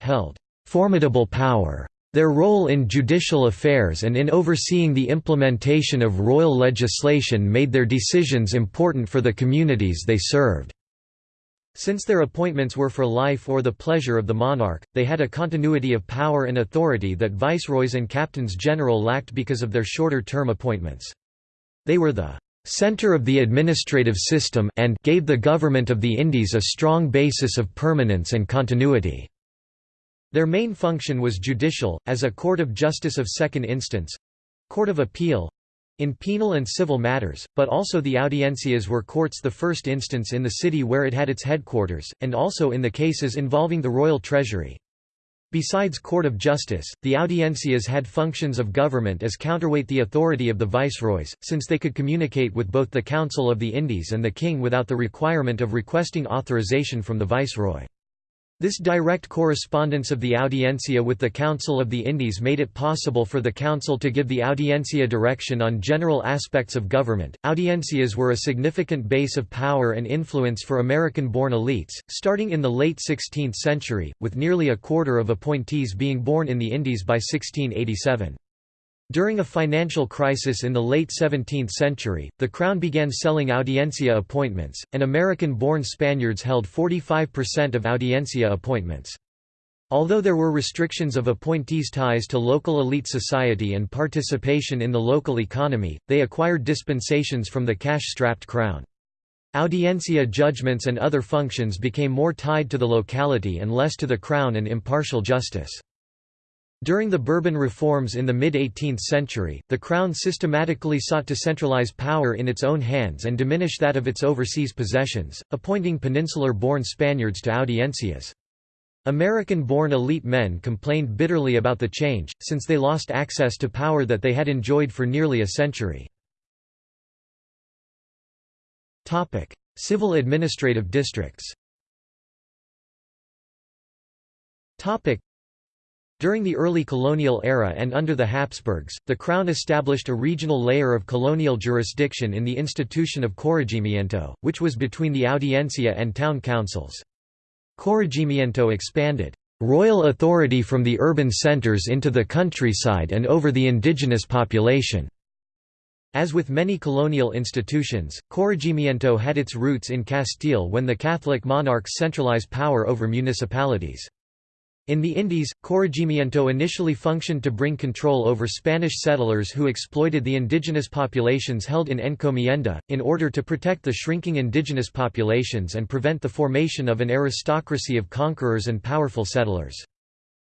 held formidable power. Their role in judicial affairs and in overseeing the implementation of royal legislation made their decisions important for the communities they served. Since their appointments were for life or the pleasure of the monarch, they had a continuity of power and authority that viceroys and captains general lacked because of their shorter term appointments. They were the center of the administrative system and gave the government of the Indies a strong basis of permanence and continuity. Their main function was judicial, as a court of justice of second instance—court of appeal, in penal and civil matters, but also the audiencias were courts the first instance in the city where it had its headquarters, and also in the cases involving the royal treasury. Besides court of justice, the audiencias had functions of government as counterweight the authority of the viceroys, since they could communicate with both the Council of the Indies and the king without the requirement of requesting authorization from the viceroy. This direct correspondence of the Audiencia with the Council of the Indies made it possible for the Council to give the Audiencia direction on general aspects of government. Audiencias were a significant base of power and influence for American born elites, starting in the late 16th century, with nearly a quarter of appointees being born in the Indies by 1687. During a financial crisis in the late 17th century, the Crown began selling audiencia appointments, and American-born Spaniards held 45% of audiencia appointments. Although there were restrictions of appointees' ties to local elite society and participation in the local economy, they acquired dispensations from the cash-strapped crown. Audiencia judgments and other functions became more tied to the locality and less to the crown and impartial justice. During the Bourbon reforms in the mid-18th century, the Crown systematically sought to centralize power in its own hands and diminish that of its overseas possessions, appointing peninsular-born Spaniards to audiencias. American-born elite men complained bitterly about the change, since they lost access to power that they had enjoyed for nearly a century. Civil administrative districts during the early colonial era and under the Habsburgs, the Crown established a regional layer of colonial jurisdiction in the institution of corregimiento, which was between the audiencia and town councils. Corregimiento expanded royal authority from the urban centers into the countryside and over the indigenous population. As with many colonial institutions, corregimiento had its roots in Castile when the Catholic monarchs centralized power over municipalities. In the Indies, corregimiento initially functioned to bring control over Spanish settlers who exploited the indigenous populations held in encomienda, in order to protect the shrinking indigenous populations and prevent the formation of an aristocracy of conquerors and powerful settlers.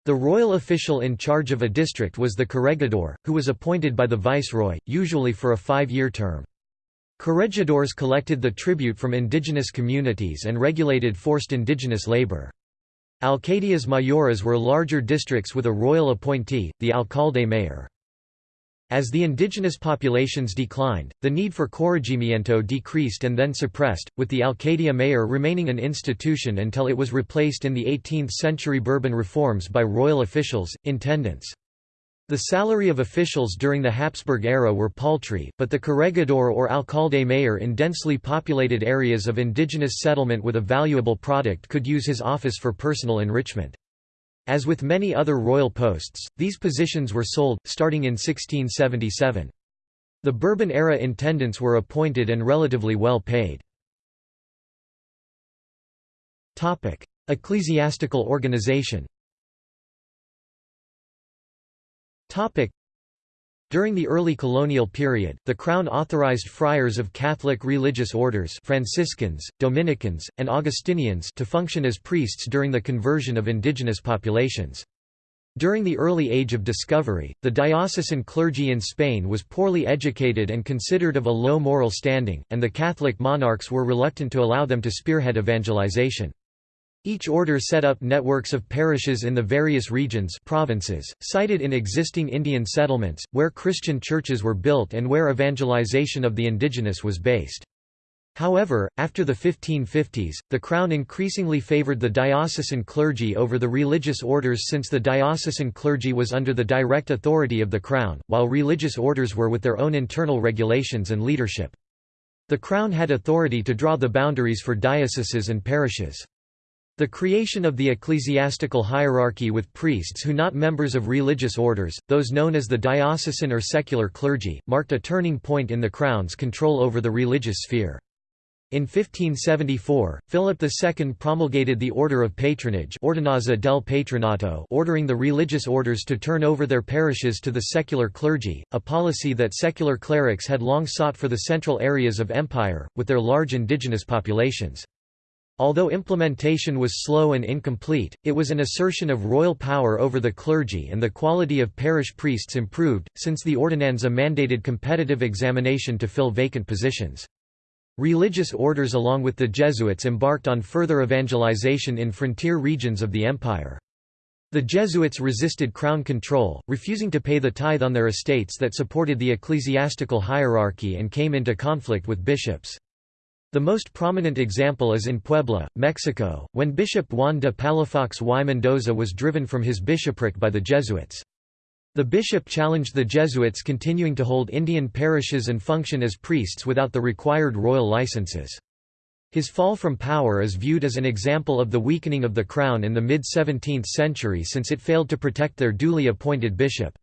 The royal official in charge of a district was the corregidor, who was appointed by the viceroy, usually for a five-year term. Corregidors collected the tribute from indigenous communities and regulated forced indigenous labor. Alcaldías mayores were larger districts with a royal appointee, the alcalde mayor. As the indigenous populations declined, the need for corregimiento decreased and then suppressed, with the alcaldía mayor remaining an institution until it was replaced in the 18th-century Bourbon reforms by royal officials, intendants. The salary of officials during the Habsburg era were paltry, but the corregidor or alcalde mayor in densely populated areas of indigenous settlement with a valuable product could use his office for personal enrichment. As with many other royal posts, these positions were sold, starting in 1677. The Bourbon-era intendants were appointed and relatively well paid. Ecclesiastical organization during the early colonial period, the Crown authorized friars of Catholic religious orders Franciscans, Dominicans, and Augustinians to function as priests during the conversion of indigenous populations. During the early age of discovery, the diocesan clergy in Spain was poorly educated and considered of a low moral standing, and the Catholic monarchs were reluctant to allow them to spearhead evangelization. Each order set up networks of parishes in the various regions provinces, sited in existing Indian settlements, where Christian churches were built and where evangelization of the indigenous was based. However, after the 1550s, the Crown increasingly favored the diocesan clergy over the religious orders since the diocesan clergy was under the direct authority of the Crown, while religious orders were with their own internal regulations and leadership. The Crown had authority to draw the boundaries for dioceses and parishes. The creation of the ecclesiastical hierarchy with priests who not members of religious orders, those known as the diocesan or secular clergy, marked a turning point in the crown's control over the religious sphere. In 1574, Philip II promulgated the Order of Patronage Ordenanza del Patronato ordering the religious orders to turn over their parishes to the secular clergy, a policy that secular clerics had long sought for the central areas of empire, with their large indigenous populations. Although implementation was slow and incomplete, it was an assertion of royal power over the clergy and the quality of parish priests improved, since the ordenanza mandated competitive examination to fill vacant positions. Religious orders along with the Jesuits embarked on further evangelization in frontier regions of the empire. The Jesuits resisted crown control, refusing to pay the tithe on their estates that supported the ecclesiastical hierarchy and came into conflict with bishops. The most prominent example is in Puebla, Mexico, when Bishop Juan de Palafox y Mendoza was driven from his bishopric by the Jesuits. The bishop challenged the Jesuits continuing to hold Indian parishes and function as priests without the required royal licenses. His fall from power is viewed as an example of the weakening of the crown in the mid-17th century since it failed to protect their duly appointed bishop.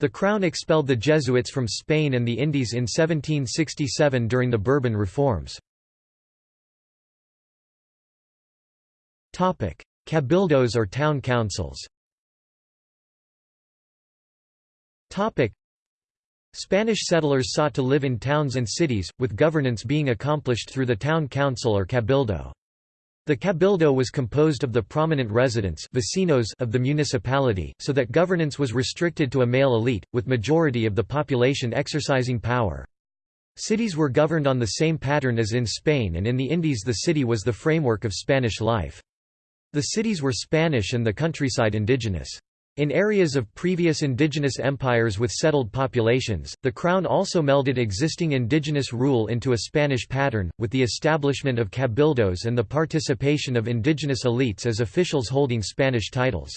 The crown expelled the Jesuits from Spain and the Indies in 1767 during the Bourbon reforms. Cabildos or town councils Spanish settlers sought to live in towns and cities, with governance being accomplished through the town council or cabildo. The cabildo was composed of the prominent residents vecinos of the municipality, so that governance was restricted to a male elite, with majority of the population exercising power. Cities were governed on the same pattern as in Spain and in the Indies the city was the framework of Spanish life. The cities were Spanish and the countryside indigenous. In areas of previous indigenous empires with settled populations, the crown also melded existing indigenous rule into a Spanish pattern, with the establishment of cabildos and the participation of indigenous elites as officials holding Spanish titles.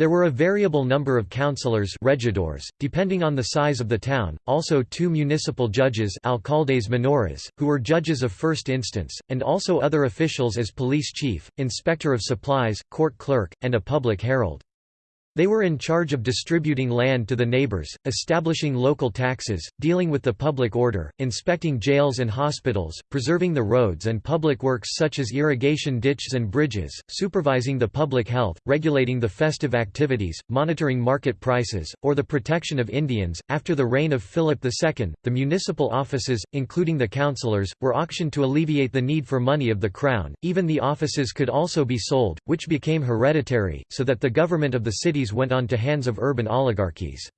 There were a variable number of councillors regidores, depending on the size of the town, also two municipal judges alcaldes menores, who were judges of first instance, and also other officials as police chief, inspector of supplies, court clerk, and a public herald. They were in charge of distributing land to the neighbors, establishing local taxes, dealing with the public order, inspecting jails and hospitals, preserving the roads and public works such as irrigation ditches and bridges, supervising the public health, regulating the festive activities, monitoring market prices, or the protection of Indians. After the reign of Philip II, the municipal offices, including the councillors, were auctioned to alleviate the need for money of the crown. Even the offices could also be sold, which became hereditary, so that the government of the city cities went on to hands of urban oligarchies.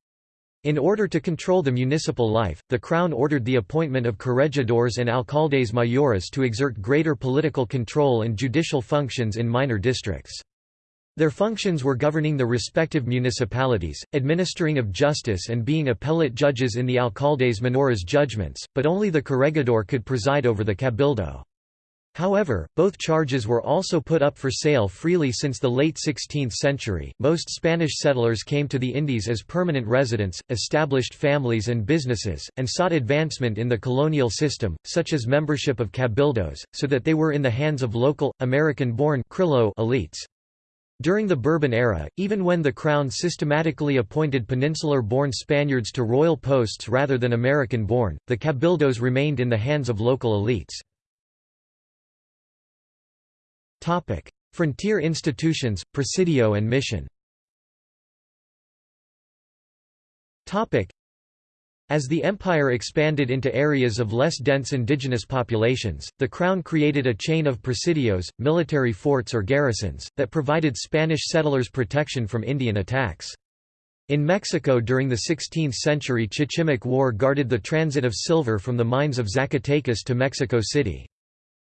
In order to control the municipal life, the Crown ordered the appointment of corregidores and alcaldes mayores to exert greater political control and judicial functions in minor districts. Their functions were governing the respective municipalities, administering of justice and being appellate judges in the alcaldes menores judgments, but only the corregidor could preside over the cabildo. However, both charges were also put up for sale freely since the late 16th century. Most Spanish settlers came to the Indies as permanent residents, established families and businesses, and sought advancement in the colonial system, such as membership of cabildos, so that they were in the hands of local, American-born elites. During the Bourbon era, even when the Crown systematically appointed peninsular-born Spaniards to royal posts rather than American-born, the cabildos remained in the hands of local elites. Topic: Frontier institutions, Presidio and Mission. Topic: As the empire expanded into areas of less dense indigenous populations, the crown created a chain of presidios, military forts or garrisons, that provided Spanish settlers protection from Indian attacks. In Mexico during the 16th century Chichimec War guarded the transit of silver from the mines of Zacatecas to Mexico City.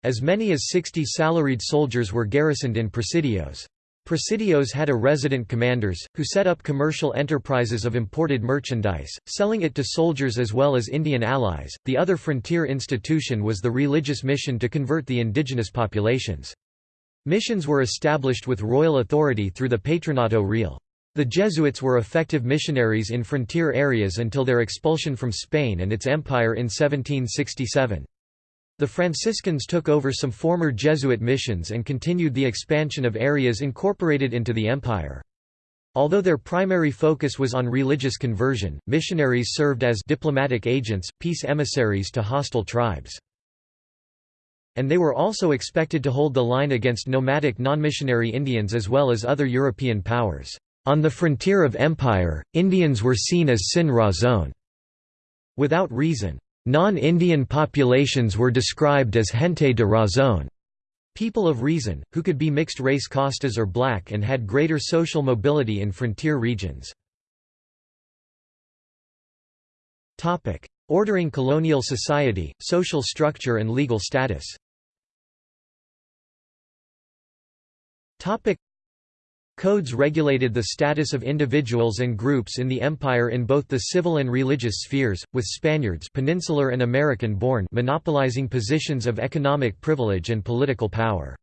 As many as 60 salaried soldiers were garrisoned in presidios. Presidios had a resident commanders, who set up commercial enterprises of imported merchandise, selling it to soldiers as well as Indian allies. The other frontier institution was the religious mission to convert the indigenous populations. Missions were established with royal authority through the Patronato Real. The Jesuits were effective missionaries in frontier areas until their expulsion from Spain and its empire in 1767. The Franciscans took over some former Jesuit missions and continued the expansion of areas incorporated into the empire. Although their primary focus was on religious conversion, missionaries served as diplomatic agents, peace emissaries to hostile tribes. And they were also expected to hold the line against nomadic non-missionary Indians as well as other European powers. On the frontier of empire, Indians were seen as sin razón, without reason. Non-Indian populations were described as gente de razón, people of reason, who could be mixed-race Castas or black and had greater social mobility in frontier regions. Ordering colonial society, social structure and legal status Codes regulated the status of individuals and groups in the empire in both the civil and religious spheres, with Spaniards peninsular and American-born monopolizing positions of economic privilege and political power.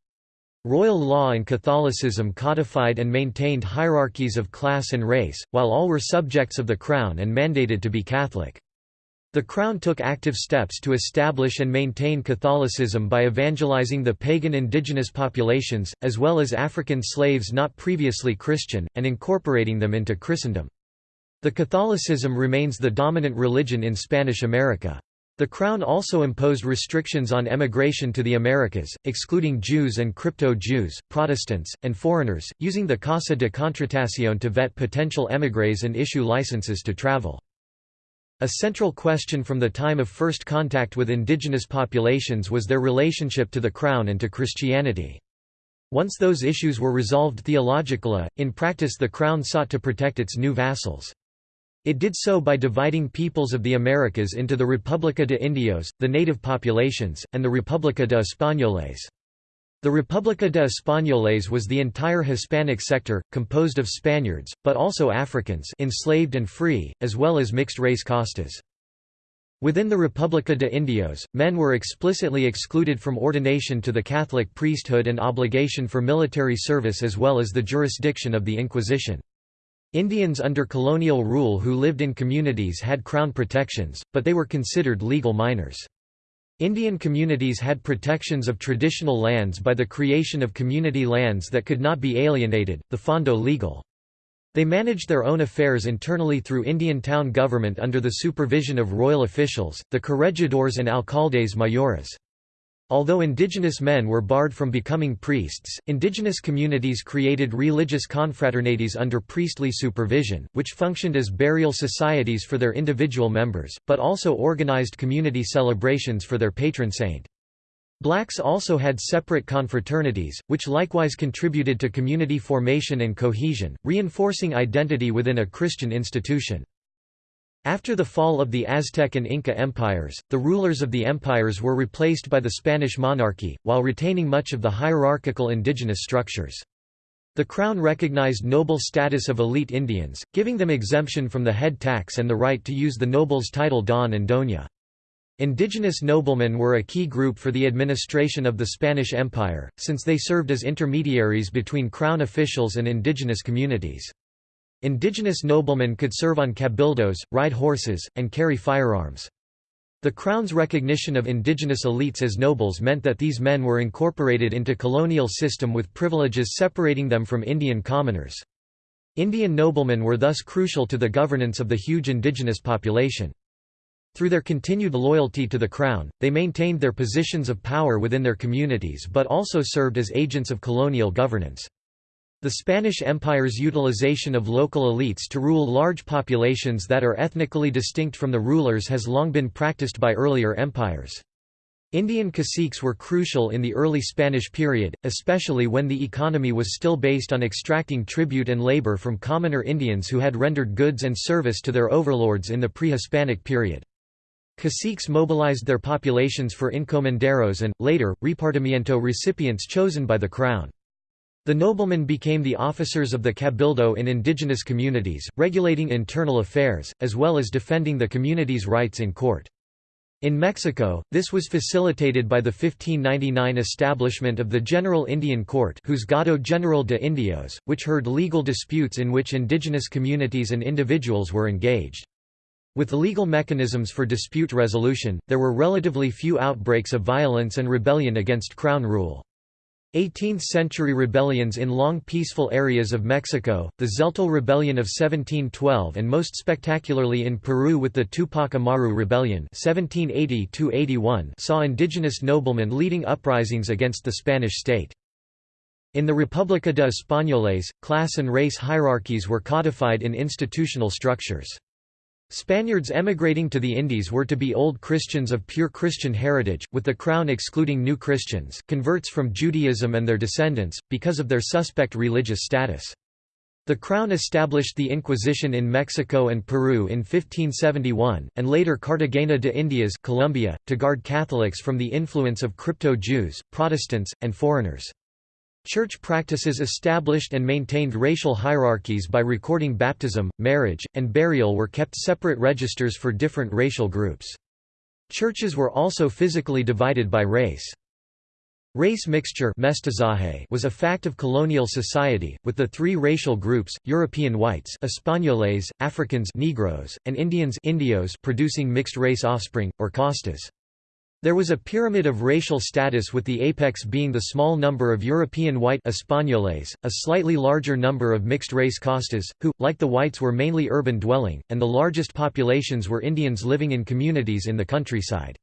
Royal law and Catholicism codified and maintained hierarchies of class and race, while all were subjects of the Crown and mandated to be Catholic. The Crown took active steps to establish and maintain Catholicism by evangelizing the pagan indigenous populations, as well as African slaves not previously Christian, and incorporating them into Christendom. The Catholicism remains the dominant religion in Spanish America. The Crown also imposed restrictions on emigration to the Americas, excluding Jews and crypto-Jews, Protestants, and foreigners, using the Casa de Contratación to vet potential émigrés and issue licenses to travel. A central question from the time of first contact with indigenous populations was their relationship to the Crown and to Christianity. Once those issues were resolved theologically, in practice the Crown sought to protect its new vassals. It did so by dividing peoples of the Americas into the República de Indios, the native populations, and the República de Españoles. The República de Españoles was the entire Hispanic sector, composed of Spaniards, but also Africans enslaved and free, as well as mixed-race castas. Within the República de Indios, men were explicitly excluded from ordination to the Catholic priesthood and obligation for military service as well as the jurisdiction of the Inquisition. Indians under colonial rule who lived in communities had crown protections, but they were considered legal minors. Indian communities had protections of traditional lands by the creation of community lands that could not be alienated, the fondo legal. They managed their own affairs internally through Indian town government under the supervision of royal officials, the corregidores and alcaldes mayores. Although indigenous men were barred from becoming priests, indigenous communities created religious confraternities under priestly supervision, which functioned as burial societies for their individual members, but also organized community celebrations for their patron saint. Blacks also had separate confraternities, which likewise contributed to community formation and cohesion, reinforcing identity within a Christian institution. After the fall of the Aztec and Inca empires, the rulers of the empires were replaced by the Spanish monarchy, while retaining much of the hierarchical indigenous structures. The crown recognized noble status of elite Indians, giving them exemption from the head tax and the right to use the noble's title don and doña. Indigenous noblemen were a key group for the administration of the Spanish Empire, since they served as intermediaries between crown officials and indigenous communities. Indigenous noblemen could serve on cabildos, ride horses, and carry firearms. The Crown's recognition of indigenous elites as nobles meant that these men were incorporated into colonial system with privileges separating them from Indian commoners. Indian noblemen were thus crucial to the governance of the huge indigenous population. Through their continued loyalty to the Crown, they maintained their positions of power within their communities but also served as agents of colonial governance. The Spanish Empire's utilization of local elites to rule large populations that are ethnically distinct from the rulers has long been practiced by earlier empires. Indian caciques were crucial in the early Spanish period, especially when the economy was still based on extracting tribute and labor from commoner Indians who had rendered goods and service to their overlords in the pre-Hispanic period. Caciques mobilized their populations for encomenderos and, later, repartimiento recipients chosen by the crown. The noblemen became the officers of the cabildo in indigenous communities, regulating internal affairs, as well as defending the community's rights in court. In Mexico, this was facilitated by the 1599 establishment of the General Indian Court Juzgado General de Indios, which heard legal disputes in which indigenous communities and individuals were engaged. With legal mechanisms for dispute resolution, there were relatively few outbreaks of violence and rebellion against crown rule. 18th-century rebellions in long peaceful areas of Mexico, the Tzeltal Rebellion of 1712 and most spectacularly in Peru with the Tupac Amaru Rebellion 1780 saw indigenous noblemen leading uprisings against the Spanish state. In the República de Españoles, class and race hierarchies were codified in institutional structures. Spaniards emigrating to the Indies were to be Old Christians of pure Christian heritage, with the Crown excluding New Christians, converts from Judaism and their descendants, because of their suspect religious status. The Crown established the Inquisition in Mexico and Peru in 1571, and later Cartagena de Indias Colombia, to guard Catholics from the influence of crypto-Jews, Protestants, and foreigners. Church practices established and maintained racial hierarchies by recording baptism, marriage, and burial were kept separate registers for different racial groups. Churches were also physically divided by race. Race mixture was a fact of colonial society, with the three racial groups, European whites Españoles, Africans Negroes, and Indians Indios producing mixed-race offspring, or castas. There was a pyramid of racial status with the apex being the small number of European white Españoles, a slightly larger number of mixed-race Castas, who, like the whites were mainly urban dwelling, and the largest populations were Indians living in communities in the countryside.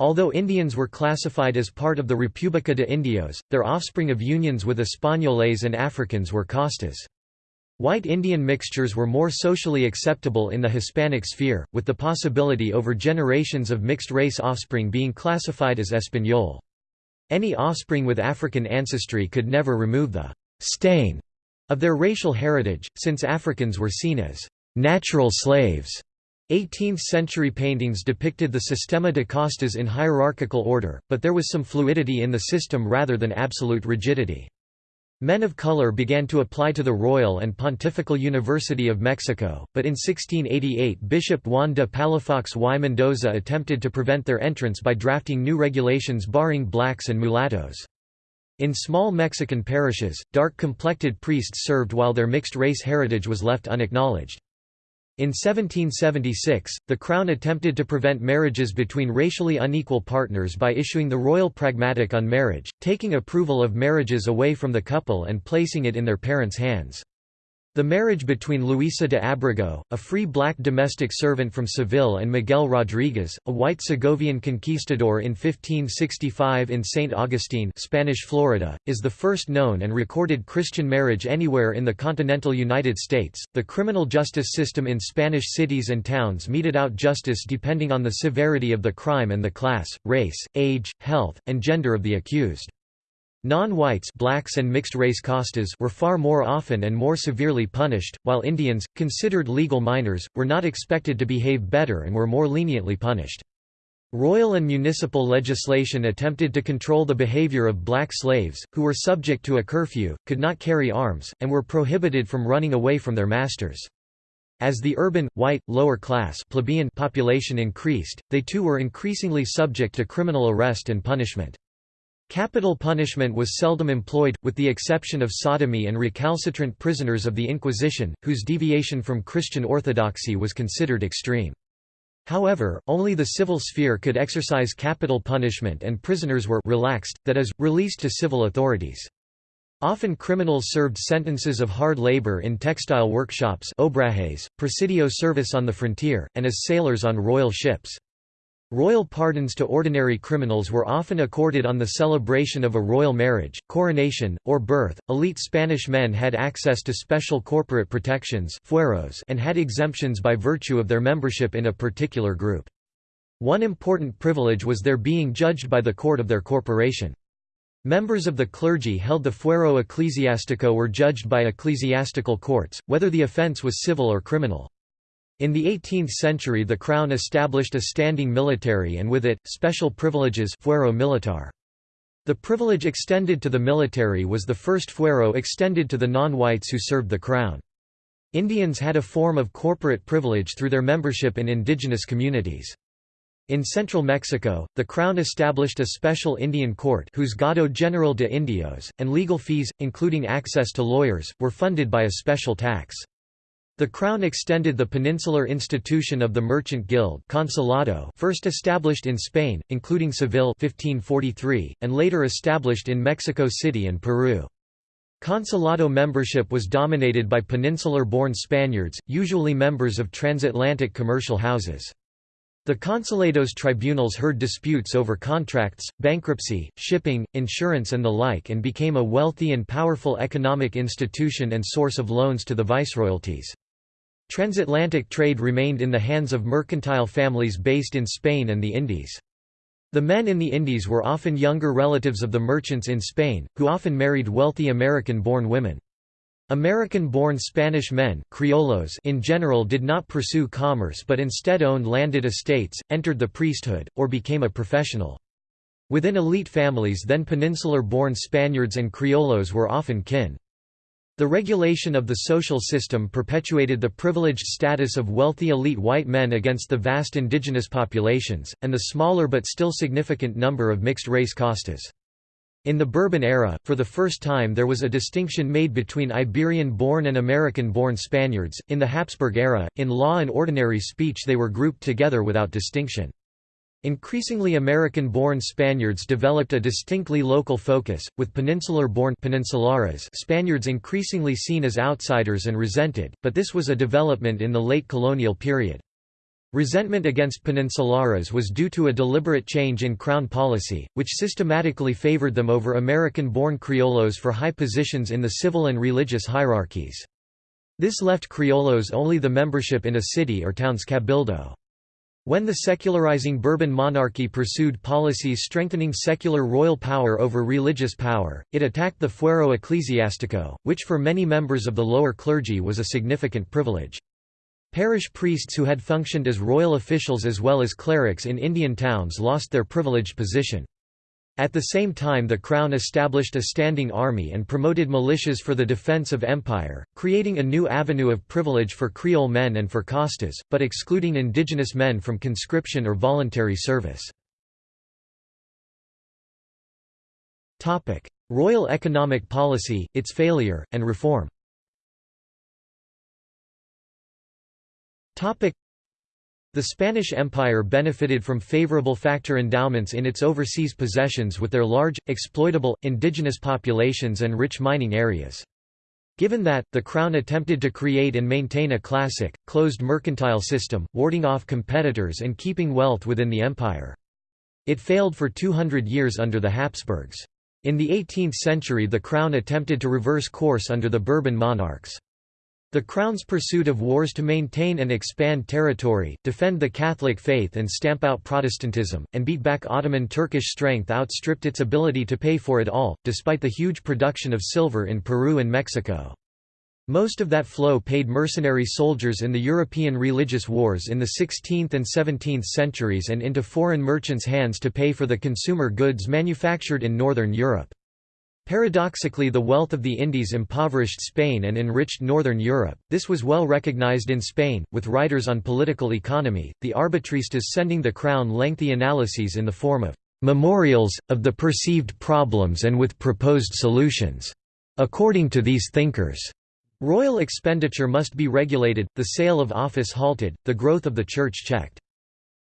Although Indians were classified as part of the República de Indios, their offspring of unions with Españoles and Africans were castas. White Indian mixtures were more socially acceptable in the Hispanic sphere, with the possibility over generations of mixed-race offspring being classified as Español. Any offspring with African ancestry could never remove the «stain» of their racial heritage, since Africans were seen as «natural slaves». 18th-century paintings depicted the Sistema de Castas in hierarchical order, but there was some fluidity in the system rather than absolute rigidity. Men of color began to apply to the Royal and Pontifical University of Mexico, but in 1688 Bishop Juan de Palafox y Mendoza attempted to prevent their entrance by drafting new regulations barring blacks and mulattoes. In small Mexican parishes, dark-complected priests served while their mixed-race heritage was left unacknowledged. In 1776, the Crown attempted to prevent marriages between racially unequal partners by issuing the Royal Pragmatic on Marriage, taking approval of marriages away from the couple and placing it in their parents' hands. The marriage between Luisa de Abrego, a free black domestic servant from Seville and Miguel Rodriguez, a white Segovian conquistador in 1565 in St. Augustine Spanish Florida, is the first known and recorded Christian marriage anywhere in the continental United States. The criminal justice system in Spanish cities and towns meted out justice depending on the severity of the crime and the class, race, age, health, and gender of the accused. Non-whites blacks and mixed-race castas were far more often and more severely punished, while Indians, considered legal minors, were not expected to behave better and were more leniently punished. Royal and municipal legislation attempted to control the behavior of black slaves, who were subject to a curfew, could not carry arms, and were prohibited from running away from their masters. As the urban, white, lower class plebeian population increased, they too were increasingly subject to criminal arrest and punishment. Capital punishment was seldom employed, with the exception of sodomy and recalcitrant prisoners of the Inquisition, whose deviation from Christian orthodoxy was considered extreme. However, only the civil sphere could exercise capital punishment and prisoners were relaxed, that is, released to civil authorities. Often criminals served sentences of hard labor in textile workshops obrajes, presidio service on the frontier, and as sailors on royal ships. Royal pardons to ordinary criminals were often accorded on the celebration of a royal marriage, coronation, or birth. Elite Spanish men had access to special corporate protections fueros and had exemptions by virtue of their membership in a particular group. One important privilege was their being judged by the court of their corporation. Members of the clergy held the fuero ecclesiastico were judged by ecclesiastical courts, whether the offence was civil or criminal. In the 18th century the Crown established a standing military and with it, special privileges fuero militar. The privilege extended to the military was the first fuero extended to the non-whites who served the Crown. Indians had a form of corporate privilege through their membership in indigenous communities. In central Mexico, the Crown established a special Indian court Juzgado General de Indios, and legal fees, including access to lawyers, were funded by a special tax. The Crown extended the peninsular institution of the Merchant Guild Consulado first established in Spain, including Seville 1543, and later established in Mexico City and Peru. Consulado membership was dominated by peninsular-born Spaniards, usually members of transatlantic commercial houses. The consulados tribunals heard disputes over contracts, bankruptcy, shipping, insurance and the like and became a wealthy and powerful economic institution and source of loans to the viceroyalties. Transatlantic trade remained in the hands of mercantile families based in Spain and the Indies. The men in the Indies were often younger relatives of the merchants in Spain, who often married wealthy American-born women. American-born Spanish men criollos in general did not pursue commerce but instead owned landed estates, entered the priesthood, or became a professional. Within elite families then peninsular-born Spaniards and Criollos were often kin. The regulation of the social system perpetuated the privileged status of wealthy elite white men against the vast indigenous populations, and the smaller but still significant number of mixed-race castas. In the Bourbon era, for the first time there was a distinction made between Iberian-born and American-born Spaniards. In the Habsburg era, in law and ordinary speech they were grouped together without distinction. Increasingly American-born Spaniards developed a distinctly local focus, with peninsular-born Spaniards increasingly seen as outsiders and resented, but this was a development in the late colonial period. Resentment against peninsulares was due to a deliberate change in Crown policy, which systematically favored them over American-born Criollos for high positions in the civil and religious hierarchies. This left Criollos only the membership in a city or town's cabildo. When the secularizing Bourbon monarchy pursued policies strengthening secular royal power over religious power, it attacked the fuero ecclesiastico, which for many members of the lower clergy was a significant privilege. Parish priests who had functioned as royal officials as well as clerics in Indian towns lost their privileged position. At the same time the Crown established a standing army and promoted militias for the defence of empire, creating a new avenue of privilege for Creole men and for castas, but excluding indigenous men from conscription or voluntary service. Royal economic policy, its failure, and reform the Spanish Empire benefited from favorable factor endowments in its overseas possessions with their large, exploitable, indigenous populations and rich mining areas. Given that, the Crown attempted to create and maintain a classic, closed mercantile system, warding off competitors and keeping wealth within the empire. It failed for 200 years under the Habsburgs. In the 18th century the Crown attempted to reverse course under the Bourbon monarchs. The Crown's pursuit of wars to maintain and expand territory, defend the Catholic faith and stamp out Protestantism, and beat back Ottoman Turkish strength outstripped its ability to pay for it all, despite the huge production of silver in Peru and Mexico. Most of that flow paid mercenary soldiers in the European religious wars in the 16th and 17th centuries and into foreign merchants' hands to pay for the consumer goods manufactured in Northern Europe. Paradoxically the wealth of the Indies impoverished Spain and enriched Northern Europe, this was well recognized in Spain, with writers on political economy, the arbitristas sending the crown lengthy analyses in the form of «memorials, of the perceived problems and with proposed solutions». According to these thinkers, royal expenditure must be regulated, the sale of office halted, the growth of the church checked.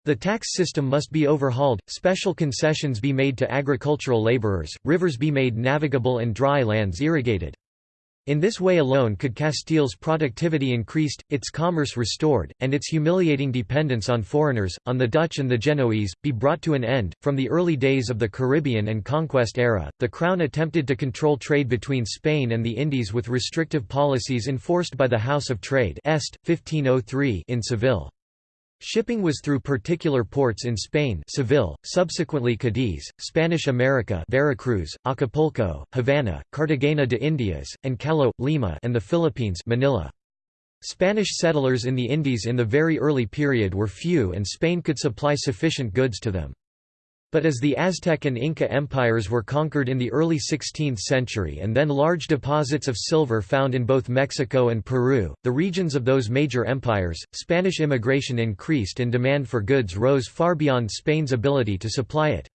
The tax system must be overhauled, special concessions be made to agricultural laborers, rivers be made navigable and dry lands irrigated. In this way alone could Castile's productivity increased, its commerce restored, and its humiliating dependence on foreigners, on the Dutch and the Genoese, be brought to an end. From the early days of the Caribbean and conquest era, the Crown attempted to control trade between Spain and the Indies with restrictive policies enforced by the House of Trade Est, 1503 in Seville. Shipping was through particular ports in Spain Seville, subsequently Cadiz, Spanish America Veracruz, Acapulco, Havana, Cartagena de Indias, and Callao, Lima and the Philippines Manila. Spanish settlers in the Indies in the very early period were few and Spain could supply sufficient goods to them. But as the Aztec and Inca empires were conquered in the early 16th century and then large deposits of silver found in both Mexico and Peru, the regions of those major empires, Spanish immigration increased and demand for goods rose far beyond Spain's ability to supply it.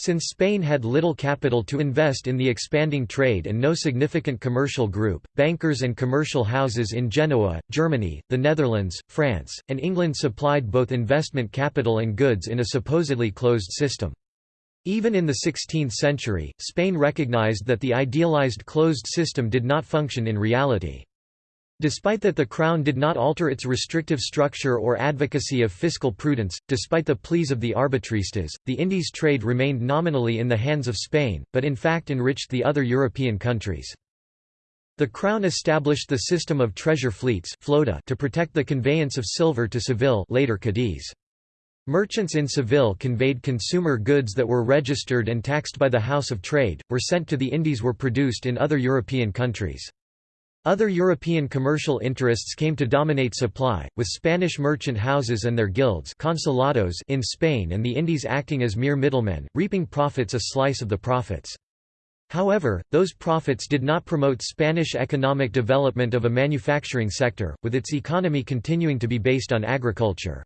Since Spain had little capital to invest in the expanding trade and no significant commercial group, bankers and commercial houses in Genoa, Germany, the Netherlands, France, and England supplied both investment capital and goods in a supposedly closed system. Even in the 16th century, Spain recognized that the idealized closed system did not function in reality. Despite that the Crown did not alter its restrictive structure or advocacy of fiscal prudence, despite the pleas of the arbitristas, the Indies trade remained nominally in the hands of Spain, but in fact enriched the other European countries. The Crown established the system of treasure fleets flota to protect the conveyance of silver to Seville later Cadiz. Merchants in Seville conveyed consumer goods that were registered and taxed by the House of Trade, were sent to the Indies were produced in other European countries. Other European commercial interests came to dominate supply, with Spanish merchant houses and their guilds consulados in Spain and the Indies acting as mere middlemen, reaping profits a slice of the profits. However, those profits did not promote Spanish economic development of a manufacturing sector, with its economy continuing to be based on agriculture.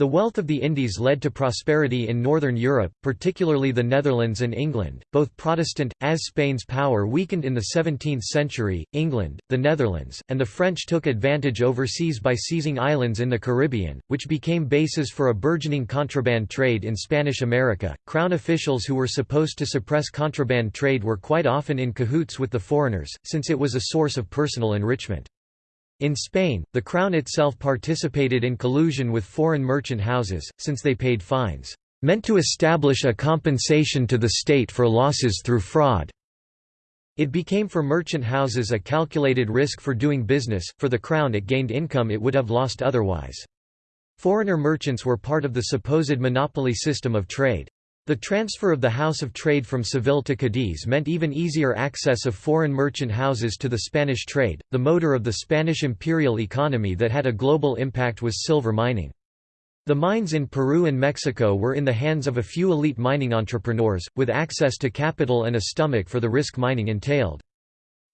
The wealth of the Indies led to prosperity in northern Europe, particularly the Netherlands and England, both Protestant, as Spain's power weakened in the 17th century, England, the Netherlands, and the French took advantage overseas by seizing islands in the Caribbean, which became bases for a burgeoning contraband trade in Spanish America. Crown officials who were supposed to suppress contraband trade were quite often in cahoots with the foreigners, since it was a source of personal enrichment. In Spain, the Crown itself participated in collusion with foreign merchant houses, since they paid fines, "...meant to establish a compensation to the state for losses through fraud." It became for merchant houses a calculated risk for doing business, for the Crown it gained income it would have lost otherwise. Foreigner merchants were part of the supposed monopoly system of trade. The transfer of the House of Trade from Seville to Cadiz meant even easier access of foreign merchant houses to the Spanish trade. The motor of the Spanish imperial economy that had a global impact was silver mining. The mines in Peru and Mexico were in the hands of a few elite mining entrepreneurs, with access to capital and a stomach for the risk mining entailed.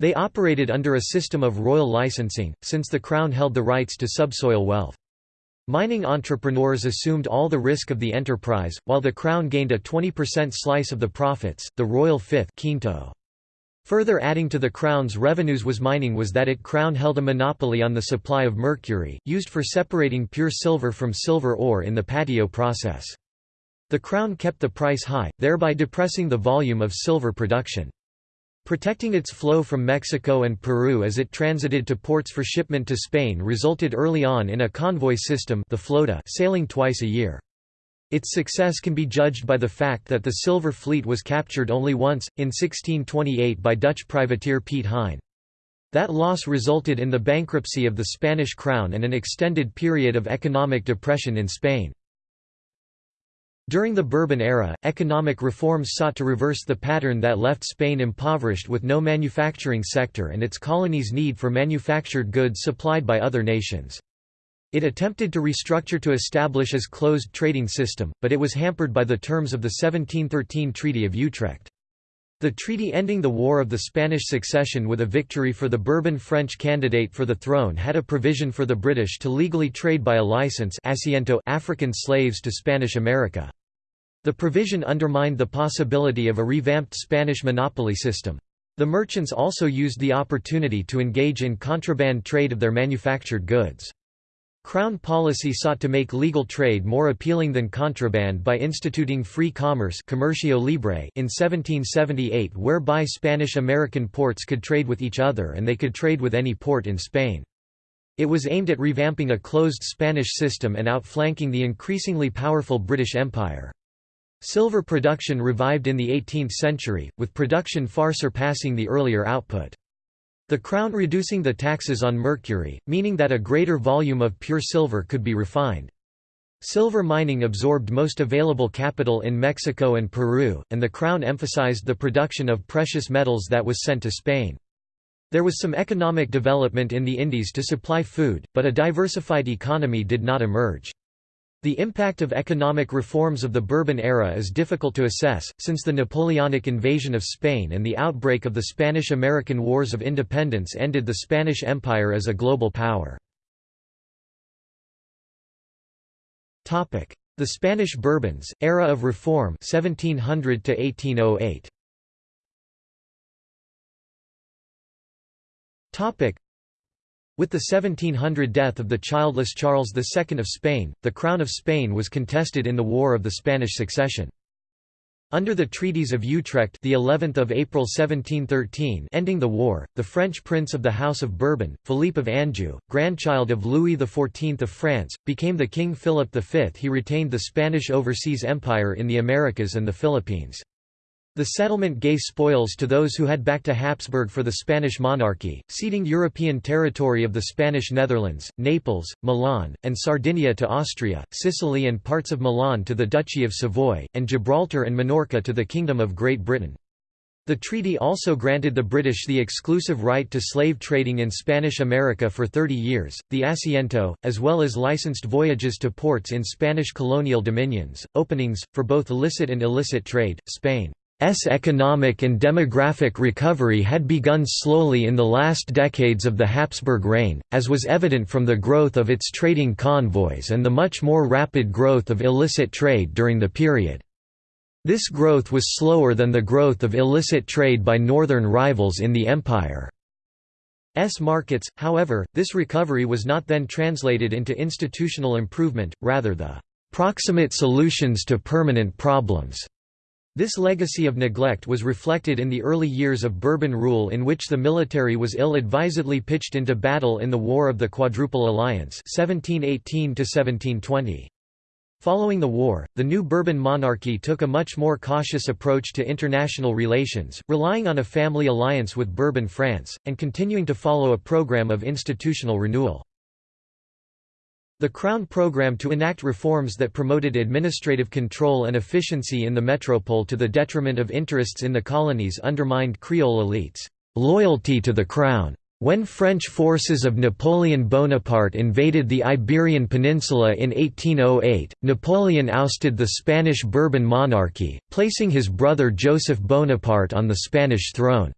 They operated under a system of royal licensing, since the crown held the rights to subsoil wealth. Mining entrepreneurs assumed all the risk of the enterprise, while the crown gained a 20% slice of the profits, the royal fifth quinto. Further adding to the crown's revenues was mining was that it crown held a monopoly on the supply of mercury, used for separating pure silver from silver ore in the patio process. The crown kept the price high, thereby depressing the volume of silver production. Protecting its flow from Mexico and Peru as it transited to ports for shipment to Spain resulted early on in a convoy system the flota sailing twice a year. Its success can be judged by the fact that the Silver Fleet was captured only once, in 1628 by Dutch privateer Piet Hein. That loss resulted in the bankruptcy of the Spanish crown and an extended period of economic depression in Spain. During the Bourbon era, economic reforms sought to reverse the pattern that left Spain impoverished with no manufacturing sector and its colonies' need for manufactured goods supplied by other nations. It attempted to restructure to establish as closed trading system, but it was hampered by the terms of the 1713 Treaty of Utrecht. The treaty ending the War of the Spanish Succession with a victory for the Bourbon French candidate for the throne had a provision for the British to legally trade by a license African slaves to Spanish America. The provision undermined the possibility of a revamped Spanish monopoly system. The merchants also used the opportunity to engage in contraband trade of their manufactured goods. Crown policy sought to make legal trade more appealing than contraband by instituting free commerce Comercio Libre in 1778 whereby Spanish-American ports could trade with each other and they could trade with any port in Spain. It was aimed at revamping a closed Spanish system and outflanking the increasingly powerful British Empire. Silver production revived in the 18th century, with production far surpassing the earlier output. The crown reducing the taxes on mercury, meaning that a greater volume of pure silver could be refined. Silver mining absorbed most available capital in Mexico and Peru, and the crown emphasized the production of precious metals that was sent to Spain. There was some economic development in the Indies to supply food, but a diversified economy did not emerge. The impact of economic reforms of the Bourbon era is difficult to assess, since the Napoleonic invasion of Spain and the outbreak of the Spanish–American Wars of Independence ended the Spanish Empire as a global power. The Spanish Bourbons, era of reform 1700 to 1808. With the 1700 death of the childless Charles II of Spain, the crown of Spain was contested in the War of the Spanish Succession. Under the treaties of Utrecht, the 11th of April 1713, ending the war, the French prince of the House of Bourbon, Philippe of Anjou, grandchild of Louis XIV of France, became the King Philip V. He retained the Spanish overseas empire in the Americas and the Philippines. The settlement gave spoils to those who had backed to Habsburg for the Spanish monarchy, ceding European territory of the Spanish Netherlands, Naples, Milan, and Sardinia to Austria, Sicily and parts of Milan to the Duchy of Savoy, and Gibraltar and Minorca to the Kingdom of Great Britain. The treaty also granted the British the exclusive right to slave trading in Spanish America for 30 years, the asiento, as well as licensed voyages to ports in Spanish colonial dominions, openings, for both illicit and illicit trade. Spain's economic and demographic recovery had begun slowly in the last decades of the Habsburg reign, as was evident from the growth of its trading convoys and the much more rapid growth of illicit trade during the period. This growth was slower than the growth of illicit trade by northern rivals in the empire. S markets, however, this recovery was not then translated into institutional improvement, rather the «proximate solutions to permanent problems». This legacy of neglect was reflected in the early years of Bourbon rule in which the military was ill-advisedly pitched into battle in the War of the Quadruple Alliance 1718 -1720. Following the war, the new Bourbon monarchy took a much more cautious approach to international relations, relying on a family alliance with Bourbon France, and continuing to follow a program of institutional renewal. The Crown program to enact reforms that promoted administrative control and efficiency in the metropole to the detriment of interests in the colonies undermined Creole elites' loyalty to the Crown. When French forces of Napoleon Bonaparte invaded the Iberian Peninsula in 1808, Napoleon ousted the Spanish Bourbon monarchy, placing his brother Joseph Bonaparte on the Spanish throne.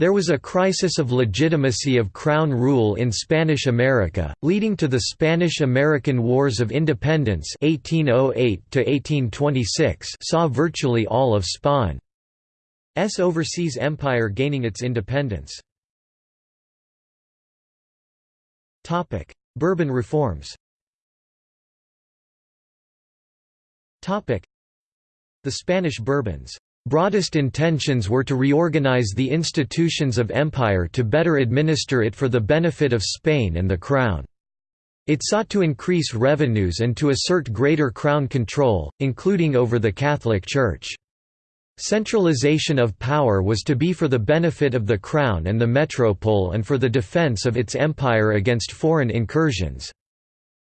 There was a crisis of legitimacy of crown rule in Spanish America, leading to the Spanish–American Wars of Independence 1808 saw virtually all of Spain's overseas empire gaining its independence. Bourbon reforms The Spanish Bourbons' broadest intentions were to reorganize the institutions of empire to better administer it for the benefit of Spain and the Crown. It sought to increase revenues and to assert greater Crown control, including over the Catholic Church. Centralization of power was to be for the benefit of the Crown and the metropole and for the defence of its empire against foreign incursions.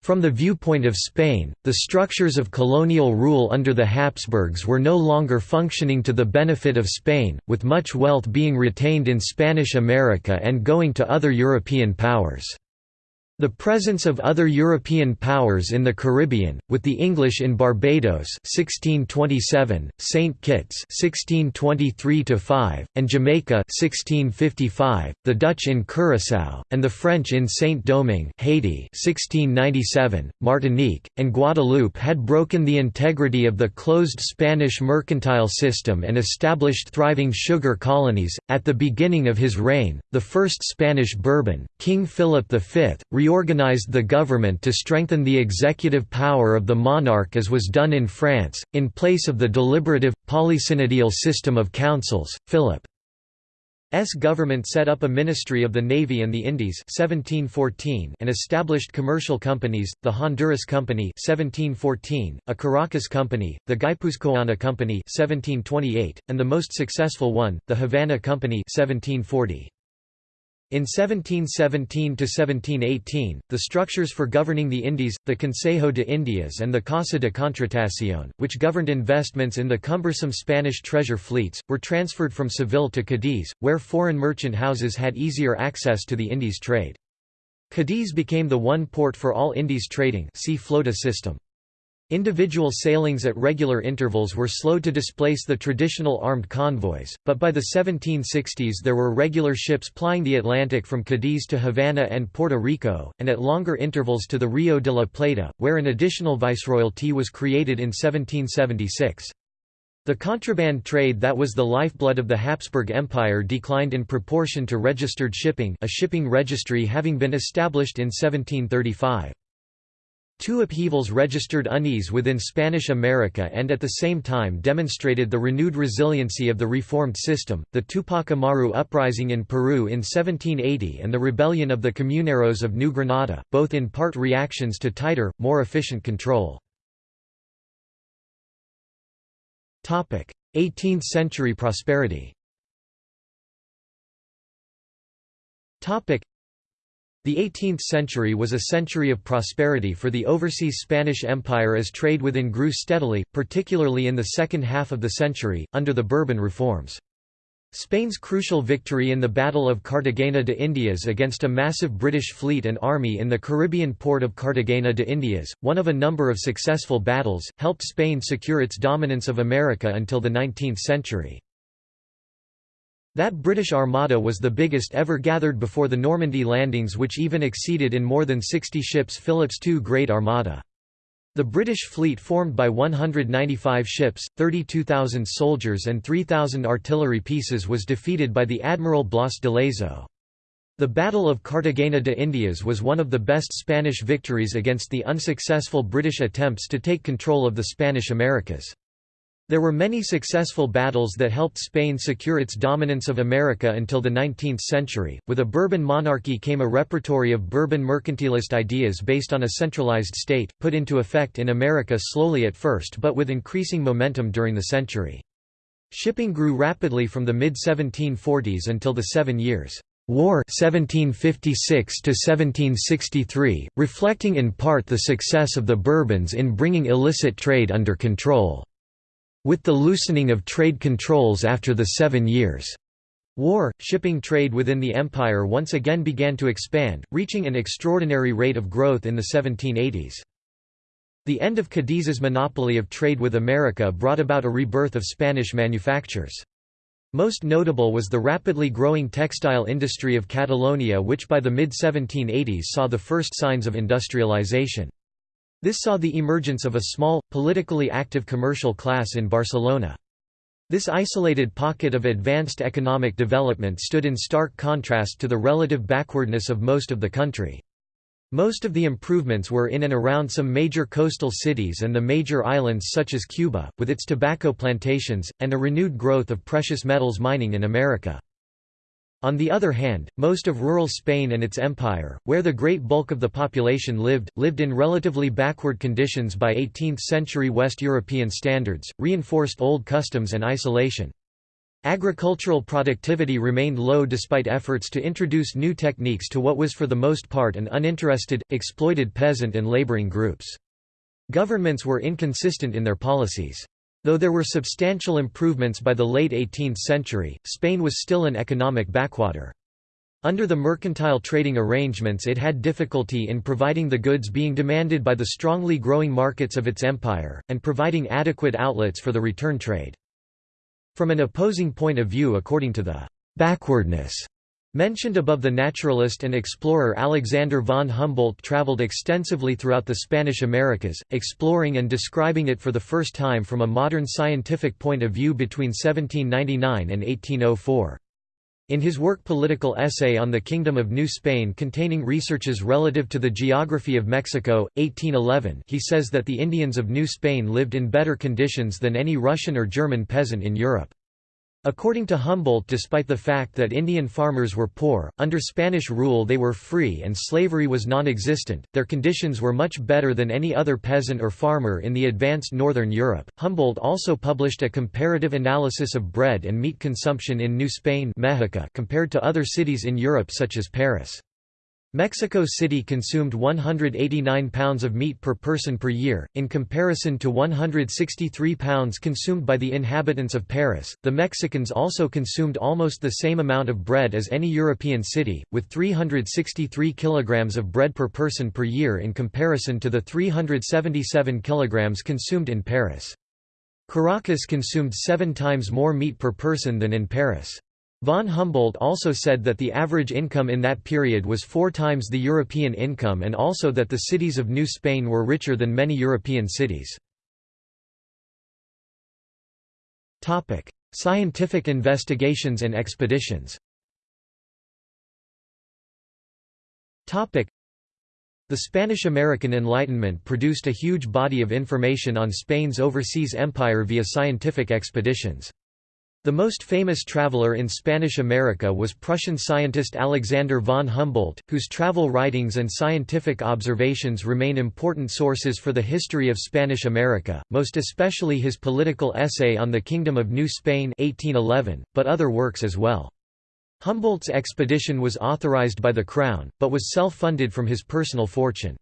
From the viewpoint of Spain, the structures of colonial rule under the Habsburgs were no longer functioning to the benefit of Spain, with much wealth being retained in Spanish America and going to other European powers. The presence of other European powers in the Caribbean, with the English in Barbados 1627, St. Kitts 1623–5, and Jamaica 1655, the Dutch in Curaçao, and the French in Saint-Domingue Haiti 1697, Martinique, and Guadeloupe had broken the integrity of the closed Spanish mercantile system and established thriving sugar colonies. At the beginning of his reign, the first Spanish Bourbon, King Philip V, reorganized the government to strengthen the executive power of the monarch as was done in France, in place of the deliberative, polysynodial system of councils. Philip's government set up a Ministry of the Navy and the Indies 1714 and established commercial companies, the Honduras Company 1714, a Caracas Company, the Guipuzcoana Company 1728, and the most successful one, the Havana Company 1740. In 1717–1718, the structures for governing the Indies, the Consejo de Indias and the Casa de Contratación, which governed investments in the cumbersome Spanish treasure fleets, were transferred from Seville to Cadiz, where foreign merchant houses had easier access to the Indies trade. Cadiz became the one port for all Indies trading see flota system. Individual sailings at regular intervals were slow to displace the traditional armed convoys, but by the 1760s there were regular ships plying the Atlantic from Cadiz to Havana and Puerto Rico, and at longer intervals to the Rio de la Plata, where an additional viceroyalty was created in 1776. The contraband trade that was the lifeblood of the Habsburg Empire declined in proportion to registered shipping a shipping registry having been established in 1735. Two upheavals registered unease within Spanish America and at the same time demonstrated the renewed resiliency of the reformed system, the Tupac Amaru uprising in Peru in 1780 and the rebellion of the Comuneros of New Granada, both in part reactions to tighter, more efficient control. 18th-century prosperity the 18th century was a century of prosperity for the overseas Spanish Empire as trade within grew steadily, particularly in the second half of the century, under the Bourbon reforms. Spain's crucial victory in the Battle of Cartagena de Indias against a massive British fleet and army in the Caribbean port of Cartagena de Indias, one of a number of successful battles, helped Spain secure its dominance of America until the 19th century. That British Armada was the biggest ever gathered before the Normandy landings which even exceeded in more than 60 ships Philip's II Great Armada. The British fleet formed by 195 ships, 32,000 soldiers and 3,000 artillery pieces was defeated by the Admiral Blas de Lezo. The Battle of Cartagena de Indias was one of the best Spanish victories against the unsuccessful British attempts to take control of the Spanish Americas. There were many successful battles that helped Spain secure its dominance of America until the 19th century. With a Bourbon monarchy came a repertory of Bourbon mercantilist ideas based on a centralized state, put into effect in America slowly at first but with increasing momentum during the century. Shipping grew rapidly from the mid-1740s until the Seven Years' War 1756 to 1763, reflecting in part the success of the Bourbons in bringing illicit trade under control. With the loosening of trade controls after the Seven Years' War, shipping trade within the empire once again began to expand, reaching an extraordinary rate of growth in the 1780s. The end of Cadiz's monopoly of trade with America brought about a rebirth of Spanish manufactures. Most notable was the rapidly growing textile industry of Catalonia which by the mid-1780s saw the first signs of industrialization. This saw the emergence of a small, politically active commercial class in Barcelona. This isolated pocket of advanced economic development stood in stark contrast to the relative backwardness of most of the country. Most of the improvements were in and around some major coastal cities and the major islands such as Cuba, with its tobacco plantations, and a renewed growth of precious metals mining in America. On the other hand, most of rural Spain and its empire, where the great bulk of the population lived, lived in relatively backward conditions by 18th-century West European standards, reinforced old customs and isolation. Agricultural productivity remained low despite efforts to introduce new techniques to what was for the most part an uninterested, exploited peasant and laboring groups. Governments were inconsistent in their policies. Though there were substantial improvements by the late 18th century, Spain was still an economic backwater. Under the mercantile trading arrangements it had difficulty in providing the goods being demanded by the strongly growing markets of its empire, and providing adequate outlets for the return trade. From an opposing point of view according to the «backwardness» Mentioned above the naturalist and explorer Alexander von Humboldt traveled extensively throughout the Spanish Americas, exploring and describing it for the first time from a modern scientific point of view between 1799 and 1804. In his work Political Essay on the Kingdom of New Spain containing researches relative to the geography of Mexico, 1811 he says that the Indians of New Spain lived in better conditions than any Russian or German peasant in Europe. According to Humboldt despite the fact that Indian farmers were poor, under Spanish rule they were free and slavery was non-existent, their conditions were much better than any other peasant or farmer in the advanced northern Europe. Humboldt also published a comparative analysis of bread and meat consumption in New Spain compared to other cities in Europe such as Paris. Mexico City consumed 189 pounds of meat per person per year, in comparison to 163 pounds consumed by the inhabitants of Paris. The Mexicans also consumed almost the same amount of bread as any European city, with 363 kilograms of bread per person per year in comparison to the 377 kilograms consumed in Paris. Caracas consumed seven times more meat per person than in Paris. Von Humboldt also said that the average income in that period was four times the European income and also that the cities of New Spain were richer than many European cities. Scientific investigations and expeditions the Spanish–American Enlightenment produced a huge body of information on Spain's overseas empire via scientific expeditions. The most famous traveler in Spanish America was Prussian scientist Alexander von Humboldt, whose travel writings and scientific observations remain important sources for the history of Spanish America, most especially his political essay on the Kingdom of New Spain 1811, but other works as well. Humboldt's expedition was authorized by the Crown, but was self-funded from his personal fortune.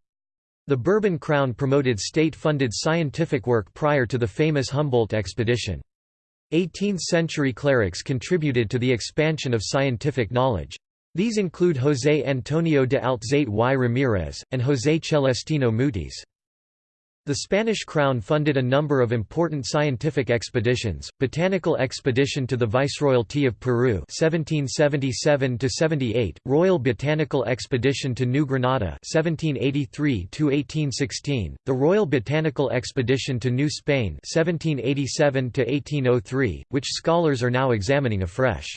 The Bourbon Crown promoted state-funded scientific work prior to the famous Humboldt expedition. 18th-century clerics contributed to the expansion of scientific knowledge. These include José Antonio de Alzate y Ramírez, and José Celestino Mutis. The Spanish crown funded a number of important scientific expeditions, botanical expedition to the Viceroyalty of Peru 1777–78, Royal Botanical Expedition to New Granada 1783–1816, the Royal Botanical Expedition to New Spain 1787–1803, which scholars are now examining afresh.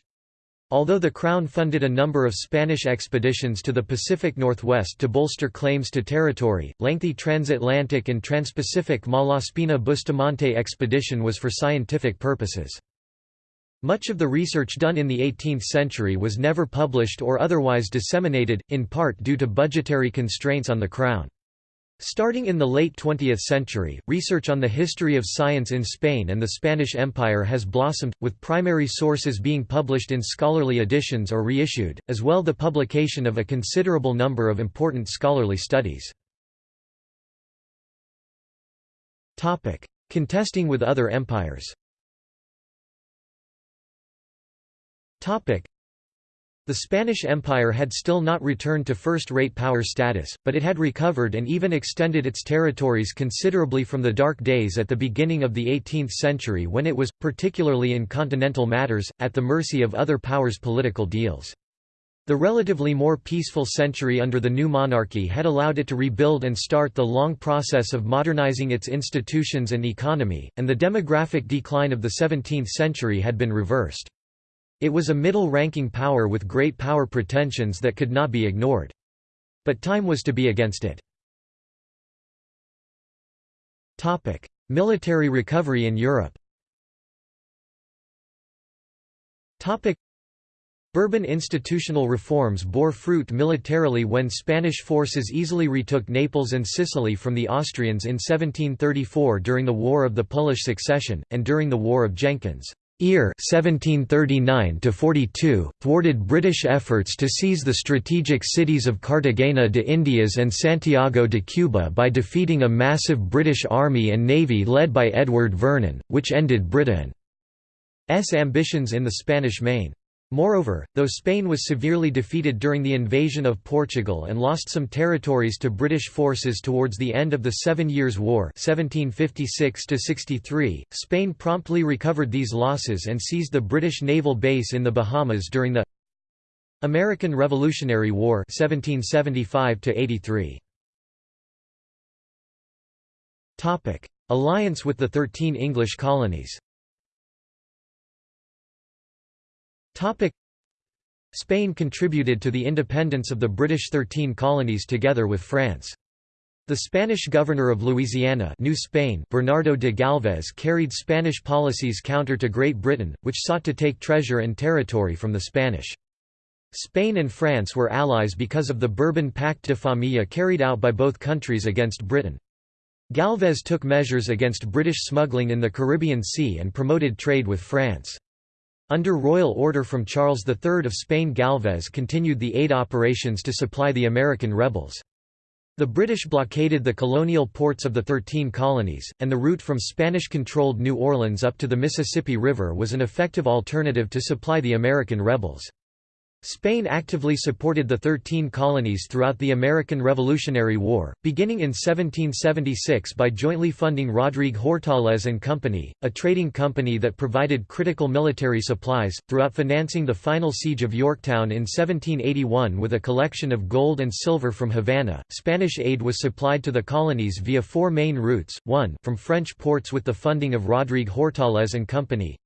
Although the Crown funded a number of Spanish expeditions to the Pacific Northwest to bolster claims to territory, lengthy transatlantic and transpacific Malaspina Bustamante expedition was for scientific purposes. Much of the research done in the 18th century was never published or otherwise disseminated, in part due to budgetary constraints on the Crown. Starting in the late 20th century, research on the history of science in Spain and the Spanish Empire has blossomed, with primary sources being published in scholarly editions or reissued, as well the publication of a considerable number of important scholarly studies. Contesting with other empires the Spanish Empire had still not returned to first-rate power status, but it had recovered and even extended its territories considerably from the dark days at the beginning of the 18th century when it was, particularly in continental matters, at the mercy of other powers' political deals. The relatively more peaceful century under the new monarchy had allowed it to rebuild and start the long process of modernizing its institutions and economy, and the demographic decline of the 17th century had been reversed. It was a middle-ranking power with great power pretensions that could not be ignored. But time was to be against it. Military recovery in Europe Bourbon institutional reforms bore fruit militarily when Spanish forces easily retook Naples and Sicily from the Austrians in 1734 during the War of the Polish Succession, and during the War of Jenkins. Ear 1739 thwarted British efforts to seize the strategic cities of Cartagena de Indias and Santiago de Cuba by defeating a massive British army and navy led by Edward Vernon, which ended Britain's ambitions in the Spanish Main. Moreover, though Spain was severely defeated during the invasion of Portugal and lost some territories to British forces towards the end of the Seven Years' War 1756 Spain promptly recovered these losses and seized the British naval base in the Bahamas during the American Revolutionary War 1775 -83. Alliance with the Thirteen English colonies Spain contributed to the independence of the British Thirteen Colonies together with France. The Spanish governor of Louisiana New Spain Bernardo de Galvez carried Spanish policies counter to Great Britain, which sought to take treasure and territory from the Spanish. Spain and France were allies because of the Bourbon Pact de Familia carried out by both countries against Britain. Galvez took measures against British smuggling in the Caribbean Sea and promoted trade with France. Under royal order from Charles III of Spain Galvez continued the aid operations to supply the American rebels. The British blockaded the colonial ports of the Thirteen Colonies, and the route from Spanish-controlled New Orleans up to the Mississippi River was an effective alternative to supply the American rebels. Spain actively supported the Thirteen Colonies throughout the American Revolutionary War, beginning in 1776 by jointly funding Rodrigue Hortalez and Company, a trading company that provided critical military supplies, throughout financing the final siege of Yorktown in 1781 with a collection of gold and silver from Havana. Spanish aid was supplied to the colonies via four main routes, 1 from French ports with the funding of Rodrigue Hortalez and Company,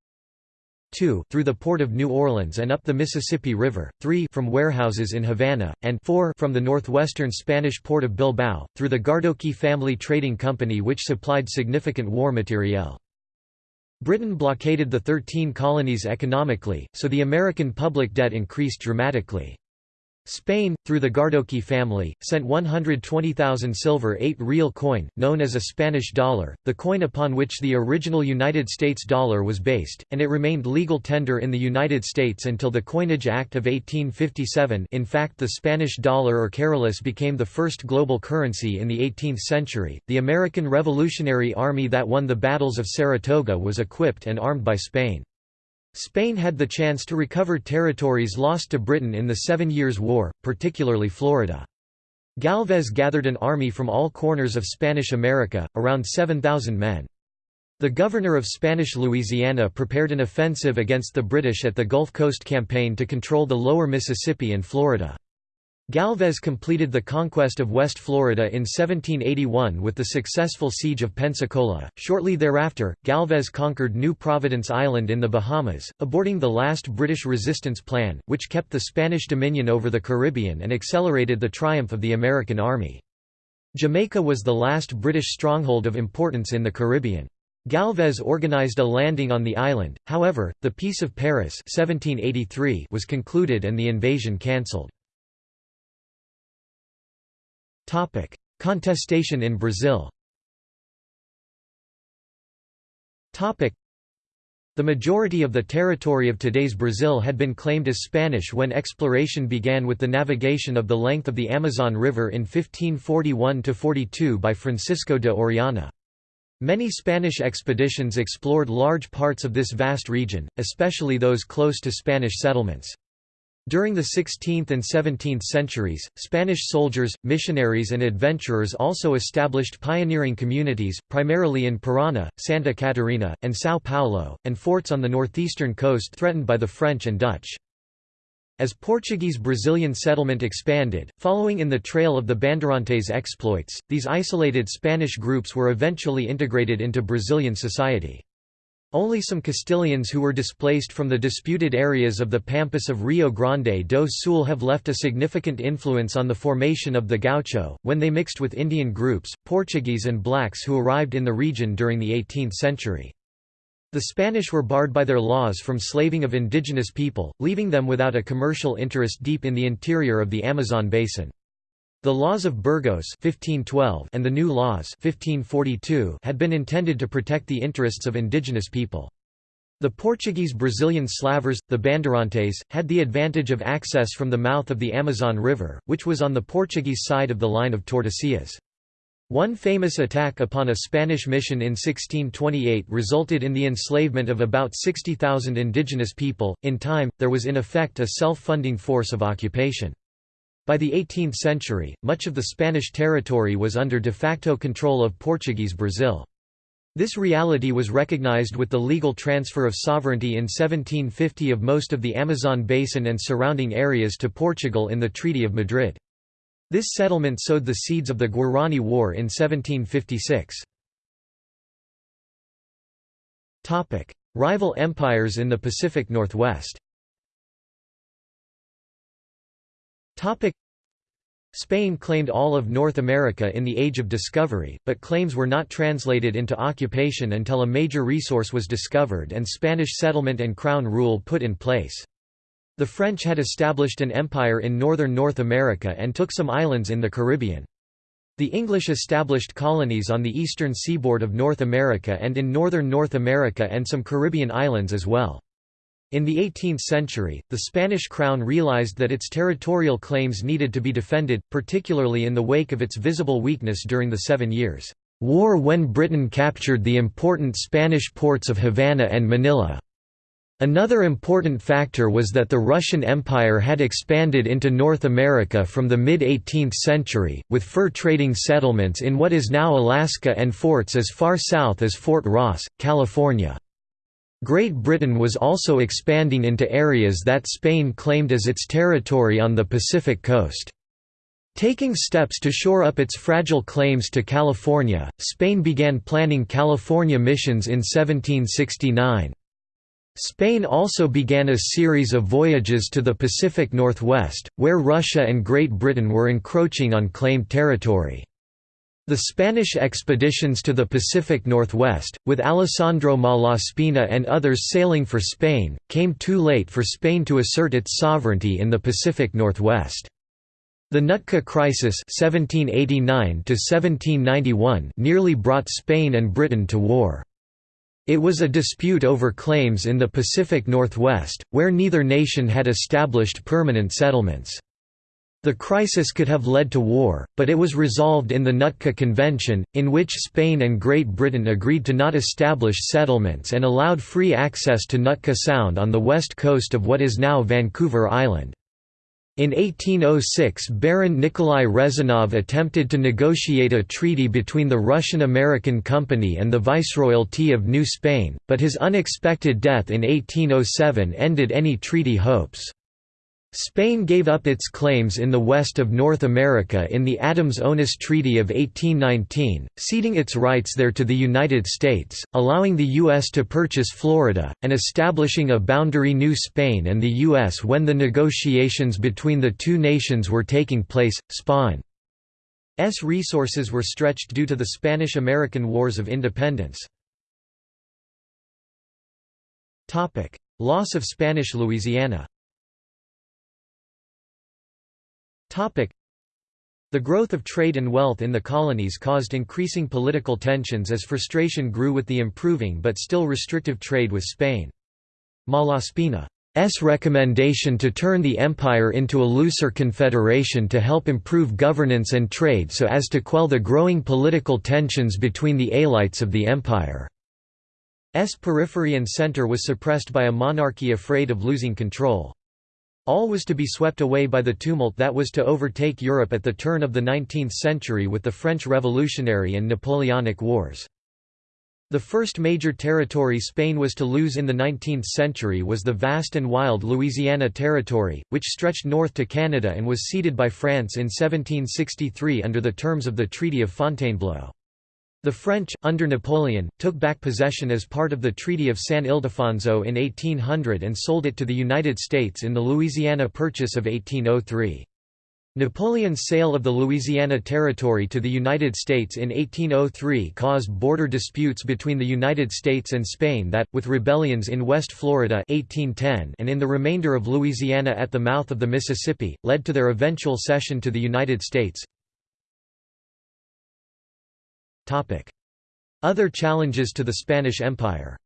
2 through the port of New Orleans and up the Mississippi River, 3 from warehouses in Havana, and 4 from the northwestern Spanish port of Bilbao, through the Gardoqui family trading company which supplied significant war materiel. Britain blockaded the Thirteen Colonies economically, so the American public debt increased dramatically. Spain, through the Gardoqui family, sent 120,000 silver 8 real coin, known as a Spanish dollar, the coin upon which the original United States dollar was based, and it remained legal tender in the United States until the Coinage Act of 1857 in fact the Spanish dollar or carolus became the first global currency in the 18th century. The American Revolutionary Army that won the battles of Saratoga was equipped and armed by Spain. Spain had the chance to recover territories lost to Britain in the Seven Years' War, particularly Florida. Galvez gathered an army from all corners of Spanish America, around 7,000 men. The governor of Spanish Louisiana prepared an offensive against the British at the Gulf Coast Campaign to control the lower Mississippi and Florida. Galvez completed the conquest of West Florida in 1781 with the successful siege of Pensacola. Shortly thereafter, Galvez conquered New Providence Island in the Bahamas, aborting the last British resistance plan, which kept the Spanish dominion over the Caribbean and accelerated the triumph of the American Army. Jamaica was the last British stronghold of importance in the Caribbean. Galvez organized a landing on the island, however, the Peace of Paris 1783 was concluded and the invasion cancelled. Topic: Contestation in Brazil. Topic: The majority of the territory of today's Brazil had been claimed as Spanish when exploration began with the navigation of the length of the Amazon River in 1541–42 by Francisco de Orellana. Many Spanish expeditions explored large parts of this vast region, especially those close to Spanish settlements. During the 16th and 17th centuries, Spanish soldiers, missionaries and adventurers also established pioneering communities, primarily in Parana, Santa Catarina, and São Paulo, and forts on the northeastern coast threatened by the French and Dutch. As Portuguese Brazilian settlement expanded, following in the trail of the Bandeirantes exploits, these isolated Spanish groups were eventually integrated into Brazilian society. Only some Castilians who were displaced from the disputed areas of the pampas of Rio Grande do Sul have left a significant influence on the formation of the gaucho, when they mixed with Indian groups, Portuguese and blacks who arrived in the region during the 18th century. The Spanish were barred by their laws from slaving of indigenous people, leaving them without a commercial interest deep in the interior of the Amazon basin. The laws of Burgos 1512 and the new laws 1542 had been intended to protect the interests of indigenous people. The Portuguese Brazilian slavers, the Bandeirantes, had the advantage of access from the mouth of the Amazon River, which was on the Portuguese side of the line of Tordesillas. One famous attack upon a Spanish mission in 1628 resulted in the enslavement of about 60,000 indigenous people. In time, there was in effect a self funding force of occupation. By the 18th century, much of the Spanish territory was under de facto control of Portuguese Brazil. This reality was recognized with the legal transfer of sovereignty in 1750 of most of the Amazon basin and surrounding areas to Portugal in the Treaty of Madrid. This settlement sowed the seeds of the Guarani War in 1756. Rival empires in the Pacific Northwest Spain claimed all of North America in the Age of Discovery, but claims were not translated into occupation until a major resource was discovered and Spanish settlement and crown rule put in place. The French had established an empire in northern North America and took some islands in the Caribbean. The English established colonies on the eastern seaboard of North America and in northern North America and some Caribbean islands as well. In the 18th century, the Spanish crown realized that its territorial claims needed to be defended, particularly in the wake of its visible weakness during the Seven Years' War when Britain captured the important Spanish ports of Havana and Manila. Another important factor was that the Russian Empire had expanded into North America from the mid-18th century, with fur trading settlements in what is now Alaska and forts as far south as Fort Ross, California. Great Britain was also expanding into areas that Spain claimed as its territory on the Pacific coast. Taking steps to shore up its fragile claims to California, Spain began planning California missions in 1769. Spain also began a series of voyages to the Pacific Northwest, where Russia and Great Britain were encroaching on claimed territory. The Spanish expeditions to the Pacific Northwest, with Alessandro Malaspina and others sailing for Spain, came too late for Spain to assert its sovereignty in the Pacific Northwest. The Nootka Crisis 1789 nearly brought Spain and Britain to war. It was a dispute over claims in the Pacific Northwest, where neither nation had established permanent settlements. The crisis could have led to war, but it was resolved in the Nootka Convention, in which Spain and Great Britain agreed to not establish settlements and allowed free access to Nootka Sound on the west coast of what is now Vancouver Island. In 1806 Baron Nikolai Rezanov attempted to negotiate a treaty between the Russian-American Company and the Viceroyalty of New Spain, but his unexpected death in 1807 ended any treaty hopes. Spain gave up its claims in the west of North America in the Adams-Onis Treaty of 1819, ceding its rights there to the United States, allowing the U.S. to purchase Florida, and establishing a boundary New Spain and the U.S. when the negotiations between the two nations were taking place. Spain's resources were stretched due to the Spanish–American Wars of Independence. Loss of Spanish Louisiana the growth of trade and wealth in the colonies caused increasing political tensions as frustration grew with the improving but still restrictive trade with Spain. Malaspina's recommendation to turn the empire into a looser confederation to help improve governance and trade so as to quell the growing political tensions between the elites of the empire. S periphery and center was suppressed by a monarchy afraid of losing control. All was to be swept away by the tumult that was to overtake Europe at the turn of the 19th century with the French Revolutionary and Napoleonic Wars. The first major territory Spain was to lose in the 19th century was the vast and wild Louisiana Territory, which stretched north to Canada and was ceded by France in 1763 under the terms of the Treaty of Fontainebleau. The French, under Napoleon, took back possession as part of the Treaty of San Ildefonso in 1800 and sold it to the United States in the Louisiana Purchase of 1803. Napoleon's sale of the Louisiana Territory to the United States in 1803 caused border disputes between the United States and Spain that, with rebellions in West Florida 1810 and in the remainder of Louisiana at the mouth of the Mississippi, led to their eventual cession to the United States. Other challenges to the Spanish Empire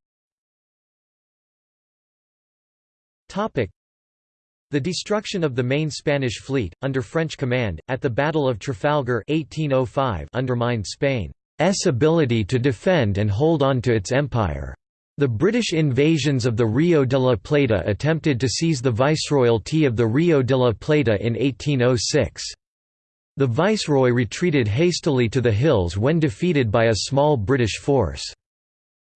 the destruction of the main Spanish fleet, under French command, at the Battle of Trafalgar 1805 undermined Spain's ability to defend and hold on to its empire. The British invasions of the Rio de la Plata attempted to seize the viceroyalty of the Rio de la Plata in 1806. The viceroy retreated hastily to the hills when defeated by a small British force.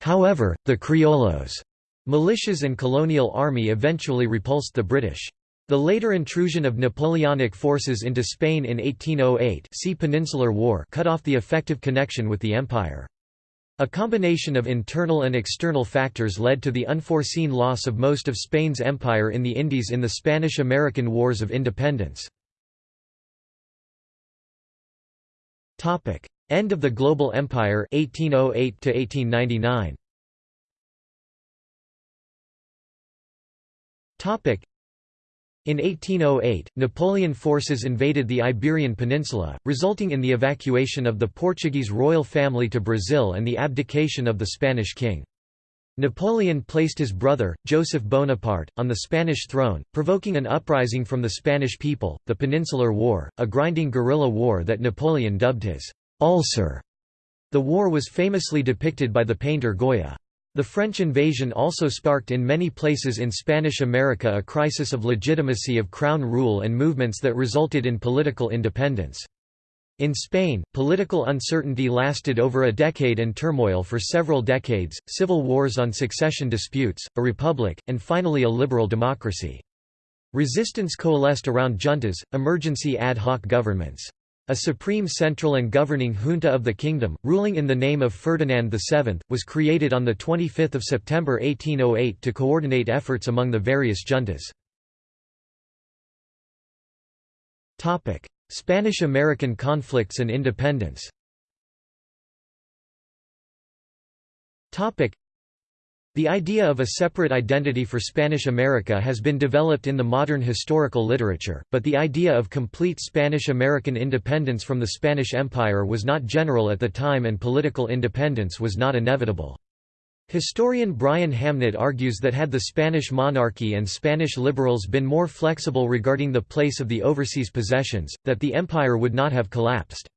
However, the Criollos' militias and colonial army eventually repulsed the British. The later intrusion of Napoleonic forces into Spain in 1808 see Peninsular War cut off the effective connection with the empire. A combination of internal and external factors led to the unforeseen loss of most of Spain's empire in the Indies in the Spanish–American Wars of Independence. Topic: End of the Global Empire 1808 to 1899. Topic: in 1808, Napoleon forces invaded the Iberian Peninsula, resulting in the evacuation of the Portuguese royal family to Brazil and the abdication of the Spanish king. Napoleon placed his brother, Joseph Bonaparte, on the Spanish throne, provoking an uprising from the Spanish people, the Peninsular War, a grinding guerrilla war that Napoleon dubbed his ulcer. The war was famously depicted by the painter Goya. The French invasion also sparked in many places in Spanish America a crisis of legitimacy of crown rule and movements that resulted in political independence. In Spain, political uncertainty lasted over a decade and turmoil for several decades, civil wars on succession disputes, a republic, and finally a liberal democracy. Resistance coalesced around juntas, emergency ad hoc governments. A supreme central and governing junta of the kingdom, ruling in the name of Ferdinand VII, was created on 25 September 1808 to coordinate efforts among the various juntas. Spanish–American conflicts and independence The idea of a separate identity for Spanish America has been developed in the modern historical literature, but the idea of complete Spanish-American independence from the Spanish Empire was not general at the time and political independence was not inevitable. Historian Brian Hamnett argues that had the Spanish monarchy and Spanish liberals been more flexible regarding the place of the overseas possessions, that the empire would not have collapsed.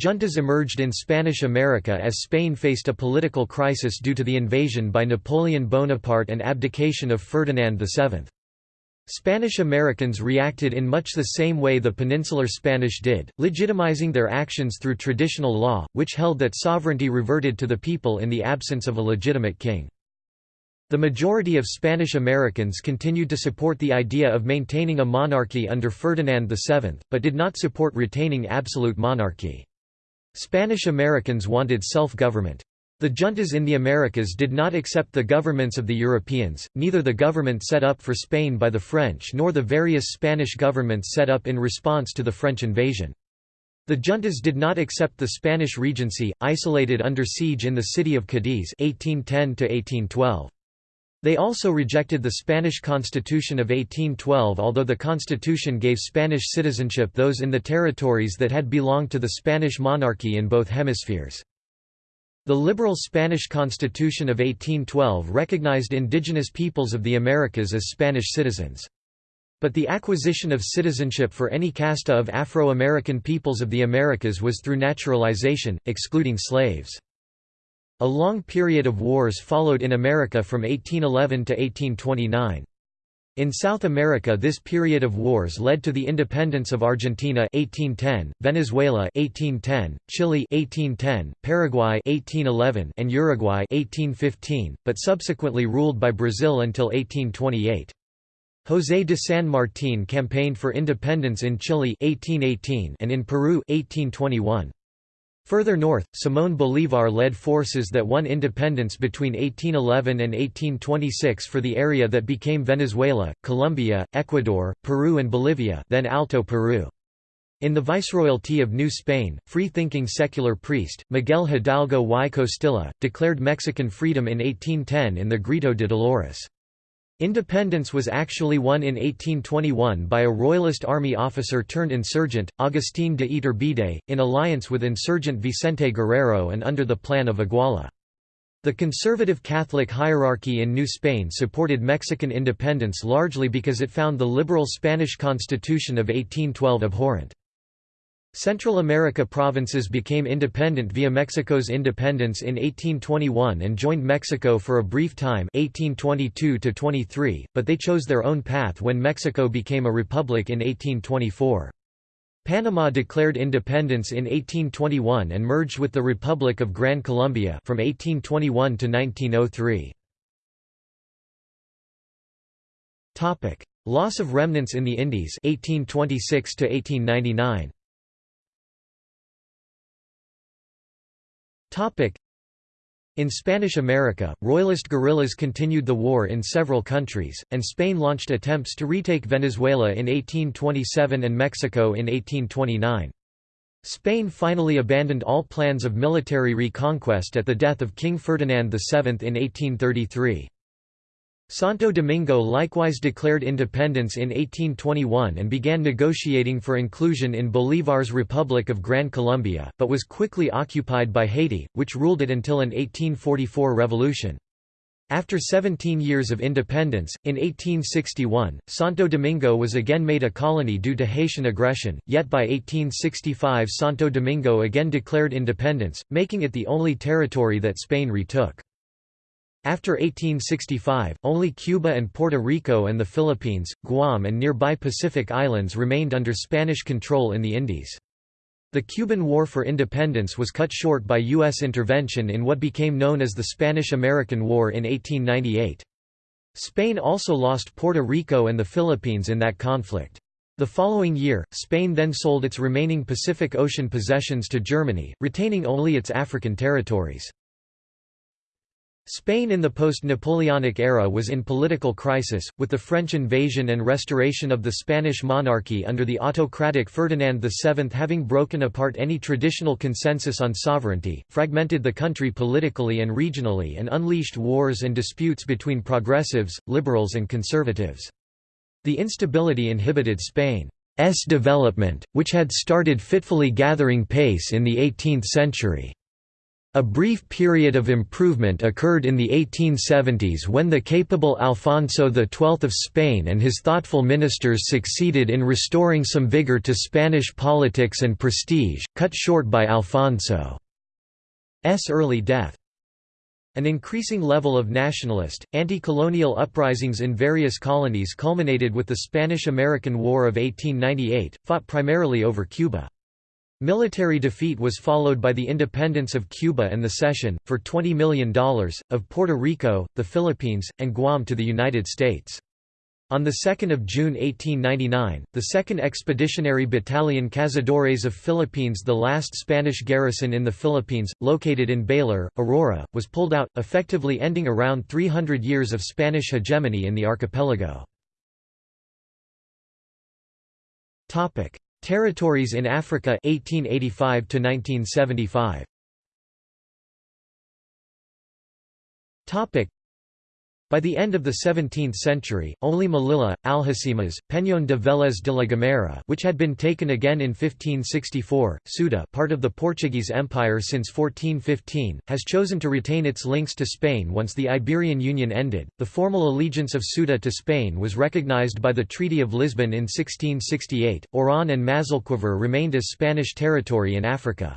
Juntas emerged in Spanish America as Spain faced a political crisis due to the invasion by Napoleon Bonaparte and abdication of Ferdinand VII. Spanish Americans reacted in much the same way the Peninsular Spanish did, legitimizing their actions through traditional law, which held that sovereignty reverted to the people in the absence of a legitimate king. The majority of Spanish Americans continued to support the idea of maintaining a monarchy under Ferdinand VII, but did not support retaining absolute monarchy. Spanish Americans wanted self-government. The juntas in the Americas did not accept the governments of the Europeans, neither the government set up for Spain by the French nor the various Spanish governments set up in response to the French invasion. The juntas did not accept the Spanish Regency, isolated under siege in the city of Cadiz 1810 -1812. They also rejected the Spanish Constitution of 1812 although the constitution gave Spanish citizenship those in the territories that had belonged to the Spanish monarchy in both hemispheres. The liberal Spanish Constitution of 1812 recognized indigenous peoples of the Americas as Spanish citizens. But the acquisition of citizenship for any casta of Afro-American peoples of the Americas was through naturalization, excluding slaves. A long period of wars followed in America from 1811 to 1829. In South America this period of wars led to the independence of Argentina 1810, Venezuela 1810, Chile 1810, Paraguay 1811 and Uruguay 1815, but subsequently ruled by Brazil until 1828. José de San Martín campaigned for independence in Chile 1818 and in Peru 1821. Further north, Simón Bolívar led forces that won independence between 1811 and 1826 for the area that became Venezuela, Colombia, Ecuador, Peru and Bolivia then Alto Peru. In the Viceroyalty of New Spain, free-thinking secular priest, Miguel Hidalgo y Costilla, declared Mexican freedom in 1810 in the Grito de Dolores. Independence was actually won in 1821 by a royalist army officer turned insurgent, Agustín de Iturbide, in alliance with insurgent Vicente Guerrero and under the Plan of Iguala. The conservative Catholic hierarchy in New Spain supported Mexican independence largely because it found the liberal Spanish constitution of 1812 abhorrent. Central America provinces became independent via Mexico's independence in 1821 and joined Mexico for a brief time 1822 -23, but they chose their own path when Mexico became a republic in 1824. Panama declared independence in 1821 and merged with the Republic of Gran Colombia from 1821 to 1903. Loss of remnants in the Indies 1826 to 1899. In Spanish America, Royalist guerrillas continued the war in several countries, and Spain launched attempts to retake Venezuela in 1827 and Mexico in 1829. Spain finally abandoned all plans of military reconquest at the death of King Ferdinand VII in 1833. Santo Domingo likewise declared independence in 1821 and began negotiating for inclusion in Bolívar's Republic of Gran Colombia, but was quickly occupied by Haiti, which ruled it until an 1844 revolution. After 17 years of independence, in 1861, Santo Domingo was again made a colony due to Haitian aggression, yet by 1865 Santo Domingo again declared independence, making it the only territory that Spain retook. After 1865, only Cuba and Puerto Rico and the Philippines, Guam and nearby Pacific Islands remained under Spanish control in the Indies. The Cuban War for Independence was cut short by U.S. intervention in what became known as the Spanish–American War in 1898. Spain also lost Puerto Rico and the Philippines in that conflict. The following year, Spain then sold its remaining Pacific Ocean possessions to Germany, retaining only its African territories. Spain in the post-Napoleonic era was in political crisis, with the French invasion and restoration of the Spanish monarchy under the autocratic Ferdinand VII having broken apart any traditional consensus on sovereignty, fragmented the country politically and regionally and unleashed wars and disputes between progressives, liberals and conservatives. The instability inhibited Spain's development, which had started fitfully gathering pace in the 18th century. A brief period of improvement occurred in the 1870s when the capable Alfonso XII of Spain and his thoughtful ministers succeeded in restoring some vigor to Spanish politics and prestige, cut short by Alfonso's early death. An increasing level of nationalist, anti-colonial uprisings in various colonies culminated with the Spanish–American War of 1898, fought primarily over Cuba. Military defeat was followed by the independence of Cuba and the cession, for $20 million, of Puerto Rico, the Philippines, and Guam to the United States. On 2 June 1899, the 2nd Expeditionary Battalion Cazadores of Philippines the last Spanish garrison in the Philippines, located in Baler, Aurora, was pulled out, effectively ending around 300 years of Spanish hegemony in the archipelago. Territories in Africa 1885 to 1975 Topic by the end of the 17th century, only Melilla, Alhucemas, Peñón de Vélez de la Gomera which had been taken again in 1564, Ceuta part of the Portuguese Empire since 1415, has chosen to retain its links to Spain once the Iberian Union ended. The formal allegiance of Ceuta to Spain was recognized by the Treaty of Lisbon in 1668. Oran and Mazalquivir remained as Spanish territory in Africa.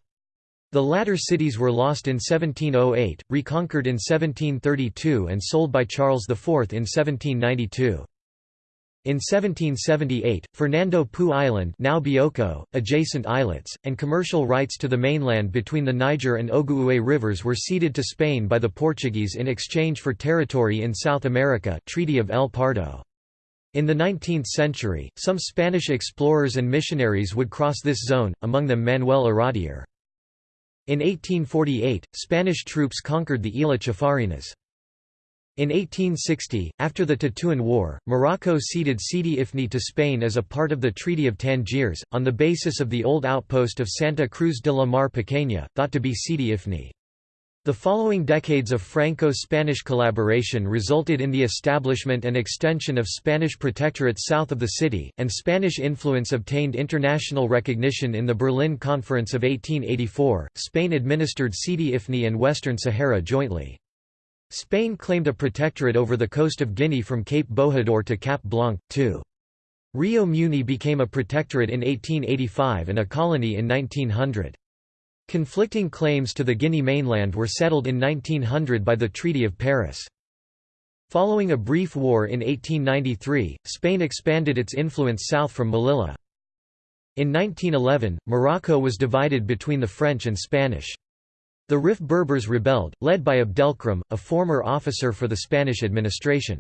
The latter cities were lost in 1708, reconquered in 1732 and sold by Charles IV in 1792. In 1778, Fernando Poo Island now Bioko, adjacent islets, and commercial rights to the mainland between the Niger and Ogooué rivers were ceded to Spain by the Portuguese in exchange for territory in South America Treaty of El Pardo. In the 19th century, some Spanish explorers and missionaries would cross this zone, among them Manuel Iradier. In 1848, Spanish troops conquered the Isla Chafarinas. In 1860, after the Tetuan War, Morocco ceded Sidi Ifni to Spain as a part of the Treaty of Tangiers, on the basis of the old outpost of Santa Cruz de la Mar Pequeña, thought to be Sidi Ifni. The following decades of Franco-Spanish collaboration resulted in the establishment and extension of Spanish protectorates south of the city, and Spanish influence obtained international recognition in the Berlin Conference of 1884. Spain administered Sidi Ifni and Western Sahara jointly. Spain claimed a protectorate over the coast of Guinea from Cape Bojador to Cap Blanc, too. Rio Muni became a protectorate in 1885 and a colony in 1900. Conflicting claims to the Guinea mainland were settled in 1900 by the Treaty of Paris. Following a brief war in 1893, Spain expanded its influence south from Melilla. In 1911, Morocco was divided between the French and Spanish. The Rif Berbers rebelled, led by Abdelkrim, a former officer for the Spanish administration.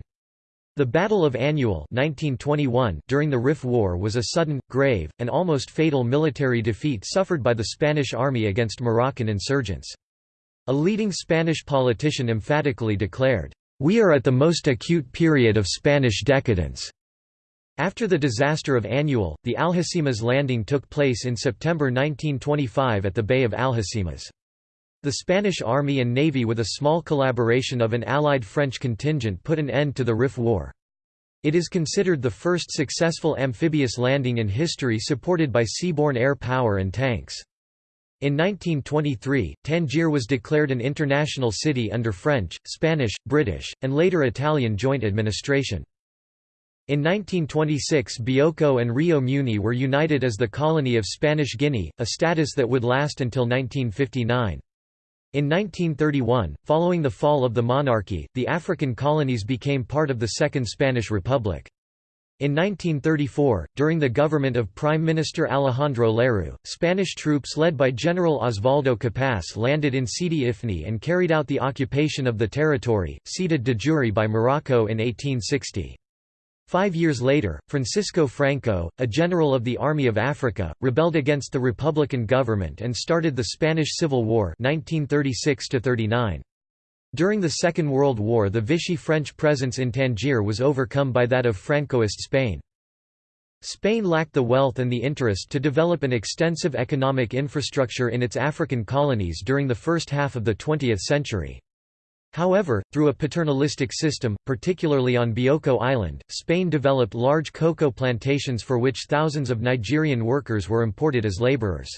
The Battle of Annual 1921 during the Rif War was a sudden, grave, and almost fatal military defeat suffered by the Spanish army against Moroccan insurgents. A leading Spanish politician emphatically declared, "...we are at the most acute period of Spanish decadence." After the disaster of Annual, the Alhucemas landing took place in September 1925 at the Bay of Alhucemas. The Spanish Army and Navy with a small collaboration of an Allied French contingent put an end to the Rif War. It is considered the first successful amphibious landing in history supported by seaborne air power and tanks. In 1923, Tangier was declared an international city under French, Spanish, British, and later Italian joint administration. In 1926 Bioko and Rio Muni were united as the colony of Spanish Guinea, a status that would last until 1959. In 1931, following the fall of the monarchy, the African colonies became part of the Second Spanish Republic. In 1934, during the government of Prime Minister Alejandro Lerroux, Spanish troops led by General Osvaldo Capaz landed in Sidi Ifni and carried out the occupation of the territory, ceded de jure by Morocco in 1860. Five years later, Francisco Franco, a general of the Army of Africa, rebelled against the Republican government and started the Spanish Civil War 1936 -39. During the Second World War the Vichy French presence in Tangier was overcome by that of Francoist Spain. Spain lacked the wealth and the interest to develop an extensive economic infrastructure in its African colonies during the first half of the 20th century. However, through a paternalistic system, particularly on Bioko Island, Spain developed large cocoa plantations for which thousands of Nigerian workers were imported as laborers.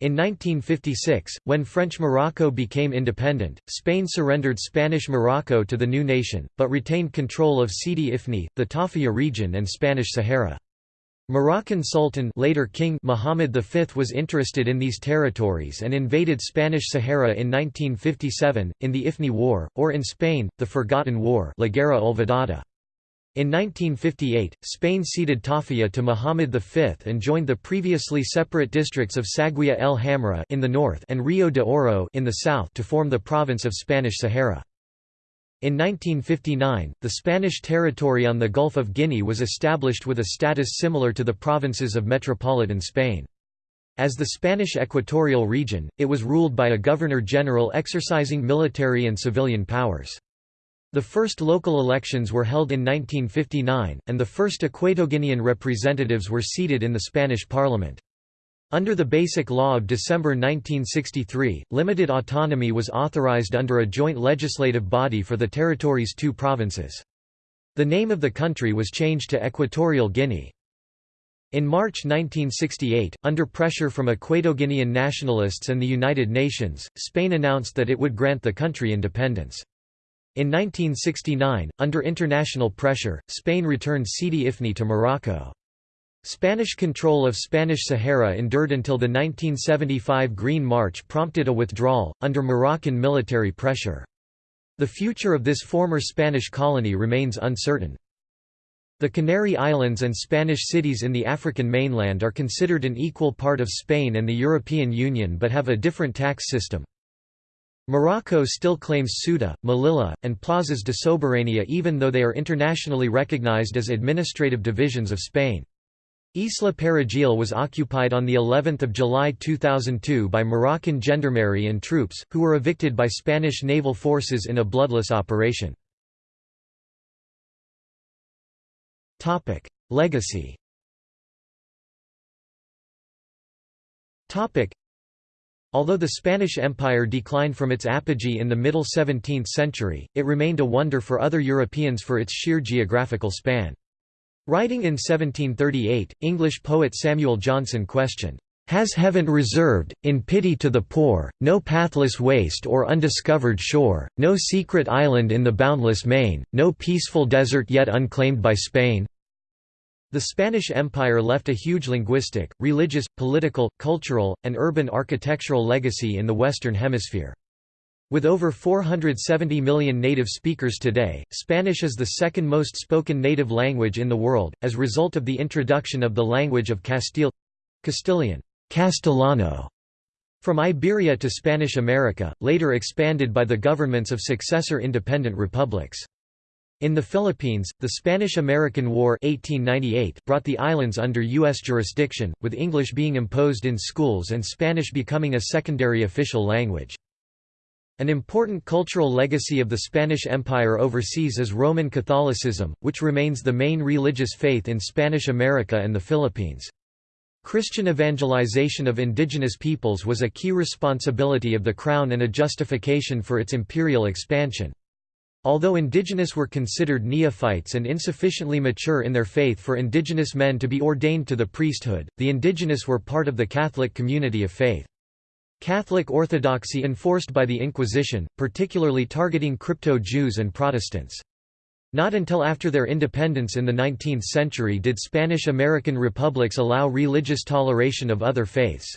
In 1956, when French Morocco became independent, Spain surrendered Spanish Morocco to the new nation, but retained control of Sidi Ifni, the Tarfaya region and Spanish Sahara. Moroccan Sultan later King Muhammad V was interested in these territories and invaded Spanish Sahara in 1957, in the Ifni War, or in Spain, the Forgotten War La Guerra Olvidada. In 1958, Spain ceded Tarfaya to Muhammad V and joined the previously separate districts of Saguiya el Hamra in the north and Rio de Oro in the south to form the province of Spanish Sahara. In 1959, the Spanish territory on the Gulf of Guinea was established with a status similar to the provinces of metropolitan Spain. As the Spanish equatorial region, it was ruled by a governor-general exercising military and civilian powers. The first local elections were held in 1959, and the first Equatoguinean representatives were seated in the Spanish parliament. Under the Basic Law of December 1963, limited autonomy was authorized under a joint legislative body for the territory's two provinces. The name of the country was changed to Equatorial Guinea. In March 1968, under pressure from Equatoguinean nationalists and the United Nations, Spain announced that it would grant the country independence. In 1969, under international pressure, Spain returned Sidi Ifni to Morocco. Spanish control of Spanish Sahara endured until the 1975 Green March prompted a withdrawal, under Moroccan military pressure. The future of this former Spanish colony remains uncertain. The Canary Islands and Spanish cities in the African mainland are considered an equal part of Spain and the European Union but have a different tax system. Morocco still claims Ceuta, Melilla, and Plazas de Soberania even though they are internationally recognized as administrative divisions of Spain. Isla Perejil was occupied on of July 2002 by Moroccan gendarmerie and troops, who were evicted by Spanish naval forces in a bloodless operation. Legacy Although the Spanish Empire declined from its apogee in the middle 17th century, it remained a wonder for other Europeans for its sheer geographical span. Writing in 1738, English poet Samuel Johnson questioned, "'Has heaven reserved, in pity to the poor, no pathless waste or undiscovered shore, no secret island in the boundless main, no peaceful desert yet unclaimed by Spain?' The Spanish Empire left a huge linguistic, religious, political, cultural, and urban architectural legacy in the Western Hemisphere. With over 470 million native speakers today, Spanish is the second most spoken native language in the world, as a result of the introduction of the language of Castile—Castilian Castellano, from Iberia to Spanish America, later expanded by the governments of successor independent republics. In the Philippines, the Spanish–American War 1898 brought the islands under U.S. jurisdiction, with English being imposed in schools and Spanish becoming a secondary official language. An important cultural legacy of the Spanish Empire overseas is Roman Catholicism, which remains the main religious faith in Spanish America and the Philippines. Christian evangelization of indigenous peoples was a key responsibility of the Crown and a justification for its imperial expansion. Although indigenous were considered neophytes and insufficiently mature in their faith for indigenous men to be ordained to the priesthood, the indigenous were part of the Catholic community of faith. Catholic orthodoxy enforced by the Inquisition, particularly targeting crypto-Jews and Protestants. Not until after their independence in the 19th century did Spanish-American republics allow religious toleration of other faiths.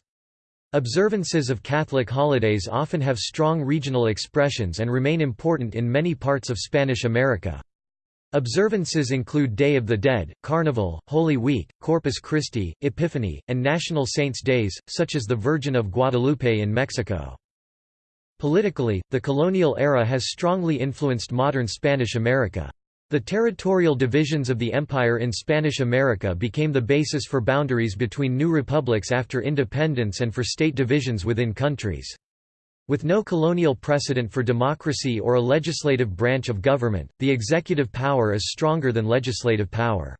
Observances of Catholic holidays often have strong regional expressions and remain important in many parts of Spanish America. Observances include Day of the Dead, Carnival, Holy Week, Corpus Christi, Epiphany, and National Saints' Days, such as the Virgin of Guadalupe in Mexico. Politically, the colonial era has strongly influenced modern Spanish America. The territorial divisions of the empire in Spanish America became the basis for boundaries between new republics after independence and for state divisions within countries. With no colonial precedent for democracy or a legislative branch of government, the executive power is stronger than legislative power.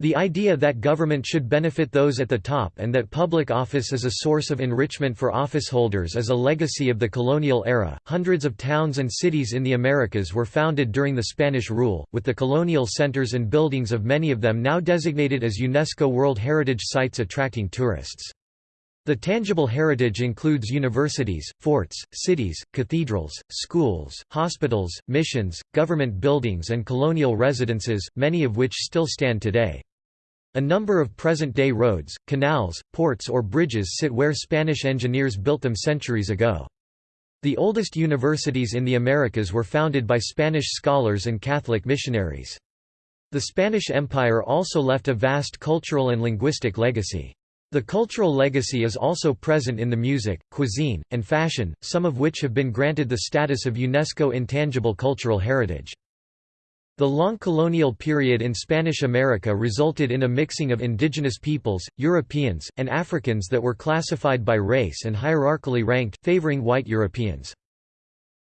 The idea that government should benefit those at the top and that public office is a source of enrichment for officeholders is a legacy of the colonial era. Hundreds of towns and cities in the Americas were founded during the Spanish rule, with the colonial centers and buildings of many of them now designated as UNESCO World Heritage Sites attracting tourists. The tangible heritage includes universities, forts, cities, cathedrals, schools, hospitals, missions, government buildings and colonial residences, many of which still stand today. A number of present-day roads, canals, ports or bridges sit where Spanish engineers built them centuries ago. The oldest universities in the Americas were founded by Spanish scholars and Catholic missionaries. The Spanish Empire also left a vast cultural and linguistic legacy. The cultural legacy is also present in the music, cuisine, and fashion, some of which have been granted the status of UNESCO Intangible Cultural Heritage. The long colonial period in Spanish America resulted in a mixing of indigenous peoples, Europeans, and Africans that were classified by race and hierarchically ranked, favoring white Europeans.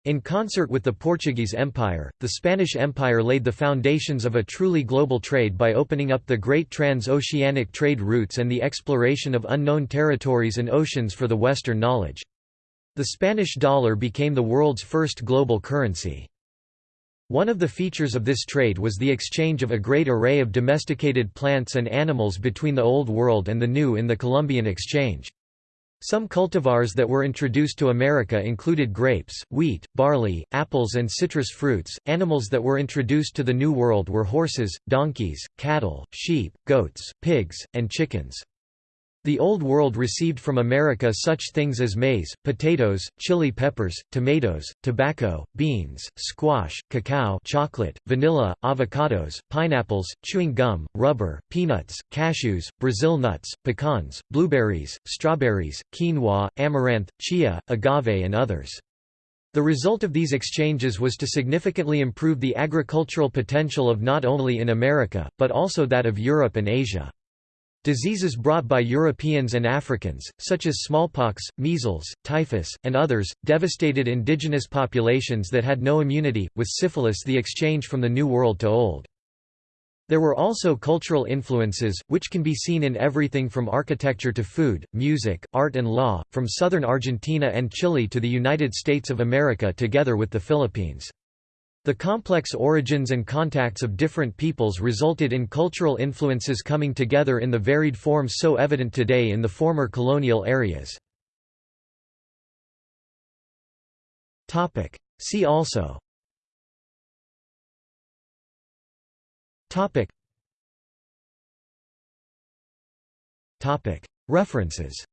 In concert with the Portuguese Empire, the Spanish Empire laid the foundations of a truly global trade by opening up the great trans-oceanic trade routes and the exploration of unknown territories and oceans for the Western knowledge. The Spanish dollar became the world's first global currency. One of the features of this trade was the exchange of a great array of domesticated plants and animals between the Old World and the New in the Columbian Exchange. Some cultivars that were introduced to America included grapes, wheat, barley, apples and citrus fruits. Animals that were introduced to the New World were horses, donkeys, cattle, sheep, goats, pigs, and chickens. The Old World received from America such things as maize, potatoes, chili peppers, tomatoes, tobacco, beans, squash, cacao chocolate, vanilla, avocados, pineapples, chewing gum, rubber, peanuts, cashews, Brazil nuts, pecans, blueberries, strawberries, quinoa, amaranth, chia, agave and others. The result of these exchanges was to significantly improve the agricultural potential of not only in America, but also that of Europe and Asia. Diseases brought by Europeans and Africans, such as smallpox, measles, typhus, and others, devastated indigenous populations that had no immunity, with syphilis the exchange from the New World to Old. There were also cultural influences, which can be seen in everything from architecture to food, music, art and law, from southern Argentina and Chile to the United States of America together with the Philippines. The complex origins and contacts of different peoples resulted in cultural influences coming together in the varied forms so evident today in the former colonial areas. See also. References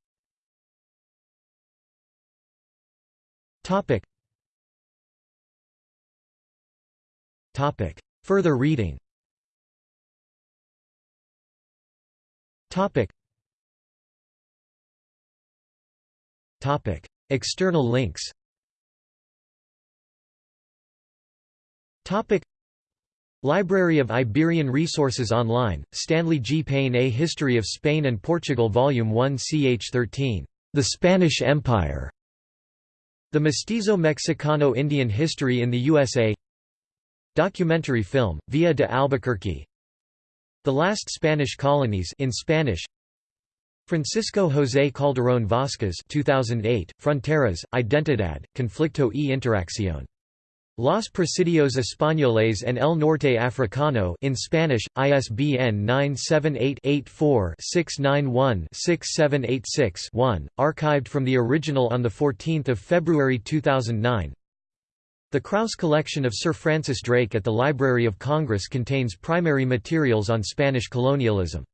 Topic. Further reading Topic. Topic. External links Topic. Library of Iberian Resources Online, Stanley G. Payne A History of Spain and Portugal Volume 1 ch 13. The Spanish Empire. The Mestizo Mexicano Indian History in the USA Documentary film, Villa de Albuquerque The Last Spanish Colonies in Spanish Francisco José Calderón Vázquez 2008, Fronteras, Identidad, Conflicto y Interacción. Los Presidios Españoles en el Norte Africano in Spanish, ISBN 978-84-691-6786-1, archived from the original on 14 February 2009 the Kraus collection of Sir Francis Drake at the Library of Congress contains primary materials on Spanish colonialism.